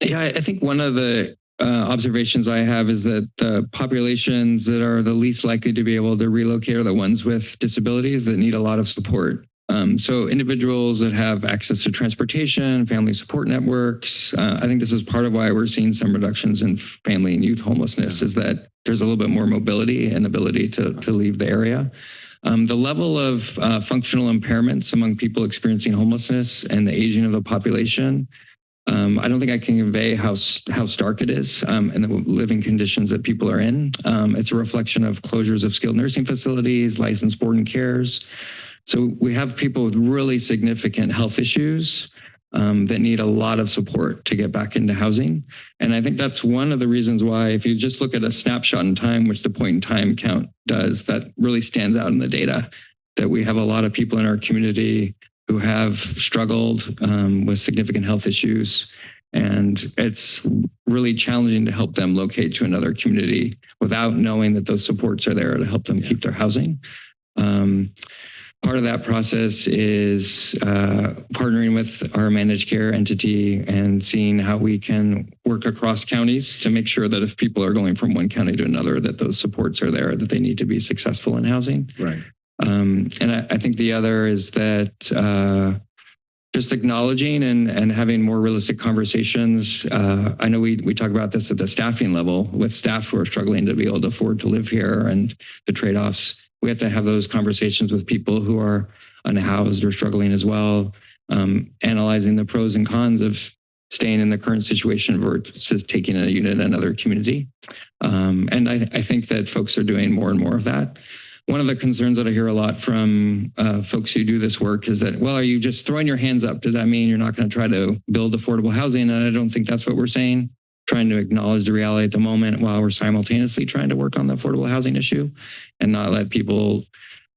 Yeah, I think one of the uh, observations I have is that the populations that are the least likely to be able to relocate are the ones with disabilities that need a lot of support. Um, so individuals that have access to transportation, family support networks, uh, I think this is part of why we're seeing some reductions in family and youth homelessness is that there's a little bit more mobility and ability to, to leave the area. Um, the level of uh, functional impairments among people experiencing homelessness and the aging of the population um, I don't think I can convey how how stark it is um, and the living conditions that people are in. Um, it's a reflection of closures of skilled nursing facilities, licensed board and cares. So we have people with really significant health issues um, that need a lot of support to get back into housing. And I think that's one of the reasons why, if you just look at a snapshot in time, which the point in time count does, that really stands out in the data that we have a lot of people in our community who have struggled um, with significant health issues. And it's really challenging to help them locate to another community without knowing that those supports are there to help them keep their housing. Um, part of that process is uh, partnering with our managed care entity and seeing how we can work across counties to make sure that if people are going from one county to another, that those supports are there, that they need to be successful in housing. Right. Um, and I, I think the other is that uh, just acknowledging and, and having more realistic conversations. Uh, I know we, we talk about this at the staffing level with staff who are struggling to be able to afford to live here and the trade-offs. We have to have those conversations with people who are unhoused or struggling as well, um, analyzing the pros and cons of staying in the current situation versus taking a unit in another community. Um, and I, I think that folks are doing more and more of that one of the concerns that I hear a lot from uh, folks who do this work is that, well, are you just throwing your hands up? Does that mean you're not going to try to build affordable housing? And I don't think that's what we're saying. Trying to acknowledge the reality at the moment while we're simultaneously trying to work on the affordable housing issue and not let people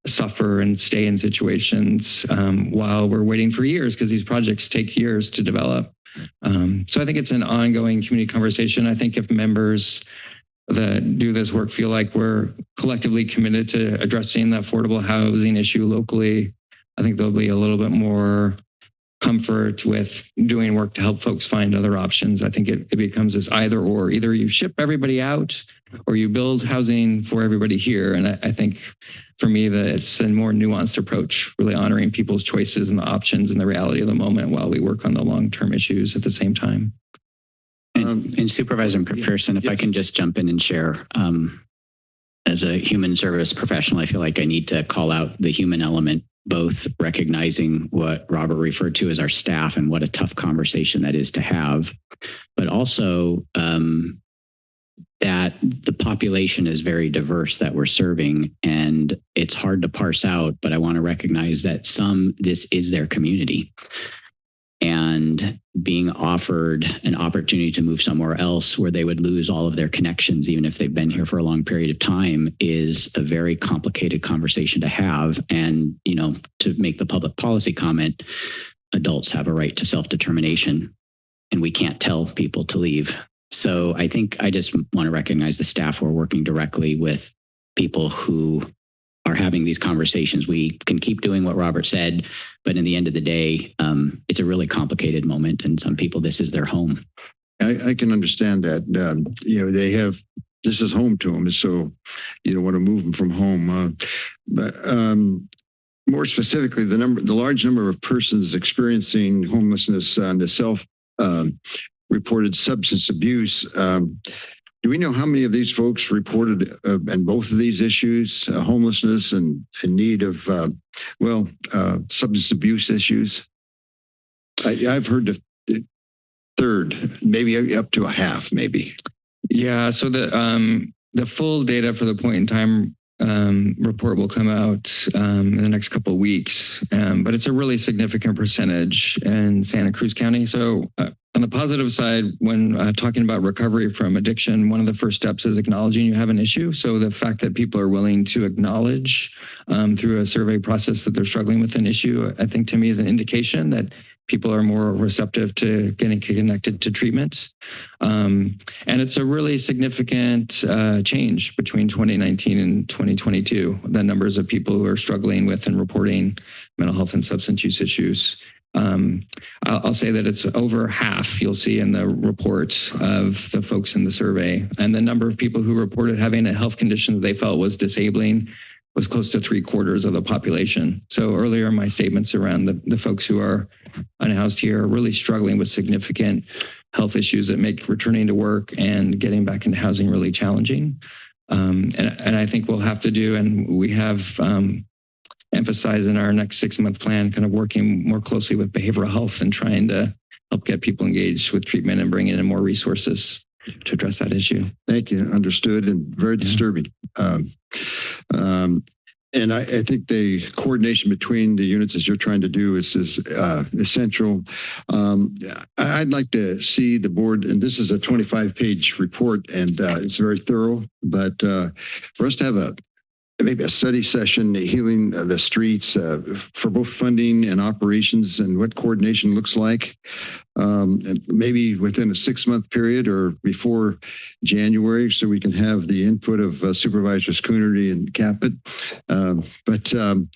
suffer and stay in situations um, while we're waiting for years because these projects take years to develop. Um, so I think it's an ongoing community conversation. I think if members that do this work feel like we're collectively committed to addressing the affordable housing issue locally. I think there'll be a little bit more comfort with doing work to help folks find other options. I think it, it becomes this either or. Either you ship everybody out or you build housing for everybody here. And I, I think for me that it's a more nuanced approach, really honoring people's choices and the options and the reality of the moment while we work on the long-term issues at the same time. And, and Supervisor McPherson, if I can just jump in and share, um, as a human service professional, I feel like I need to call out the human element, both recognizing what Robert referred to as our staff and what a tough conversation that is to have, but also um, that the population is very diverse that we're serving and it's hard to parse out, but I want to recognize that some, this is their community and being offered an opportunity to move somewhere else where they would lose all of their connections, even if they've been here for a long period of time, is a very complicated conversation to have. And, you know, to make the public policy comment, adults have a right to self-determination and we can't tell people to leave. So I think I just want to recognize the staff who are working directly with people who are having these conversations. We can keep doing what Robert said, but in the end of the day, um, it's a really complicated moment. And some people, this is their home. I, I can understand that. Um, you know, they have this is home to them, so you don't want to move them from home. Uh, but um, more specifically, the number, the large number of persons experiencing homelessness and the self um, reported substance abuse. Do we know how many of these folks reported uh, and both of these issues, uh, homelessness and in need of, uh, well, uh, substance abuse issues? I, I've heard the, the third, maybe up to a half, maybe. Yeah, so the um, the full data for the point in time um, report will come out um, in the next couple of weeks, um, but it's a really significant percentage in Santa Cruz County. So uh, on the positive side, when uh, talking about recovery from addiction, one of the first steps is acknowledging you have an issue. So the fact that people are willing to acknowledge um, through a survey process that they're struggling with an issue, I think to me is an indication that people are more receptive to getting connected to treatment. Um, and it's a really significant uh, change between 2019 and 2022, the numbers of people who are struggling with and reporting mental health and substance use issues. Um, I'll, say that it's over half you'll see in the report of the folks in the survey. And the number of people who reported having a health condition that they felt was disabling was close to three quarters of the population. So earlier my statements around the, the folks who are unhoused here are really struggling with significant health issues that make returning to work and getting back into housing really challenging. Um, and, and I think we'll have to do, and we have um, emphasized in our next six month plan, kind of working more closely with behavioral health and trying to help get people engaged with treatment and bringing in more resources to address that issue. Thank you. Understood and very disturbing. Um, um, and I, I think the coordination between the units as you're trying to do is, is uh, essential. Um, I- I'd like to see the board, and this is a 25 page report and uh, it's very thorough, but uh, for us to have a maybe a study session, healing the streets uh, for both funding and operations and what coordination looks like. Um, and maybe within a six month period or before January, so we can have the input of uh, Supervisors Coonerty and Caput. Um, but um,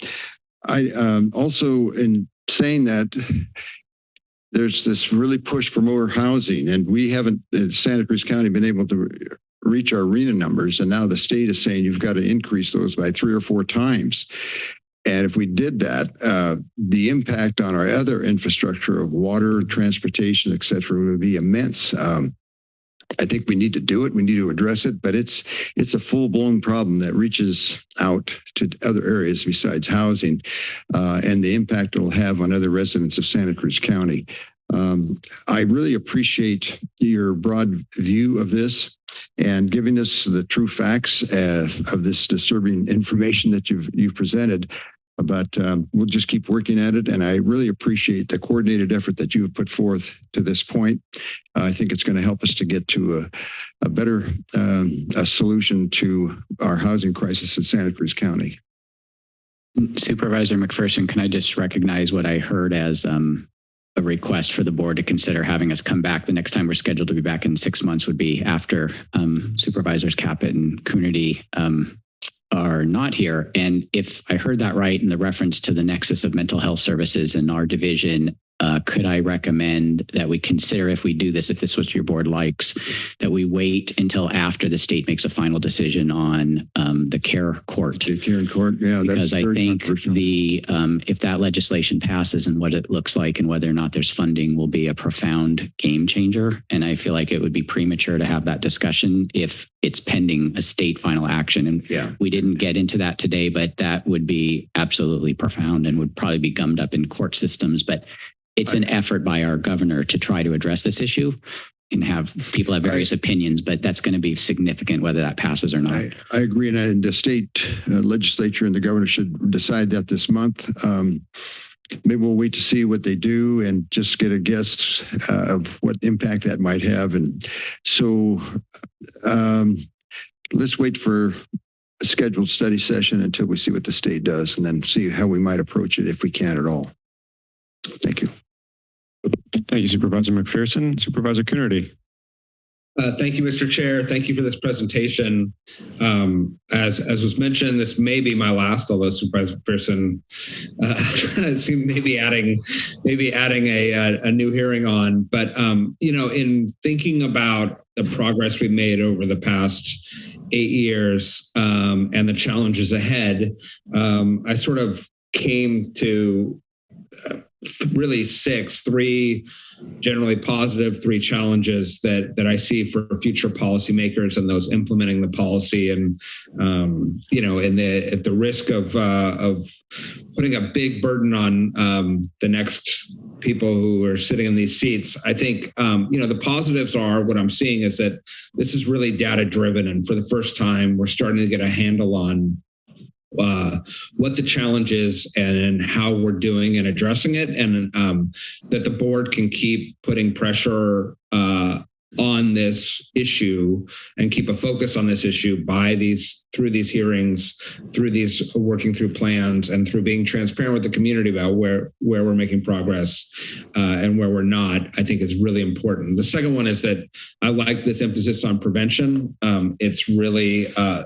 I um, also, in saying that, there's this really push for more housing, and we haven't, Santa Cruz County, been able to reach our RHNA numbers. And now the state is saying you've got to increase those by three or four times. And if we did that, uh, the impact on our other infrastructure of water, transportation, et cetera, would be immense. Um, I think we need to do it. We need to address it, but it's it's a full blown problem that reaches out to other areas besides housing, uh, and the impact it'll have on other residents of Santa Cruz County. Um, I really appreciate your broad view of this and giving us the true facts uh, of this disturbing information that you've you've presented. But um, we'll just keep working at it, and I really appreciate the coordinated effort that you have put forth to this point. Uh, I think it's going to help us to get to a, a better um, a solution to our housing crisis in Santa Cruz County. Supervisor McPherson, can I just recognize what I heard as um, a request for the board to consider having us come back the next time we're scheduled to be back in six months would be after um, Supervisors Caput and Coonerty um, are not here. And if I heard that right in the reference to the nexus of mental health services in our division, uh, could I recommend that we consider if we do this, if this is what your board likes, that we wait until after the state makes a final decision on um, the care court? The care court, yeah, because I think the um, if that legislation passes and what it looks like and whether or not there's funding will be a profound game changer. And I feel like it would be premature to have that discussion if it's pending a state final action. And Yeah. we didn't get into that today, but that would be absolutely profound and would probably be gummed up in court systems. But it's an effort by our governor to try to address this issue. Can have people have various opinions, but that's going to be significant whether that passes or not. I, I agree, and, and the state uh, legislature and the governor should decide that this month. Um, maybe we'll wait to see what they do and just get a guess uh, of what impact that might have. And so, um, let's wait for a scheduled study session until we see what the state does, and then see how we might approach it if we can at all. Thank you. Thank you, Supervisor McPherson. Supervisor Coonerty. Uh, thank you, Mr. Chair. Thank you for this presentation. Um, as as was mentioned, this may be my last, although Supervisor Pearson uh, maybe adding maybe adding a, a, a new hearing on. But um, you know, in thinking about the progress we've made over the past eight years um, and the challenges ahead, um, I sort of came to uh, really six, three generally positive, three challenges that that I see for future policymakers and those implementing the policy, and um, you know, and the at the risk of uh, of putting a big burden on um, the next people who are sitting in these seats. I think um, you know the positives are what I'm seeing is that this is really data driven, and for the first time, we're starting to get a handle on uh, what the challenge is and how we're doing and addressing it, and um, that the board can keep putting pressure uh, on this issue and keep a focus on this issue by these through these hearings, through these working through plans, and through being transparent with the community about where where we're making progress uh, and where we're not. I think is really important. The second one is that I like this emphasis on prevention. Um, it's really uh,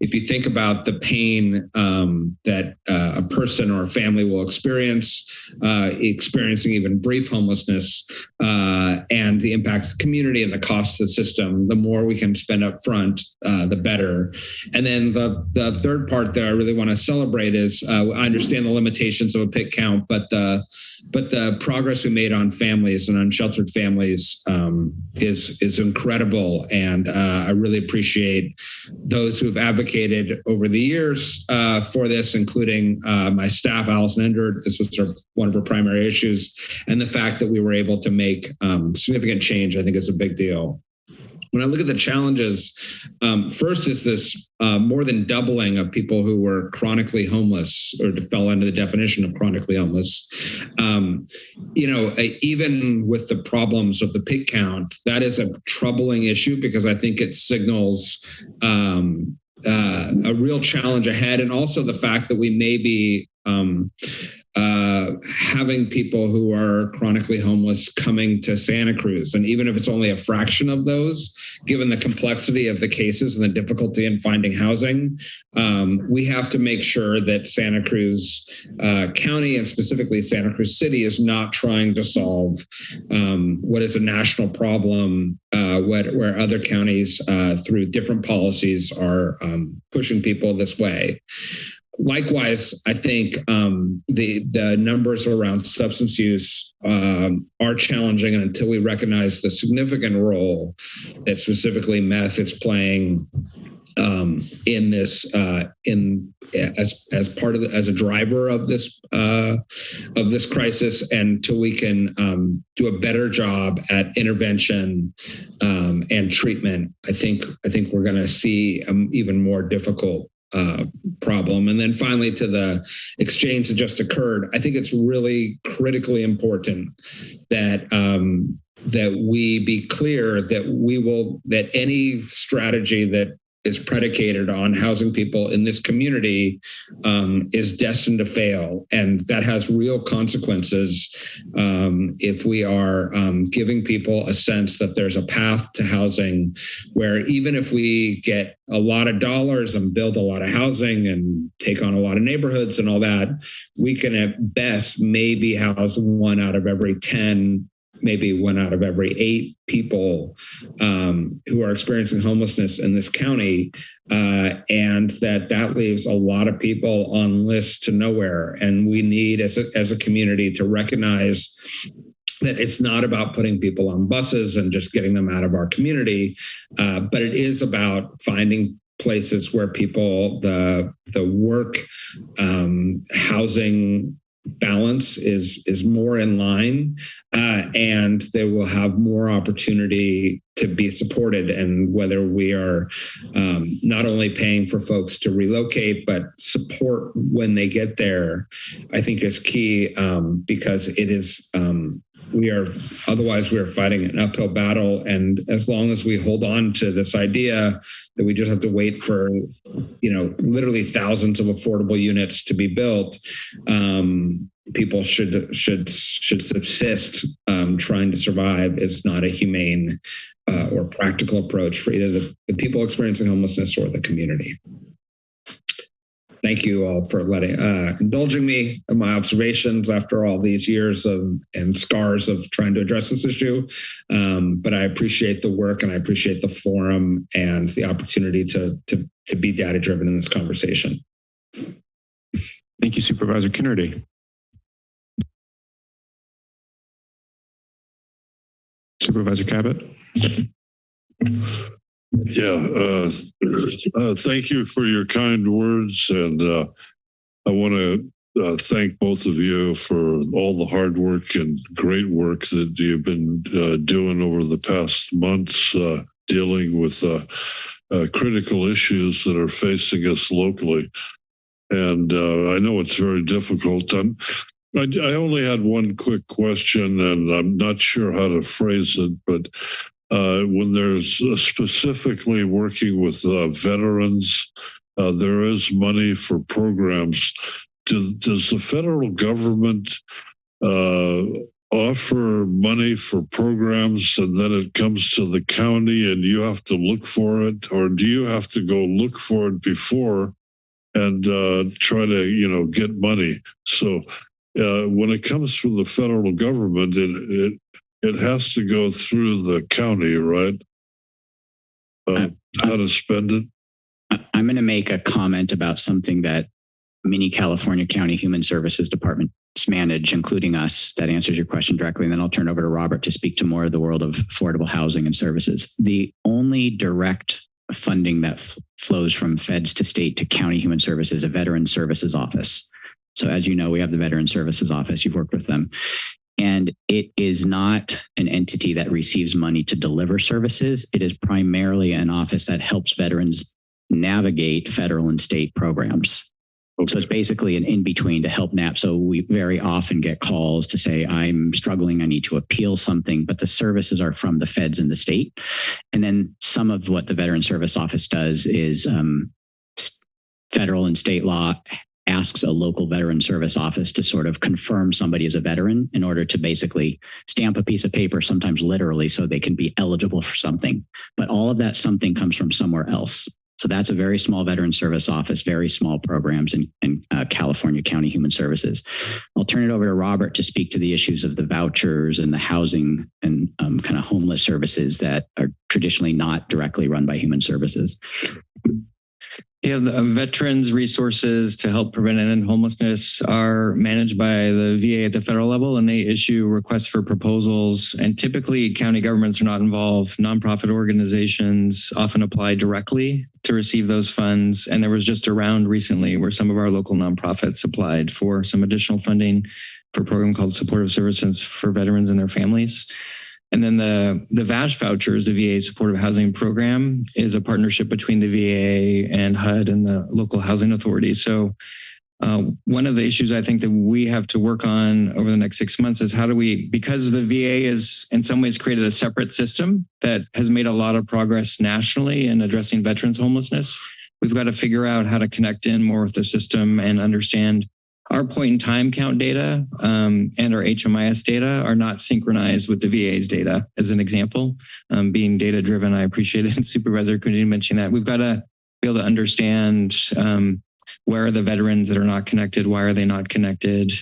if you think about the pain um, that uh, a person or a family will experience, uh, experiencing even brief homelessness, uh, and the impacts of the community and the costs of the system, the more we can spend up front, uh, the better. And then the, the third part that I really want to celebrate is uh, I understand the limitations of a pit count, but the but the progress we made on families and unsheltered families um, is is incredible, and uh, I really appreciate those who have advocated over the years uh, for this, including uh, my staff, Allison Endert. This was her, one of her primary issues, and the fact that we were able to make um, significant change, I think, is a big deal. When I look at the challenges, um, first is this uh, more than doubling of people who were chronically homeless or fell under the definition of chronically homeless. Um, you know, even with the problems of the pit count, that is a troubling issue because I think it signals um, uh, a real challenge ahead, and also the fact that we may be um, uh, having people who are chronically homeless coming to Santa Cruz. And even if it's only a fraction of those, given the complexity of the cases and the difficulty in finding housing, um, we have to make sure that Santa Cruz uh, County and specifically Santa Cruz City is not trying to solve um, what is a national problem uh, where other counties uh, through different policies are um, pushing people this way likewise, I think um, the the numbers around substance use um, are challenging, and until we recognize the significant role that specifically meth is playing um, in this uh, in as as part of the, as a driver of this uh, of this crisis, and until we can um, do a better job at intervention um, and treatment, I think I think we're going to see an even more difficult uh, problem. And then finally, to the exchange that just occurred, I think it's really critically important that um, that we be clear that we will that any strategy that is predicated on housing people in this community um, is destined to fail. And that has real consequences um, if we are um, giving people a sense that there's a path to housing where even if we get a lot of dollars and build a lot of housing and take on a lot of neighborhoods and all that, we can at best maybe house one out of every 10 maybe one out of every eight people um, who are experiencing homelessness in this county, uh, and that that leaves a lot of people on lists to nowhere. And we need, as a, as a community, to recognize that it's not about putting people on buses and just getting them out of our community, uh, but it is about finding places where people the the work um, housing balance is is more in line uh, and they will have more opportunity to be supported. And whether we are um, not only paying for folks to relocate but support when they get there i think is key um, because it is um, we are otherwise we are fighting an uphill battle. And as long as we hold on to this idea that we just have to wait for you know literally thousands of affordable units to be built um, people should should should subsist um, trying to survive is not a humane uh, or practical approach for either the, the people experiencing homelessness or the community thank you all for letting uh, indulging me in my observations after all these years of and scars of trying to address this issue. Um, but I appreciate the work and I appreciate the forum and the opportunity to to to be data driven in this conversation. Thank you, Supervisor Coonerty. Supervisor Caput. Yeah, uh, uh, thank you for your kind words. And uh, I want to uh, thank both of you for all the hard work and great work that you've been uh, doing over the past months, uh, dealing with critical issues that are facing us locally. And I know it's very difficult. i I, I only had one quick question, and I'm not sure how to phrase it, but uh, when there's uh, specifically working with uh, veterans, uh, there is money for programs. Does, does the federal government uh, offer money for programs and then it comes to the county and you have to look for it? Or do you have to go look for it before and uh, try to, you know, get money? So when it comes from the federal government, it, it it has to go through the county, right? Uh, how to spend it? I'm going to make a comment about something that many California County Human Services Departments manage, including us. That answers your question directly. And then I'll turn over to Robert to speak to more of the world of affordable housing and services. The only direct funding that flows from feds to state to county human services, a veteran services office. So as you know, we have the Veteran Services Office. You've worked with them And it is not an entity that receives money to deliver services. It is primarily an office that helps veterans navigate federal and state programs. So it's basically an in-between to help NAP. So we very often get calls to say, I'm struggling, I need to appeal something, but the services are from the feds and the state. And then some of what the Veteran Service Office does is um, federal and state law asks a local veteran service office to sort of confirm somebody is a veteran in order to basically stamp a piece of paper, sometimes literally, so they can be eligible for something. But all of that something comes from somewhere else. So that's a very small veteran service office, very small programs in, in uh, California County Human Services. I'll turn it over to Robert to speak to the issues of the vouchers and the housing and um, kind of homeless services that are traditionally not directly run by Human Services. Yeah, the uh, veterans resources to help prevent and end homelessness are managed by the VA at the federal level and they issue requests for proposals and typically county governments are not involved. Nonprofit organizations often apply directly to receive those funds. And there was just a round recently where some of our local nonprofits applied for some additional funding for a program called Supportive Services for Veterans and Their Families. And then the, the VASH vouchers, the VA Supportive Housing Program, is a partnership between the VA and HUD and the local housing authority. So uh, one of the issues I think that we have to work on over the next six months is how do we, because the VA is in some ways created a separate system that has made a lot of progress nationally in addressing veterans homelessness, we've got to figure out how to connect in more with the system and understand our point in time count data um, and our HMIS data are not synchronized with the VA's data, as an example. Um, being data driven, I appreciate it. Supervisor Cooney mentioned that. We've got to be able to understand um, where are the veterans that are not connected, why are they not connected,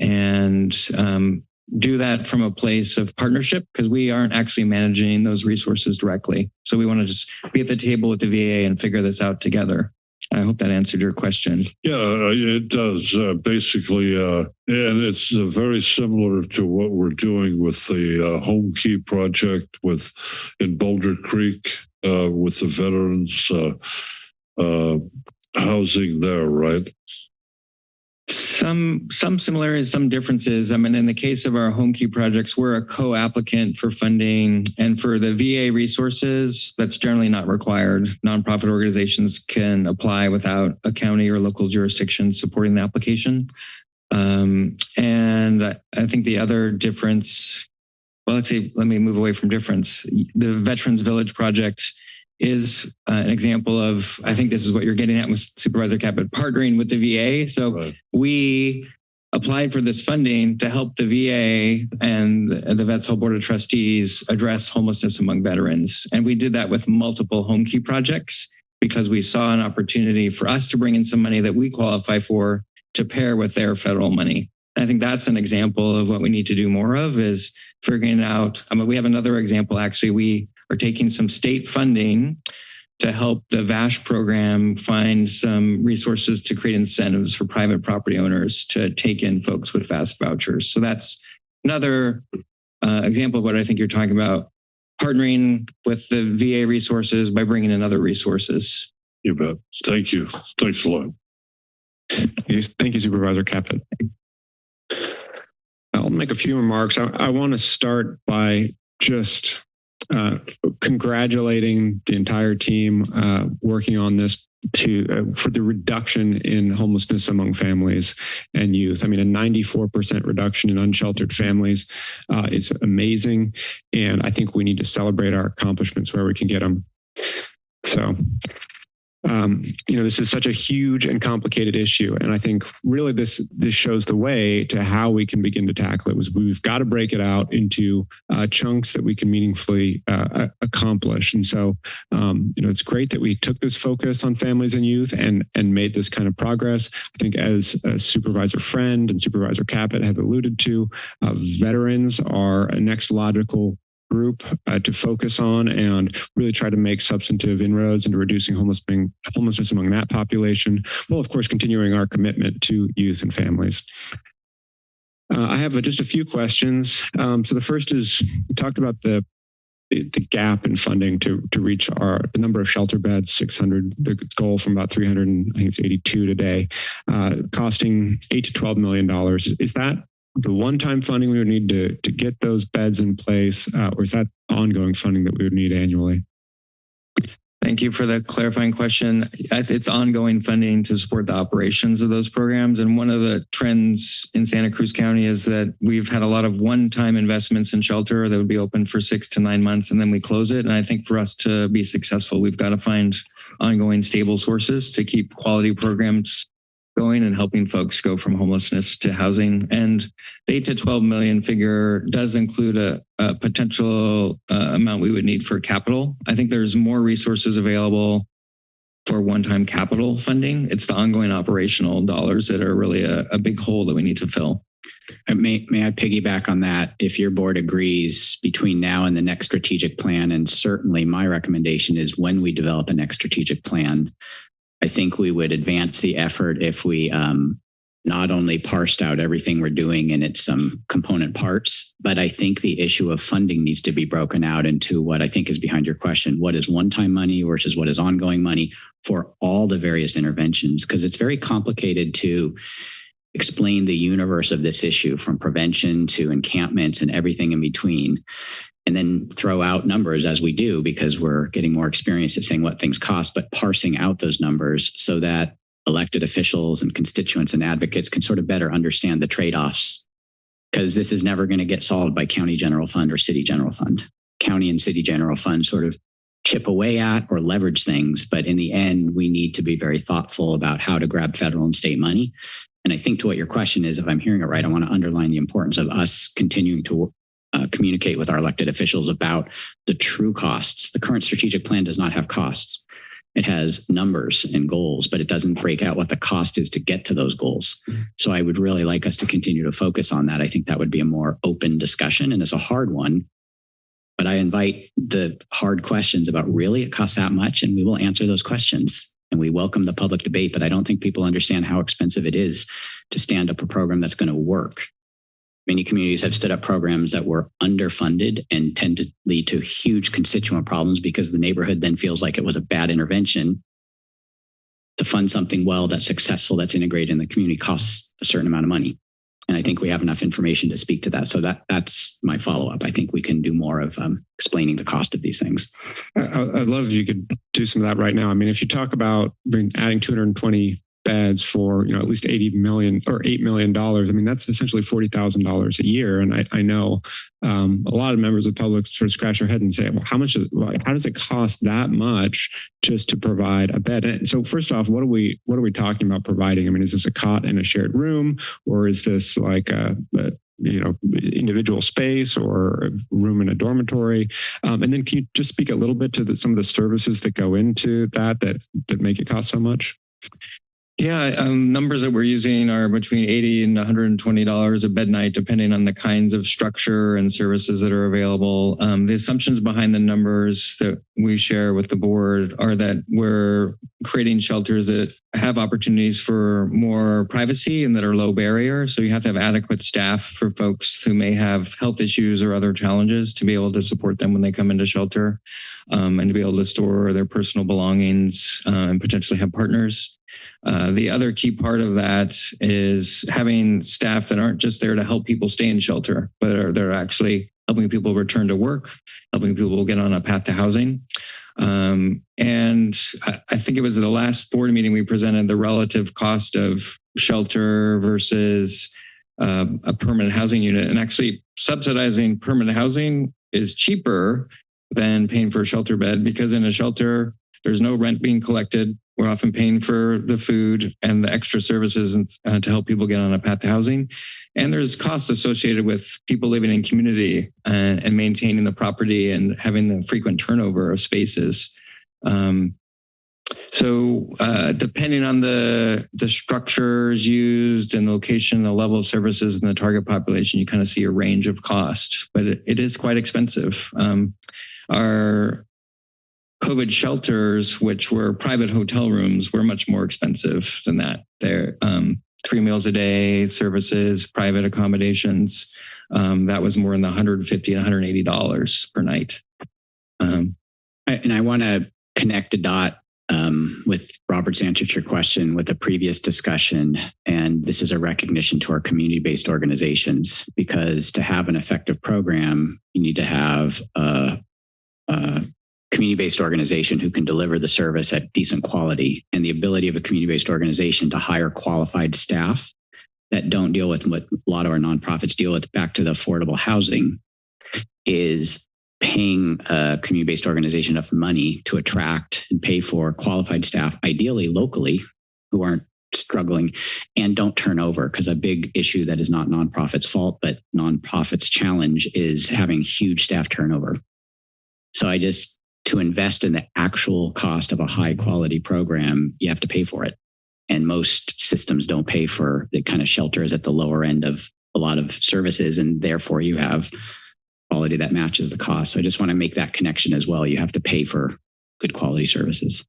and um, do that from a place of partnership because we aren't actually managing those resources directly. So we want to just be at the table with the VA and figure this out together. I hope that answered your question. Yeah, uh, it does. Uh, basically, uh, and it's uh, very similar to what we're doing with the uh, Homekey project with in Boulder Creek uh, with the veterans housing there, right? Some some similarities, some differences. I mean, in the case of our Homekey projects, we're a co-applicant for funding and for the VA resources, that's generally not required. Nonprofit organizations can apply without a county or local jurisdiction supporting the application. Um, and I think the other difference, well, actually, let me move away from difference. The Veterans Village project is uh, an example of, I think this is what you're getting at with Supervisor Caput, partnering with the VA. So right. we applied for this funding to help the VA and the Vets Hall Board of Trustees address homelessness among veterans. And we did that with multiple Homekey projects because we saw an opportunity for us to bring in some money that we qualify for to pair with their federal money. And I think that's an example of what we need to do more of is figuring out, I mean, we have another example, actually, we are taking some state funding to help the VASH program find some resources to create incentives for private property owners to take in folks with VASH vouchers. So that's another uh, example of what I think you're talking about, partnering with the VA resources by bringing in other resources. You bet. Thank you. Thanks a lot. Thank you, Supervisor Caput. I'll make a few remarks. I, I want to start by just uh, congratulating the entire team uh, working on this to uh, for the reduction in homelessness among families and youth. I mean, a 94% reduction in unsheltered families uh, is amazing. And I think we need to celebrate our accomplishments where we can get them. So um, you know, this is such a huge and complicated issue. And I think really this this shows the way to how we can begin to tackle it was we've got to break it out into uh, chunks that we can meaningfully uh, accomplish. And so, um, you know, it's great that we took this focus on families and youth and and made this kind of progress. I think as Supervisor Friend and Supervisor Caput have alluded to, uh, veterans are a next logical group uh, to focus on and really try to make substantive inroads into reducing homelessness among that population, while of course continuing our commitment to youth and families. Uh, I have just a few questions. Um, so the first is, we talked about the the gap in funding to to reach our the number of shelter beds 600 the goal from about 300 and I think it's 82 today uh, costing 8 to 12 million dollars is that the one-time funding we would need to to get those beds in place, uh, or is that ongoing funding that we would need annually? Thank you for the clarifying question. It's ongoing funding to support the operations of those programs. And one of the trends in Santa Cruz County is that we've had a lot of one-time investments in shelter that would be open for six to nine months and then we close it. And I think for us to be successful, we've got to find ongoing stable sources to keep quality programs going and helping folks go from homelessness to housing. And the eight to 12 million figure does include a, a potential uh, amount we would need for capital. I think there's more resources available for one-time capital funding. It's the ongoing operational dollars that are really a, a big hole that we need to fill. May, may I piggyback on that? If your board agrees between now and the next strategic plan, and certainly my recommendation is when we develop a next strategic plan, I think we would advance the effort if we um, not only parsed out everything we're doing in its um, component parts, but I think the issue of funding needs to be broken out into what I think is behind your question. What is one-time money versus what is ongoing money for all the various interventions? Because it's very complicated to explain the universe of this issue from prevention to encampments and everything in between and then throw out numbers as we do because we're getting more experience at saying what things cost, but parsing out those numbers so that elected officials and constituents and advocates can sort of better understand the trade-offs because this is never going to get solved by county general fund or city general fund. County and city general fund sort of chip away at or leverage things, but in the end, we need to be very thoughtful about how to grab federal and state money. And I think to what your question is, if I'm hearing it right, I want to underline the importance of us continuing to uh, communicate with our elected officials about the true costs. The current strategic plan does not have costs. It has numbers and goals, but it doesn't break out what the cost is to get to those goals. So I would really like us to continue to focus on that. I think that would be a more open discussion and it's a hard one. But I invite the hard questions about really it costs that much and we will answer those questions. And we welcome the public debate, but I don't think people understand how expensive it is to stand up a program that's going to work Many communities have stood up programs that were underfunded and tend to lead to huge constituent problems because the neighborhood then feels like it was a bad intervention. To fund something well that's successful, that's integrated in the community costs a certain amount of money. And I think we have enough information to speak to that. So that that's my follow up. I think we can do more of um, explaining the cost of these things. I, I'd love if you could do some of that right now. I mean, if you talk about adding 220 beds for you know at least 80 million or 8 million dollars. I mean that's essentially $40,000 a year. And I, I know um, a lot of members of public sort of scratch their head and say well how much is, how does it cost that much just to provide a bed? And so first off what are we what are we talking about providing? I mean is this a cot in a shared room or is this like a, a you know individual space or room in a dormitory? Um, and then can you just speak a little bit to the, some of the services that go into that that that make it cost so much yeah, um, numbers that we're using are between 80 and $120 a bed night, depending on the kinds of structure and services that are available. Um, the assumptions behind the numbers that we share with the board are that we're creating shelters that have opportunities for more privacy and that are low barrier. So you have to have adequate staff for folks who may have health issues or other challenges to be able to support them when they come into shelter um, and to be able to store their personal belongings uh, and potentially have partners. Uh, the other key part of that is having staff that aren't just there to help people stay in shelter, but are they're actually helping people return to work, helping people get on a path to housing. Um, and I, I think it was the last board meeting we presented the relative cost of shelter versus uh, a permanent housing unit. And actually subsidizing permanent housing is cheaper than paying for a shelter bed because in a shelter, there's no rent being collected. We're often paying for the food and the extra services and, uh, to help people get on a path to housing. And there's costs associated with people living in community and, uh, and maintaining the property and having the frequent turnover of spaces. Um, so uh, depending on the, the structures used and the location, the level of services and the target population, you kind of see a range of cost, but it, it is quite expensive. Um, our COVID shelters, which were private hotel rooms, were much more expensive than that. They're um, three meals a day, services, private accommodations. Um, that was more in the 150 and 180 dollars per night. Um, and I want to connect a dot um, with Robert's answer to your question with a previous discussion, and this is a recognition to our community-based organizations because to have an effective program, you need to have a, a community-based organization who can deliver the service at decent quality and the ability of a community-based organization to hire qualified staff that don't deal with what a lot of our nonprofits deal with back to the affordable housing is paying a community-based organization enough money to attract and pay for qualified staff, ideally locally, who aren't struggling and don't turn over. Because a big issue that is not nonprofits fault but nonprofits challenge is having huge staff turnover. So i just to invest in the actual cost of a high quality program you have to pay for it. And most systems don't pay for the kind of shelter is at the lower end of a lot of services and therefore you have quality that matches the cost. So i just want to make that connection as well. You have to pay for good quality services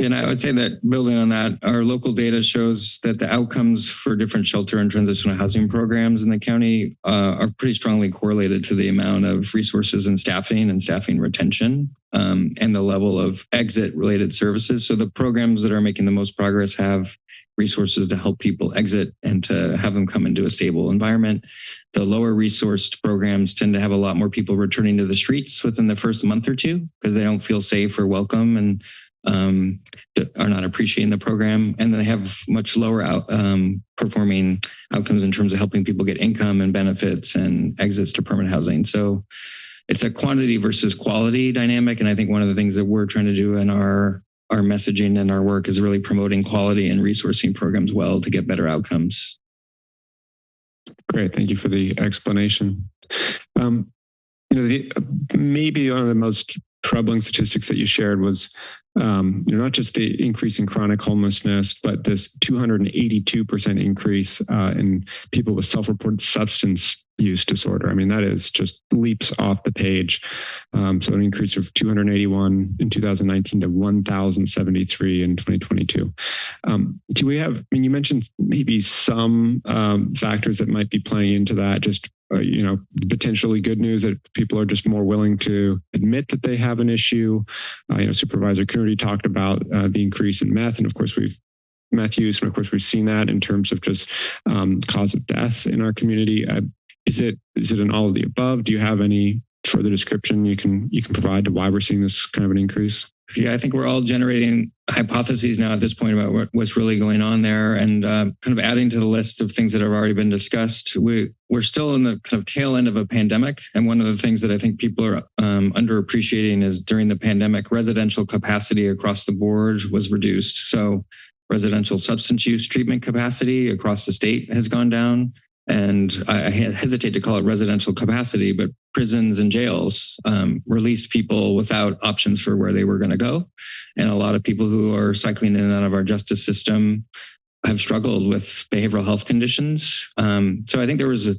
And I would say that building on that, our local data shows that the outcomes for different shelter and transitional housing programs in the county uh, are pretty strongly correlated to the amount of resources and staffing and staffing retention um, and the level of exit related services. So the programs that are making the most progress have resources to help people exit and to have them come into a stable environment. The lower resourced programs tend to have a lot more people returning to the streets within the first month or two because they don't feel safe or welcome and um, are not appreciating the program, and they have much lower out, um, performing outcomes in terms of helping people get income and benefits and exits to permanent housing. So it's a quantity versus quality dynamic, and I think one of the things that we're trying to do in our our messaging and our work is really promoting quality and resourcing programs well to get better outcomes. Great, thank you for the explanation. Um, you know, the, maybe one of the most troubling statistics that you shared was um, you know, not just the increase in chronic homelessness, but this 282% increase uh, in people with self-reported substance use disorder. I mean, that is just leaps off the page. Um, so an increase of 281 in 2019 to 1,073 in 2022. Um, do we have, I mean, you mentioned maybe some um, factors that might be playing into that, just uh, you know, potentially good news that people are just more willing to admit that they have an issue. Uh, you know, Supervisor Coonerty talked about uh, the increase in meth, and of course we've meth use, and of course we've seen that in terms of just um, cause of death in our community. Is it is it an all of the above? Do you have any further description you can you can provide to why we're seeing this kind of an increase? Yeah, I think we're all generating hypotheses now at this point about what, what's really going on there and uh, kind of adding to the list of things that have already been discussed. We, we're still in the kind of tail end of a pandemic. And one of the things that I think people are um, underappreciating is during the pandemic, residential capacity across the board was reduced. So residential substance use treatment capacity across the state has gone down and I hesitate to call it residential capacity, but prisons and jails um, released people without options for where they were going to go. And a lot of people who are cycling in and out of our justice system have struggled with behavioral health conditions. Um, so I think there was a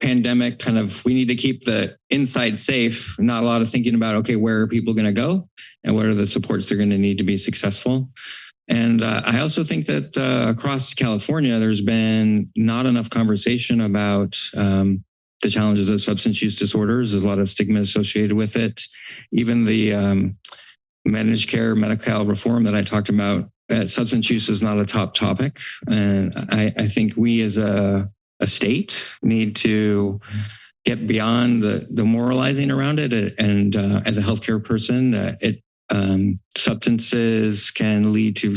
pandemic kind of, we need to keep the inside safe, not a lot of thinking about, okay, where are people going to go and what are the supports they're going to need to be successful. And uh, I also think that uh, across California, there's been not enough conversation about um, the challenges of substance use disorders. There's a lot of stigma associated with it. Even the um, managed care medical reform that I talked about, uh, substance use is not a top topic. And I, I think we as a, a state need to get beyond the, the moralizing around it. And uh, as a healthcare person, uh, it um, substances can lead to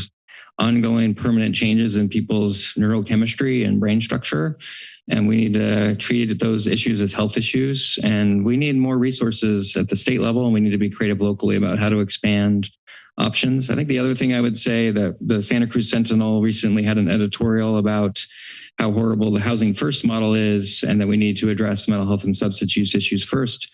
ongoing permanent changes in people's neurochemistry and brain structure. And we need to treat those issues as health issues. And we need more resources at the state level, and we need to be creative locally about how to expand options. I think the other thing I would say that the Santa Cruz Sentinel recently had an editorial about how horrible the housing first model is and that we need to address mental health and substance use issues first.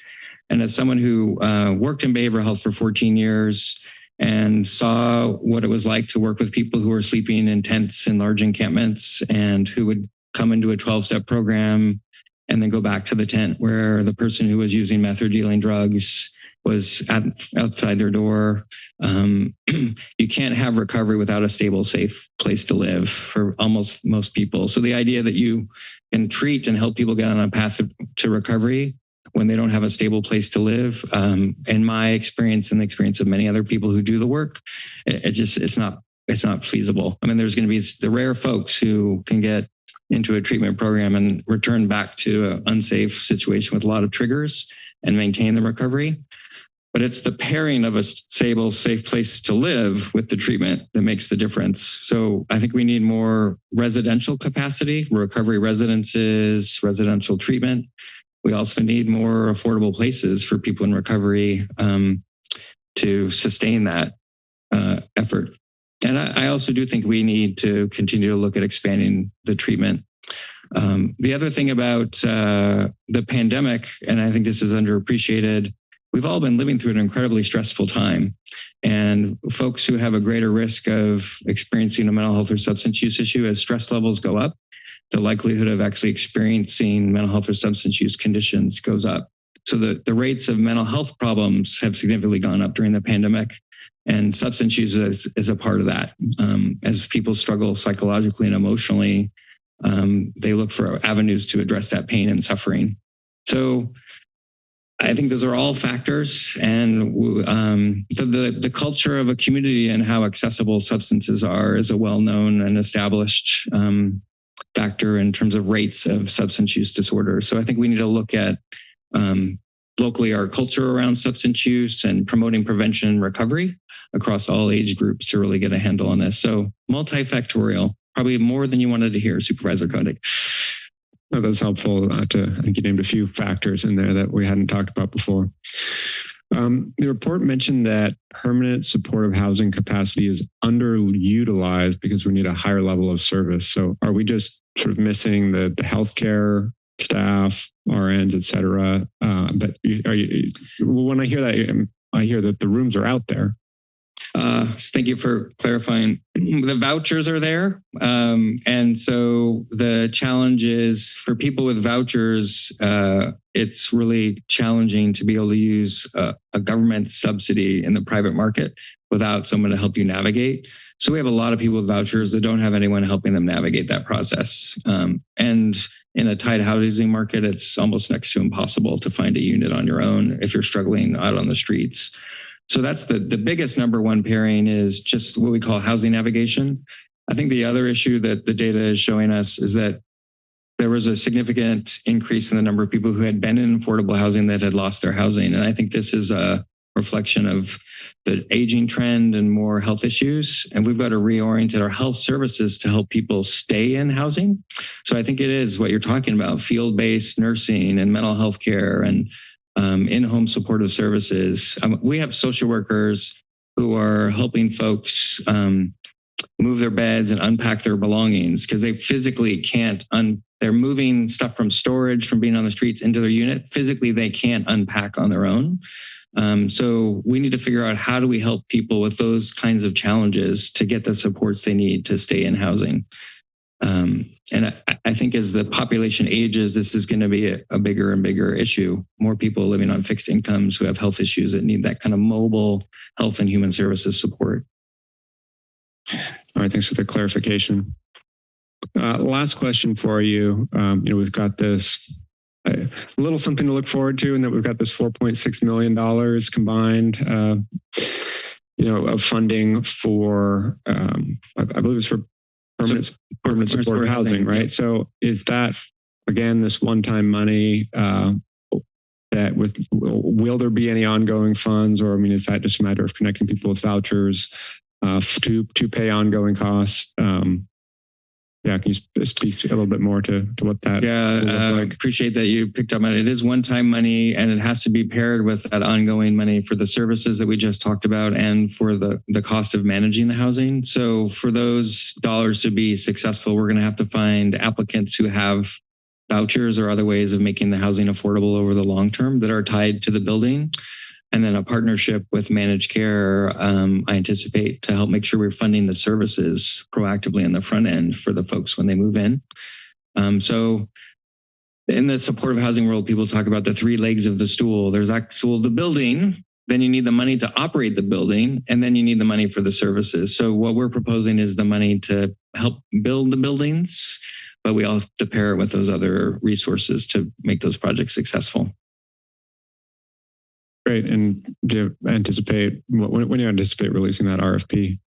And as someone who uh, worked in behavioral health for 14 years and saw what it was like to work with people who were sleeping in tents in large encampments and who would come into a 12 step program and then go back to the tent where the person who was using meth or dealing drugs was at, outside their door. Um, you can't have recovery without a stable, safe place to live for almost most people. So the idea that you can treat and help people get on a path to recovery when they don't have a stable place to live. Um, in my experience and the experience of many other people who do the work, it, it just it's not it's not feasible. I mean, there's going to be the rare folks who can get into a treatment program and return back to an unsafe situation with a lot of triggers and maintain the recovery. But it's the pairing of a stable, safe place to live with the treatment that makes the difference. So I think we need more residential capacity, recovery residences, residential treatment. We also need more affordable places for people in recovery um, to sustain that uh, effort. And I, I, also do think we need to continue to look at expanding the treatment. Um, the other thing about uh, the pandemic, and I think this is underappreciated, we've all been living through an incredibly stressful time. And folks who have a greater risk of experiencing a mental health or substance use issue as stress levels go up, the likelihood of actually experiencing mental health or substance use conditions goes up. So the, the rates of mental health problems have significantly gone up during the pandemic. And substance use is, is a part of that. Um, as people struggle psychologically and emotionally, um, they look for avenues to address that pain and suffering. So I think those are all factors, and um, the, the, culture of a community and how accessible substances are is a well-known and established um, factor in terms of rates of substance use disorder. So I think we need to look at um, locally our culture around substance use and promoting prevention and recovery across all age groups to really get a handle on this. So multifactorial, probably more than you wanted to hear, Supervisor Koenig. No, that's helpful uh, to, I think you named a few factors in there that we hadn't talked about before. Um, the report mentioned that permanent supportive housing capacity is underutilized because we need a higher level of service. So are we just sort of missing the, the healthcare staff, RNs, et cetera? Uh, but you, when I hear that, I hear that the rooms are out there. Uh, thank you for clarifying. The vouchers are there. Um, and so the challenge is for people with vouchers, uh, it's really challenging to be able to use a, a, government subsidy in the private market without someone to help you navigate. So we have a lot of people with vouchers that don't have anyone helping them navigate that process. Um, and in a tight housing market, it's almost next to impossible to find a unit on your own if you're struggling out on the streets. So that's the, the biggest number one pairing is just what we call housing navigation. I think the other issue that the data is showing us is that there was a significant increase in the number of people who had been in affordable housing that had lost their housing. And I think this is a reflection of the aging trend and more health issues. And we've got to reorient our health services to help people stay in housing. So I think it is what you're talking about, field-based nursing and mental health care and um, in-home supportive services. Um, we have social workers who are helping folks um, move their beds and unpack their belongings because they physically can't un they're moving stuff from storage from being on the streets into their unit. Physically they can't unpack on their own. Um, so we need to figure out how do we help people with those kinds of challenges to get the supports they need to stay in housing um, and I, I, think as the population ages, this is going to be a, a, bigger and bigger issue. More people living on fixed incomes who have health issues that need that kind of mobile health and human services support. All right, thanks for the clarification. Uh, last question for you. Um, you know, we've got this uh, a little something to look forward to, and that we've got this 4.6 million dollars combined. Uh, you know, of funding for, um, I, I believe it's for permanent, permanent support housing, housing, right? So is that, again, this one-time money uh, that with, will there be any ongoing funds or, I mean, is that just a matter of connecting people with vouchers uh, to, to pay ongoing costs? Um, yeah, can you speak a little bit more to, to what that yeah uh, like? appreciate that you picked up on it. It is one-time money and it has to be paired with that ongoing money for the services that we just talked about and for the, the cost of managing the housing. So for those dollars to be successful, we're going to have to find applicants who have vouchers or other ways of making the housing affordable over the long term that are tied to the building and then a partnership with managed care, um, I anticipate to help make sure we're funding the services proactively in the front end for the folks when they move in. Um, so in the supportive housing world, people talk about the three legs of the stool. There's actual the building, then you need the money to operate the building, and then you need the money for the services. So what we're proposing is the money to help build the buildings, but we all have to pair it with those other resources to make those projects successful. Great. And do you anticipate, when, when do you anticipate releasing that RFP?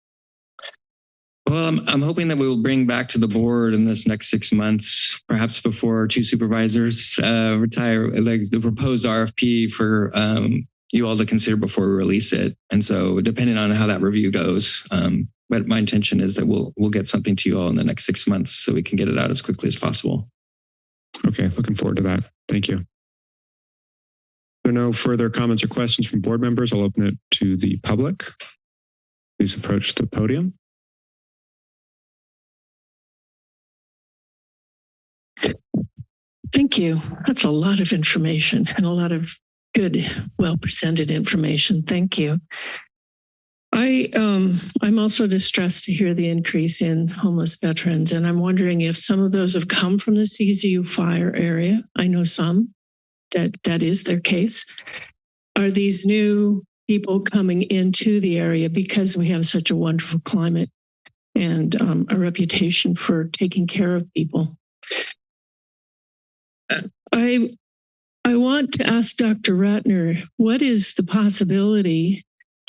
Well, I'm, I'm hoping that we will bring back to the board in this next six months, perhaps before our two supervisors uh, retire, like the proposed RFP for um, you all to consider before we release it. And so depending on how that review goes, um, but my intention is that we'll we'll get something to you all in the next six months so we can get it out as quickly as possible. Okay, looking forward to that. Thank you. There are no further comments or questions from board members. I'll open it to the public. Please approach the podium. Thank you. That's a lot of information and a lot of good, well presented information. Thank you. I um I'm also distressed to hear the increase in homeless veterans, and I'm wondering if some of those have come from the CZU fire area. I know some that that is their case. Are these new people coming into the area because we have such a wonderful climate and um, a reputation for taking care of people? I I want to ask Dr. Ratner, what is the possibility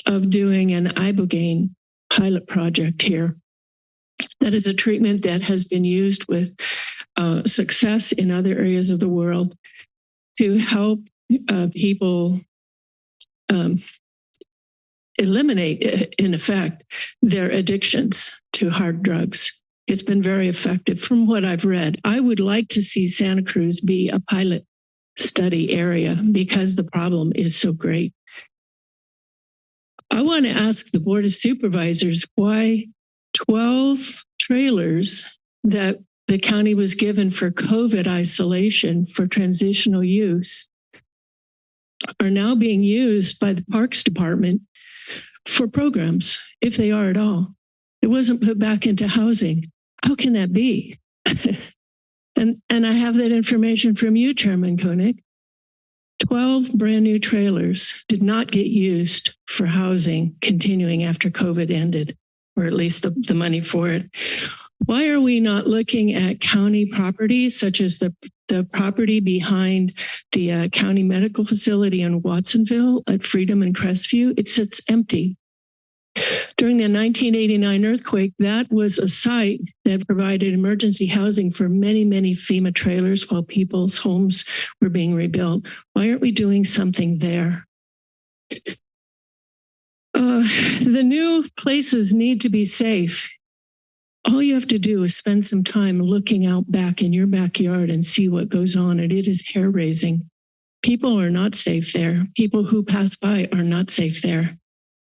of doing an ibogaine pilot project here? That is a treatment that has been used with uh, success in other areas of the world to help uh, people um, eliminate, in effect, their addictions to hard drugs. It's been very effective from what I've read. I would like to see Santa Cruz be a pilot study area because the problem is so great. I want to ask the Board of Supervisors why 12 trailers that the county was given for COVID isolation for transitional use are now being used by the Parks Department for programs, if they are at all. It wasn't put back into housing. How can that be? and, and I have that information from you, Chairman Koenig. 12 brand new trailers did not get used for housing continuing after COVID ended, or at least the, the money for it. Why are we not looking at county properties such as the, the property behind the uh, county medical facility in Watsonville at Freedom and Crestview? It sits empty. During the 1989 earthquake, that was a site that provided emergency housing for many, many FEMA trailers while people's homes were being rebuilt. Why aren't we doing something there? Uh, the new places need to be safe. All you have to do is spend some time looking out back in your backyard and see what goes on, and it is hair raising. People are not safe there. People who pass by are not safe there.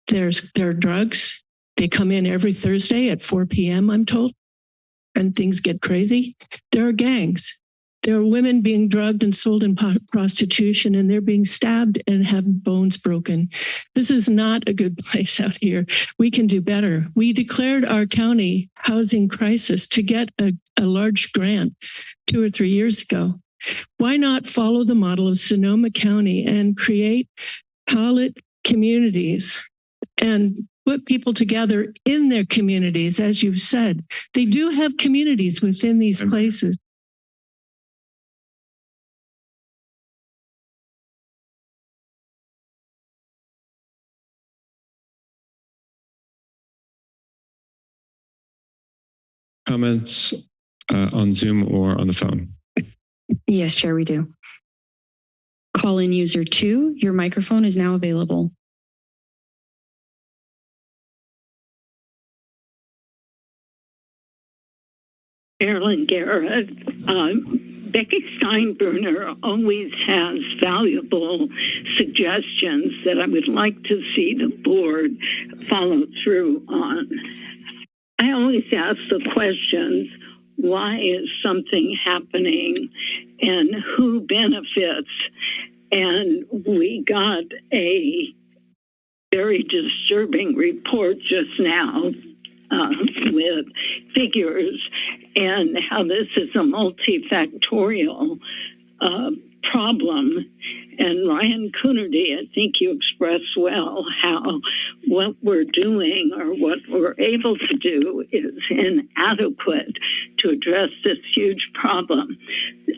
There's there are drugs. They come in every Thursday at 4 p.m., I'm told, and things get crazy. There are gangs. There are women being drugged and sold in prostitution, and they're being stabbed and have bones broken. This is not a good place out here. We can do better. We declared our county housing crisis to get a, a large grant two or three years ago. Why not follow the model of Sonoma County and create pilot communities and put people together in their communities, as you've said. They do have communities within these places. Comments uh, on Zoom or on the phone? Yes, Chair, we do. Call in user two, your microphone is now available. Carolyn Garrett. Uh, Becky Steinbruner always has valuable suggestions that I would like to see the board follow through on. I always ask the questions why is something happening and who benefits? And we got a very disturbing report just now uh, with figures and how this is a multifactorial uh, problem And Ryan Coonerty, I think you expressed well how what we're doing or what we're able to do is inadequate to address this huge problem.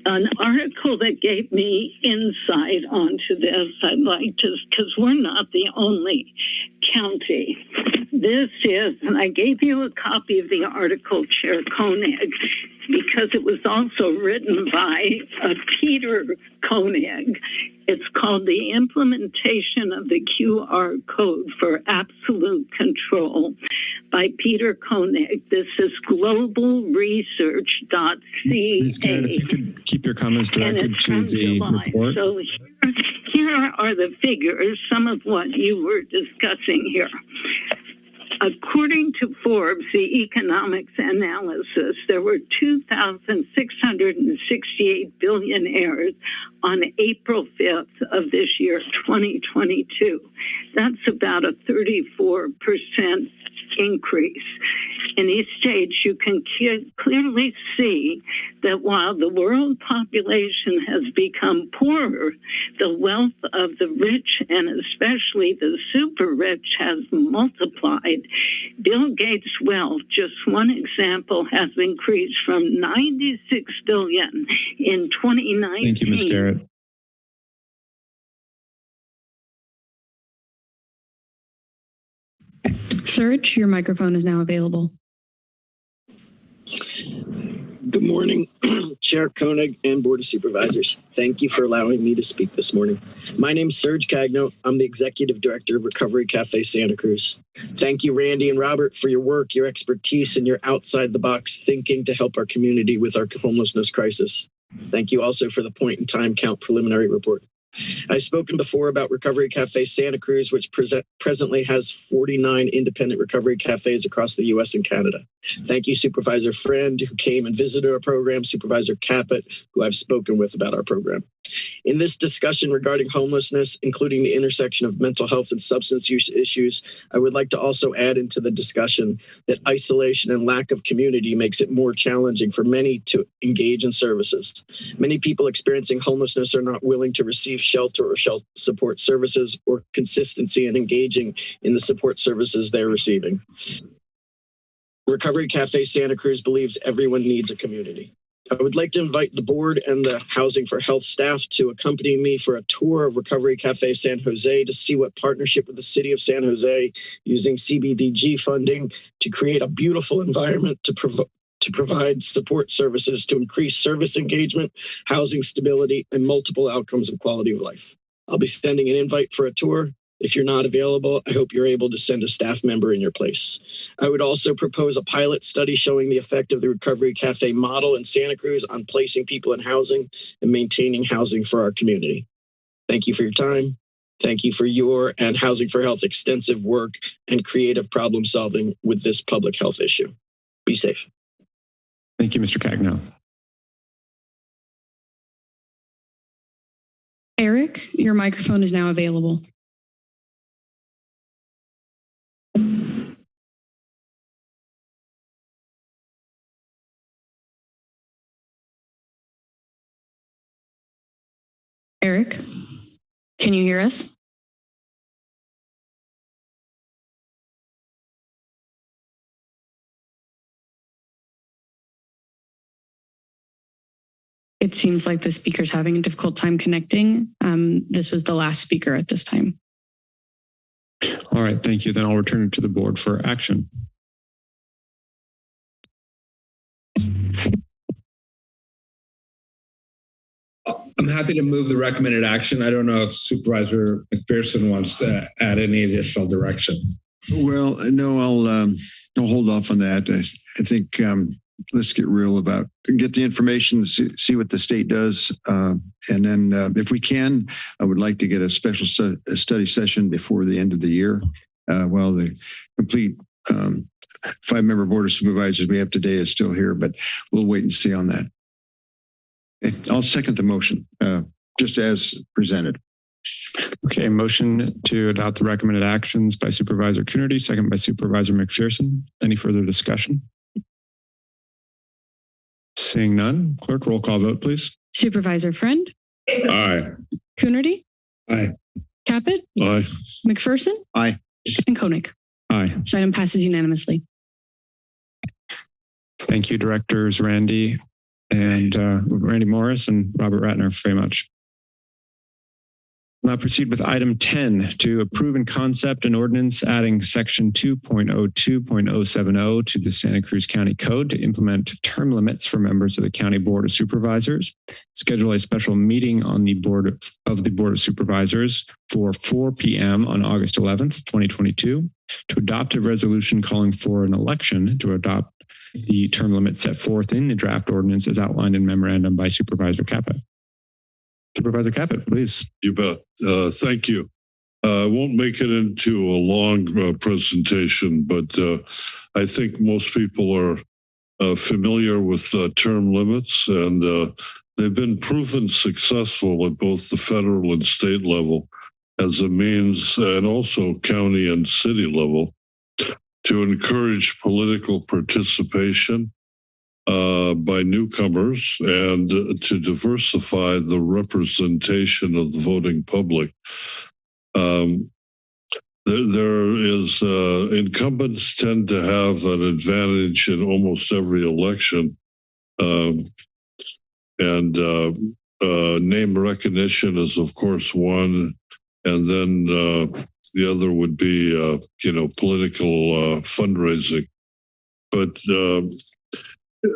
An article that gave me insight onto this, I'd like to, because we're not the only county. This is, and I gave you a copy of the article, Chair Koenig, because it was also written by uh, Peter Koenig. It's called The Implementation of the QR Code for Absolute Control by Peter Koenig. This is globalresearch.ca. Ms. Kennett, if you could keep your comments directed to the July. report. So here, here are the figures, some of what you were discussing here. According to Forbes, the economics analysis, there were 2,668 billionaires on April 5th of this year, 2022. That's about a 34% increase. In each stage, you can ke- clearly see that while the world population has become poorer, the wealth of the rich and especially the super rich has multiplied. Bill Gates' wealth, just one example, has increased from 96 billion in 2019 Thank you, Ms. Garrett. Serge, your microphone is now available. Good morning, Chair Koenig and Board of Supervisors. Thank you for allowing me to speak this morning. My name is Serge Cagno. I'm the Executive Director of Recovery Cafe Santa Cruz. Thank you, Randy and Robert, for your work, your expertise, and your outside the box thinking to help our community with our homelessness crisis. Thank you also for the point in time count preliminary report. I've spoken before about Recovery Cafe Santa Cruz, which present, presently has 49 independent recovery cafes across the US and Canada. Thank you, Supervisor Friend, who came and visited our program, Supervisor Caput, who I've spoken with about our program. In this discussion regarding homelessness, including the intersection of mental health and substance use issues, I would like to also add into the discussion that isolation and lack of community makes it more challenging for many to engage in services. Many people experiencing homelessness are not willing to receive shelter or shelter support services or consistency in engaging in the support services they're receiving. Recovery Cafe Santa Cruz believes everyone needs a community. I would like to invite the board and the Housing for Health staff to accompany me for a tour of Recovery Cafe San Jose to see what partnership with the city of San Jose using CBDG funding to create a beautiful environment to provide to provide support services to increase service engagement, housing stability, and multiple outcomes of quality of life. I'll be sending an invite for a tour. If you're not available, I hope you're able to send a staff member in your place. I would also propose a pilot study showing the effect of the Recovery Cafe model in Santa Cruz on placing people in housing and maintaining housing for our community. Thank you for your time. Thank you for your and Housing for Health extensive work and creative problem solving with this public health issue. Be safe. Thank you, Mr. Cagno. Eric, your microphone is now available. Eric, can you hear us? It seems like the speaker's having a difficult time connecting. Um, this was the last speaker at this time. All right, thank you. Then I'll return it to the board for action. I'm happy to move the recommended action. I don't know if Supervisor McPherson wants to add any additional direction. Well, no, I'll um, I'll hold off on that. I, I think um, let's get real about get the information, see, see what the state does, uh, and then uh, if we can, I would like to get a special a study session before the end of the year. Uh, while the complete um, five-member board of supervisors we have today is still here, but we'll wait and see on that. I'll second the motion, uh, just as presented. Okay, motion to adopt the recommended actions by Supervisor Coonerty, second by Supervisor McPherson. Any further discussion? Seeing none, clerk roll call vote, please. Supervisor Friend, Aye. Coonerty, Aye. Caput, Aye. McPherson. Aye. And Koenig. Aye. This item passes unanimously. Thank you, Directors Randy and uh, Randy Morris and Robert Ratner very much. Now proceed with item 10 to approve in concept an ordinance adding section 2.02.070 to the Santa Cruz County Code to implement term limits for members of the County Board of Supervisors. Schedule a special meeting on the Board of, the Board of Supervisors for 4 p.m. on August 11th, 2022 to adopt a resolution calling for an election to adopt the term limit set forth in the draft ordinance as outlined in memorandum by Supervisor Caput. Supervisor Caput, please. You bet. Uh, thank you. Uh, I won't make it into a long uh, presentation, but uh, I think most people are uh, familiar with uh, term limits and uh, they've been proven successful at both the federal and state level as a means and also county and city level to encourage political participation uh, by newcomers and to diversify the representation of the voting public. Um, there, there is uh, incumbents tend to have an advantage in almost every election, um, and uh, uh, name recognition is of course one, and then uh, the other would be uh, you know political uh, fundraising, but.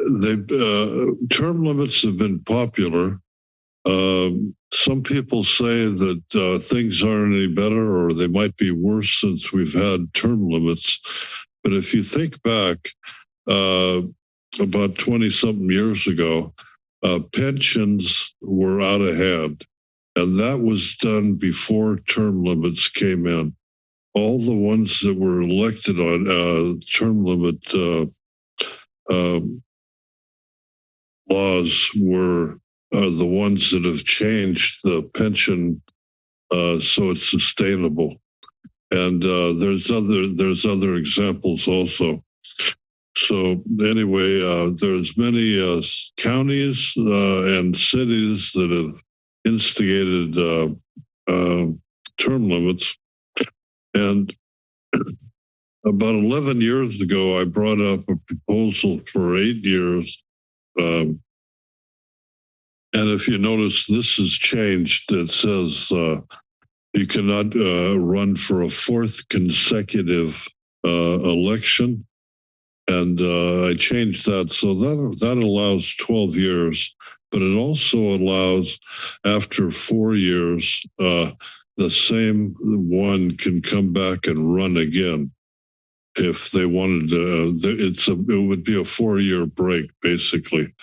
They uh, term limits have been popular. Um, some people say that uh, things aren't any better or they might be worse since we've had term limits. But if you think back uh, about 20 something years ago, uh, pensions were out of hand. And that was done before term limits came in. All the ones that were elected on uh, term limit uh, um, laws were uh, the ones that have changed the pension uh, so it's sustainable. And uh, there's other there's other examples also. So anyway, uh, there's many uh, counties uh, and cities that have instigated term limits. And about 11 years ago, I brought up a proposal for eight years um, and if you notice, this has changed. It says uh, you cannot uh, run for a fourth consecutive uh, election. And uh, I changed that. So that, that allows 12 years, but it also allows after four years, uh, the same one can come back and run again if they wanted to. It's a, it would be a four year break, basically.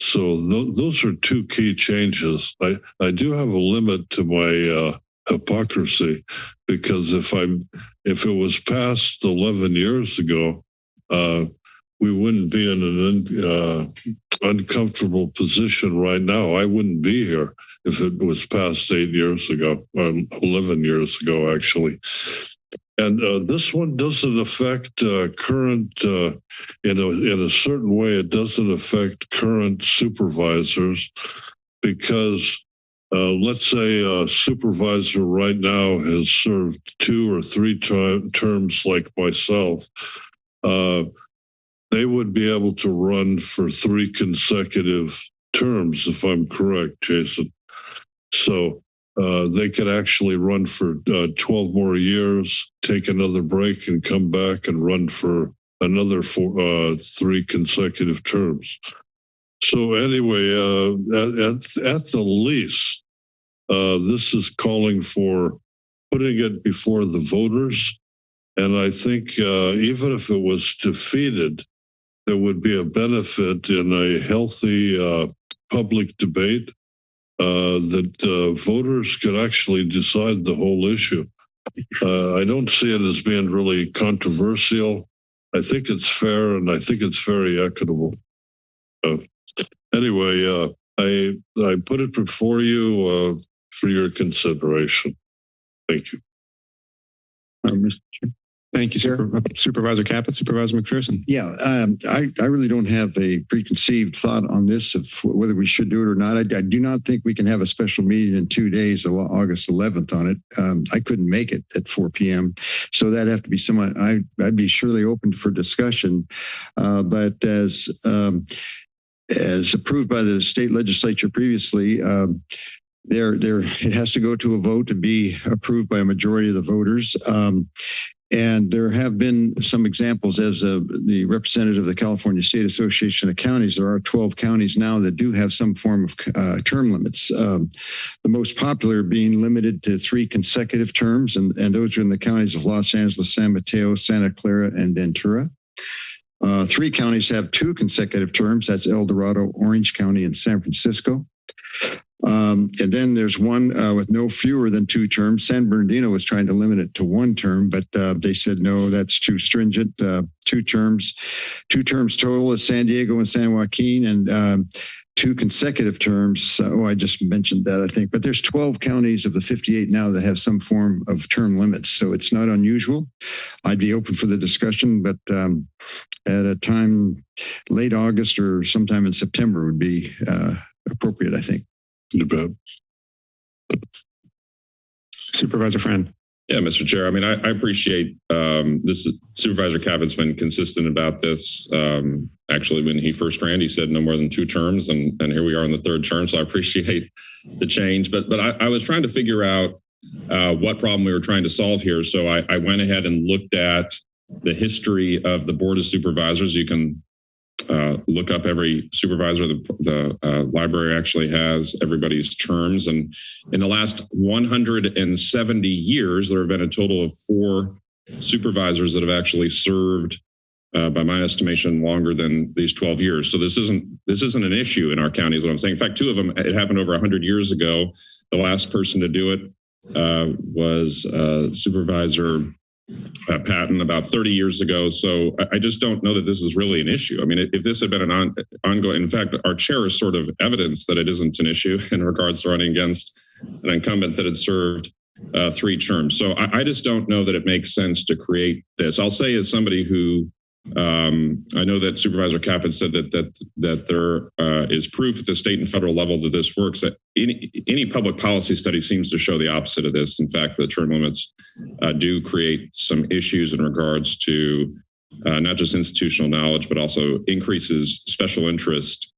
So th those are two key changes. I, I do have a limit to my uh, hypocrisy because if I'm if it was passed 11 years ago, uh, we wouldn't be in an uh, uncomfortable position right now. I wouldn't be here if it was passed eight years ago, or 11 years ago, actually. And uh, this one doesn't affect uh, current, uh, in, a, in a certain way, it doesn't affect current supervisors because uh, let's say a supervisor right now has served two or three terms like myself. Uh, they would be able to run for three consecutive terms, if I'm correct, Jason. So uh, they could actually run for uh, 12 more years, take another break, and come back and run for another four, uh, three consecutive terms. So anyway, uh, at, at, at, the least, uh, this is calling for putting it before the voters. And I think even if it was defeated, there would be a benefit in a healthy public debate that uh, voters could actually decide the whole issue. Uh, I don't see it as being really controversial. I think it's fair and I think it's very equitable. Uh, anyway, uh, I I put it before you for your consideration. Thank you. Mr. Thank you, Super- Supervisor Caput, Supervisor McPherson. Yeah, um, I, I really don't have a preconceived thought on this of whether we should do it or not. I, I do not think we can have a special meeting in two days, August 11th on it. Um, I couldn't make it at 4 PM. So that'd have to be someone, I, I'd be surely open for discussion. Uh, but as, um, as approved by the state legislature previously, um, there, there, it has to go to a vote to be approved by a majority of the voters. Um, and there have been some examples as uh, the representative of the California State Association of Counties. There are 12 counties now that do have some form of uh, term limits. Um, the most popular being limited to three consecutive terms, and, and those are in the counties of Los Angeles, San Mateo, Santa Clara, and Ventura. Uh, three counties have two consecutive terms. That's El Dorado, Orange County, and San Francisco. Um, and then there's one uh, with no fewer than two terms. San Bernardino was trying to limit it to one term, but uh, they said no, that's too stringent. Uh, two terms, two terms total is San Diego and San Joaquin, and um, two consecutive terms. Oh, I just mentioned that, I think. But there's 12 counties of the 58 now that have some form of term limits, so it's not unusual. I'd be open for the discussion, but um, at a time late August or sometime in September would be uh, appropriate, I think. You bet. Supervisor Friend. Yeah, Mr. Chair. I mean, I, I appreciate um, this. Supervisor Caput's been consistent about this. Um, actually, when he first ran, he said no more than two terms, and, and here we are in the third term. So I appreciate the change. But but I, I was trying to figure out uh, what problem we were trying to solve here. So I, I went ahead and looked at the history of the Board of Supervisors. You can uh, look up every supervisor. The, the uh, library actually has everybody's terms. And in the last 170 years, there have been a total of four supervisors that have actually served, uh, by my estimation, longer than these 12 years. So this isn't this isn't an issue in our county, is what I'm saying. In fact, two of them, it happened over 100 years ago. The last person to do it uh, was uh, Supervisor uh, Patton about 30 years ago. So I, I just don't know that this is really an issue. I mean, if if this had been an on, ongoing, in fact, our chair is sort of evidence that it isn't an issue in regards to running against an incumbent that had served uh, three terms. So I, I just don't know that it makes sense to create this. I'll say as somebody who um, I know that Supervisor Caput said that that that there uh, is proof at the state and federal level that this works. That any any public policy study seems to show the opposite of this. In fact, the term limits uh, do create some issues in regards to uh, not just institutional knowledge, but also increases special interest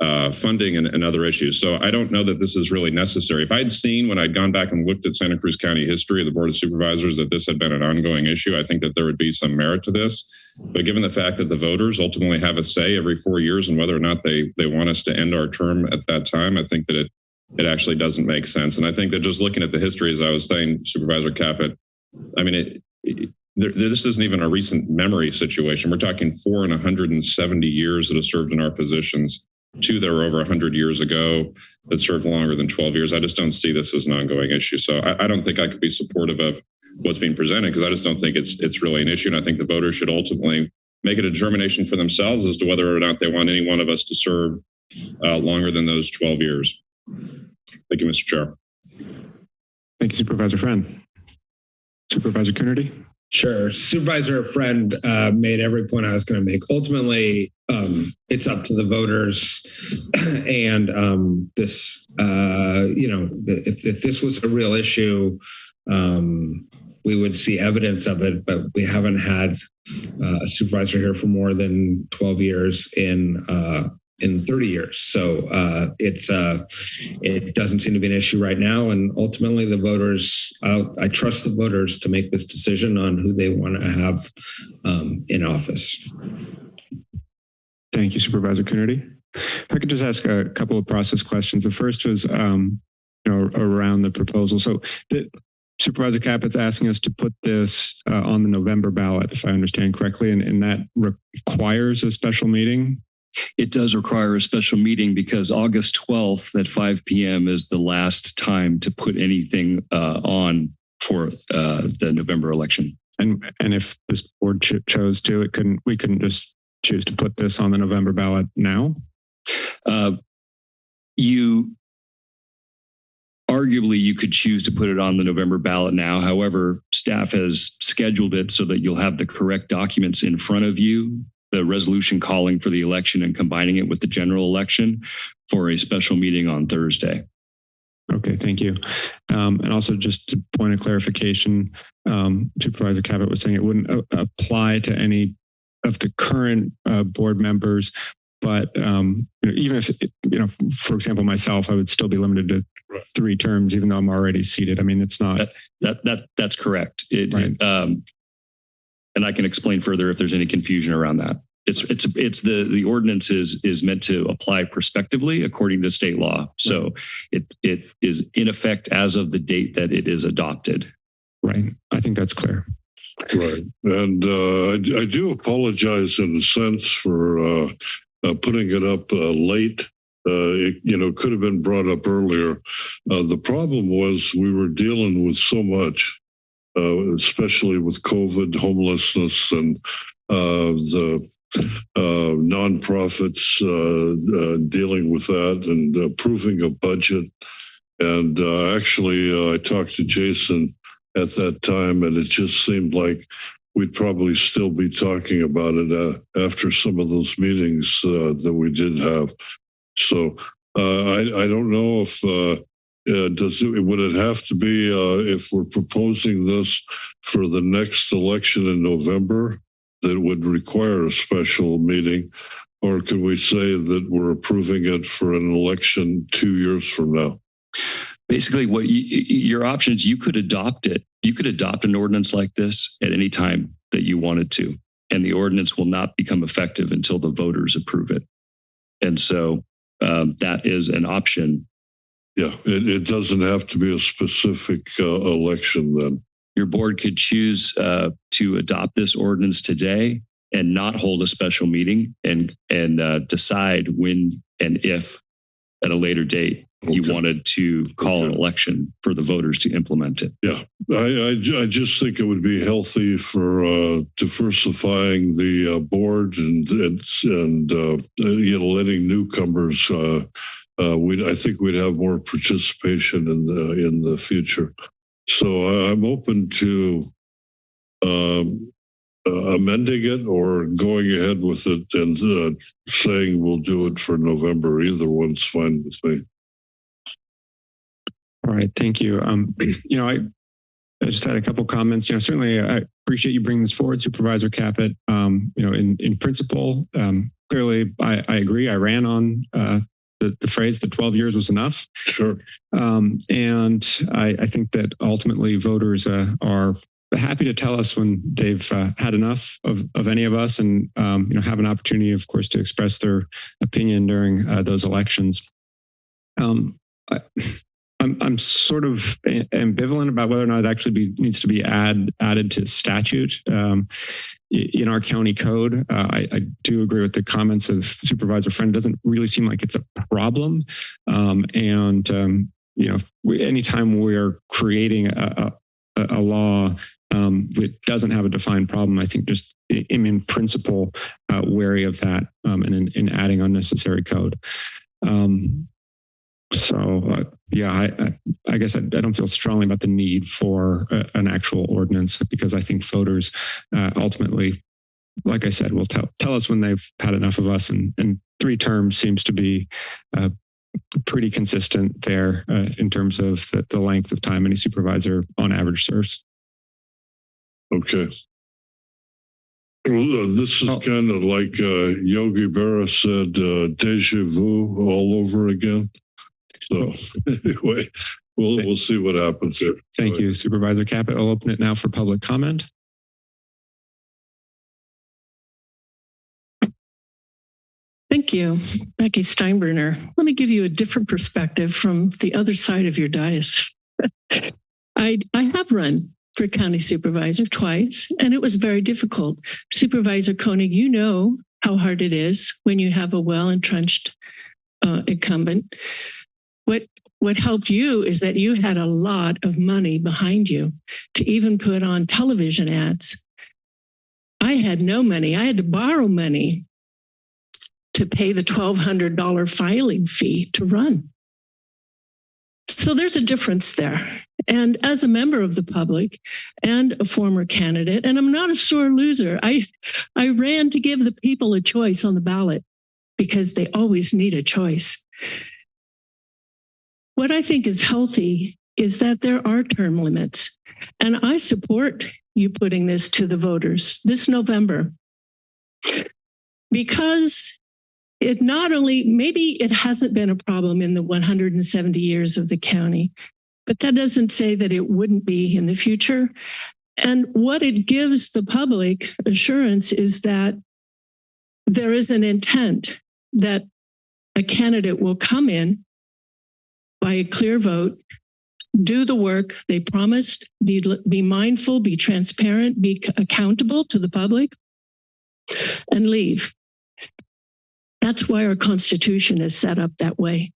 uh, funding and, and other issues. So I don't know that this is really necessary. If I'd seen when I'd gone back and looked at Santa Cruz County history of the Board of Supervisors that this had been an ongoing issue, I think that there would be some merit to this. But given the fact that the voters ultimately have a say every four years and whether or not they they want us to end our term at that time, I think that it it actually doesn't make sense. And I think that just looking at the history, as I was saying, Supervisor Caput, I mean, it, it this isn't even a recent memory situation. We're talking four and 170 years that have served in our positions two that were over 100 years ago that served longer than 12 years. I just don't see this as an ongoing issue. So I, I don't think I could be supportive of what's being presented because I just don't think it's it's really an issue. And I think the voters should ultimately make a determination for themselves as to whether or not they want any one of us to serve uh, longer than those 12 years. Thank you, Mr. Chair. Thank you, Supervisor Friend. Supervisor Coonerty. Sure. Supervisor Friend uh, made every point I was going to make. Ultimately, um, it's up to the voters. and um, this, uh, you know, if, if this was a real issue, um, we would see evidence of it, but we haven't had uh, a supervisor here for more than 12 years in uh, in 30 years. So uh, it's uh, it doesn't seem to be an issue right now. And ultimately, the voters, uh, I trust the voters to make this decision on who they want to have um, in office. Thank you, Supervisor Coonerty. If I could just ask a couple of process questions. The first was, um, you know, around the proposal. So the Supervisor Caput's asking us to put this uh, on the November ballot, if I understand correctly, and, and that requires a special meeting. It does require a special meeting because August 12th at 5 p.m. is the last time to put anything uh, on for uh, the November election. And and if this board ch chose to, it couldn't. We couldn't just choose to put this on the November ballot now. Uh, you arguably you could choose to put it on the November ballot now. However, staff has scheduled it so that you'll have the correct documents in front of you, the resolution calling for the election and combining it with the general election for a special meeting on Thursday. Okay, thank you. Um, and also just to point of clarification, um, Supervisor Caput was saying it wouldn't uh, apply to any of the current uh, board members, but um, you know, even if, you know, for example, myself, I would still be limited to three terms, even though I'm already seated. I mean, it's not. That that that's correct. It, it, um, and I can explain further if there's any confusion around that. It's it's it's the the ordinance is is meant to apply prospectively according to state law. So it it is in effect as of the date that it is adopted. Right. I think that's clear. Right. And uh, I, I do apologize in a sense for uh, uh, putting it up uh, late. Uh, it, you know, could have been brought up earlier. Uh, the problem was we were dealing with so much, uh, especially with COVID, homelessness, and uh, the uh, nonprofits uh, uh, dealing with that and approving a budget. And uh, actually, I talked to Jason at that time, and it just seemed like we'd probably still be talking about it after some of those meetings that we did have. So I, I don't know if uh, does it would it have to be uh, if we're proposing this for the next election in November that would require a special meeting, or can we say that we're approving it for an election two years from now? Basically, what you, your options, you could adopt it. You could adopt an ordinance like this at any time that you wanted to, and the ordinance will not become effective until the voters approve it. And so um, that is an option. Yeah, it, it doesn't have to be a specific uh, election then. Your board could choose uh, to adopt this ordinance today and not hold a special meeting and and uh, decide when and if at a later date you wanted to call an election for the voters to implement it. Yeah, I, I, I just think it would be healthy for uh, diversifying the uh, board and and, and uh, you know letting newcomers. Uh, uh, we I think we'd have more participation in the in the future. So I- I'm open to um, uh, amending it or going ahead with it and uh, saying we'll do it for November. Either one's fine with me. All right, thank you. Um, you know, I, I just had a couple comments. You know, certainly I appreciate you bringing this forward, Supervisor Caput. Um, you know, in in principle, um, clearly I, I agree. I ran on uh, the, the phrase that 12 years was enough. Sure. Um, and I, I think that ultimately voters uh, are happy to tell us when they've uh, had enough of, of any of us and um, you know have an opportunity, of course, to express their opinion during uh, those elections. Um, I, I'm I'm sort of ambivalent about whether or not it actually be, needs to be add added to statute. Um, in our county code, uh, I, I, do agree with the comments of Supervisor Friend. It doesn't really seem like it's a problem, um, and um, you know, we, anytime we're creating a, a, a law um, that doesn't have a defined problem, I think just am in principle uh, wary of that um, and in, in, adding unnecessary code. Um, so uh, yeah, I, I, guess I, I, don't feel strongly about the need for a, an actual ordinance because I think voters uh, ultimately, like I said, will tell tell us when they've had enough of us, and, and three terms seems to be uh, pretty consistent there uh, in terms of the, the length of time any supervisor on average serves. Okay. Well, uh, this is kind of like uh, Yogi Berra said, uh, deja vu all over again. So anyway, we'll we'll see what happens here. Thank you, Supervisor Caput. I'll open it now for public comment. Thank you, Becky Steinbruner. Let me give you a different perspective from the other side of your dais. I, I have run for county supervisor twice, and it was very difficult. Supervisor Koenig, you know how hard it is when you have a well entrenched uh, incumbent. What helped you is that you had a lot of money behind you to even put on television ads. I had no money. I had to borrow money to pay the $1,200 filing fee to run. So there's a difference there. And as a member of the public and a former candidate, and I'm not a sore loser, I, I ran to give the people a choice on the ballot because they always need a choice. What I think is healthy is that there are term limits. And I support you putting this to the voters this November because it not only, maybe it hasn't been a problem in the 170 years of the county, but that doesn't say that it wouldn't be in the future. And what it gives the public assurance is that there is an intent that a candidate will come in by a clear vote, do the work they promised, be, be mindful, be transparent, be accountable to the public, and leave. That's why our Constitution is set up that way.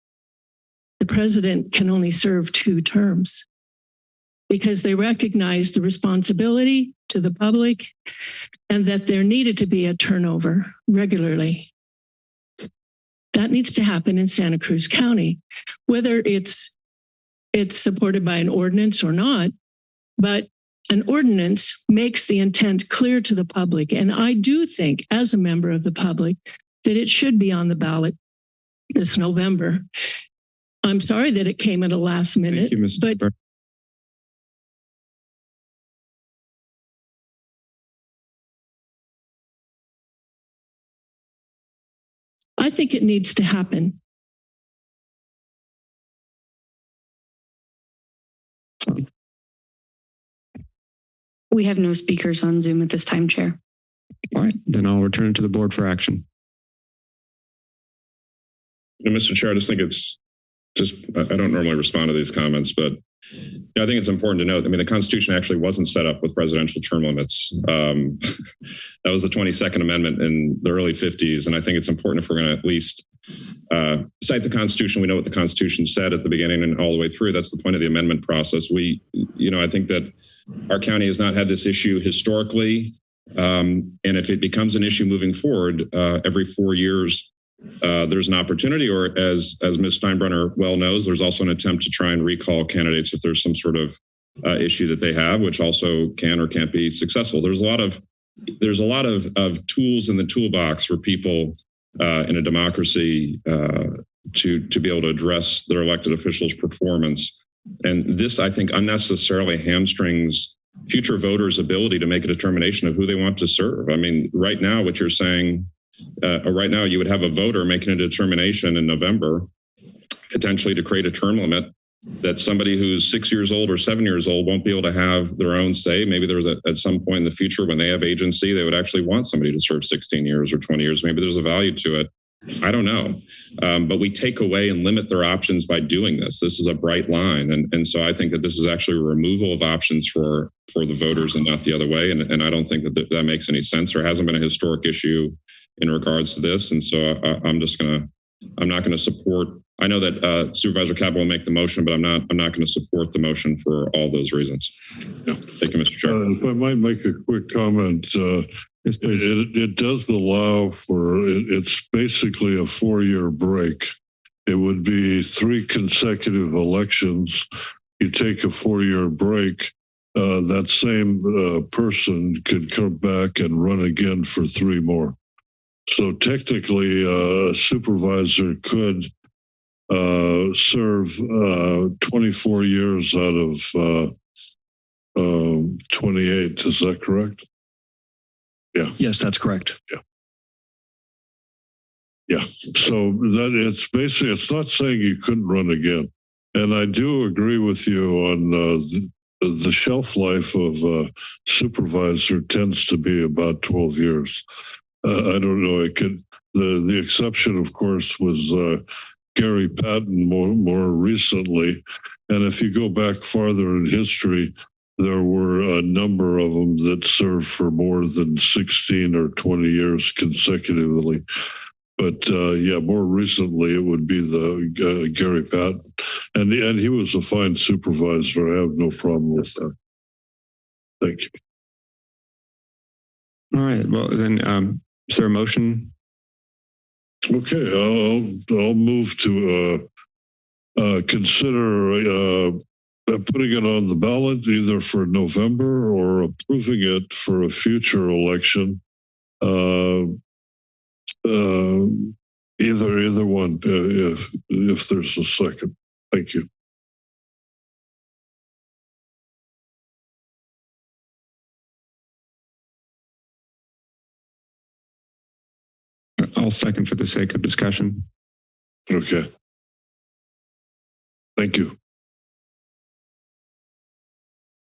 The president can only serve two terms because they recognize the responsibility to the public and that there needed to be a turnover regularly. That needs to happen in Santa Cruz County, whether it's it's supported by an ordinance or not, but an ordinance makes the intent clear to the public. And I do think, as a member of the public, that it should be on the ballot this November. I'm sorry that it came at a last minute, you, but I think it needs to happen. We have no speakers on Zoom at this time, Chair. All right, then I'll return it to the board for action. And Mr. Chair, I just think it's just, I I don't normally respond to these comments, but know, I think it's important to note, I mean, the Constitution actually wasn't set up with presidential term limits. Um, that was the 22nd Amendment in the early 50s. And I think it's important if we're going to at least uh, cite the Constitution, we know what the Constitution said at the beginning and all the way through. That's the point of the amendment process. We, you know, I think that our county has not had this issue historically. Um, and if it becomes an issue moving forward, uh, every four years, uh, there's an opportunity, or as as Ms. Steinbruner well knows, there's also an attempt to try and recall candidates if there's some sort of uh, issue that they have, which also can or can't be successful. There's a lot of there's a lot of of tools in the toolbox for people uh, in a democracy uh, to to be able to address their elected officials' performance. And this, I think, unnecessarily hamstrings future voters' ability to make a determination of who they want to serve. I mean, right now, what you're saying uh, right now you would have a voter making a determination in November, potentially to create a term limit that somebody who's six years old or seven years old won't be able to have their own say. Maybe there's a, at some point in the future when they have agency, they would actually want somebody to serve 16 years or 20 years. Maybe there's a value to it. I don't know. Um, but we take away and limit their options by doing this. This is a bright line. And, and so I think that this is actually a removal of options for, for the voters and not the other way. And, and I don't think that th that makes any sense. There hasn't been a historic issue in regards to this. And so I, I'm just going to, I'm not going to support, I know that uh, Supervisor Caput will make the motion, but I'm not, I'm not going to support the motion for all those reasons. Thank you, Mr. Chair. Uh, If I might make a quick comment, uh, Yes, please. it, it does allow for, it, it's basically a four-year break. It would be three consecutive elections. You take a four-year break, uh, that same uh, person could come back and run again for three more. So technically, uh, a supervisor could uh, serve uh, 24 years out of uh, um, 28. Is that correct? Yeah. Yes, that's correct. Yeah. Yeah. So that it's basically, it's not saying you couldn't run again. And I do agree with you on uh, the, the shelf life of a supervisor tends to be about 12 years. I don't know. It could, the, the exception, of course, was uh, Gary Patton more, more recently. And if you go back farther in history, there were a number of them that served for more than 16 or 20 years consecutively. But uh, yeah, more recently it would be the uh, Gary Patton, and and he was a fine supervisor. I have no problem with that. Thank you. All right, well, then, um, is there a motion? Okay, I'll I'll move to uh, uh, consider uh, putting it on the ballot either for November or approving it for a future election. Uh, uh, either either one, uh, if if there's a second. Thank you. I'll second for the sake of discussion. Okay. Thank you.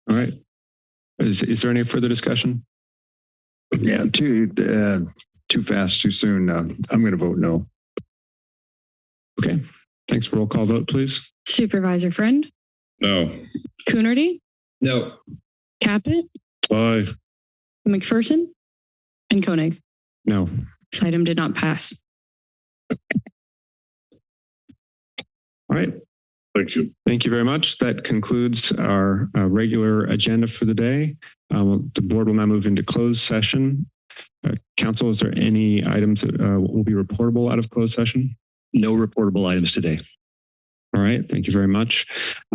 All right. Is, is there any further discussion? Yeah, too, uh, too fast, too soon. Uh, I'm going to vote no. Okay. Thanks. Roll call vote, please. Supervisor Friend, No. Coonerty, No. Caput, Aye. McPherson, and Koenig. No. This item did not pass. All right. Thank you. Thank you very much. That concludes our uh, regular agenda for the day. Um, the board will now move into closed session. Uh, council, is there any items that uh, will be reportable out of closed session? No reportable items today. All right, thank you very much.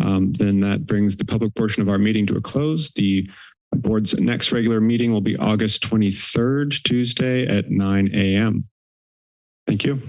Um, then that brings the public portion of our meeting to a close. Board's next regular meeting will be August 23rd, Tuesday at 9 a.m. Thank you.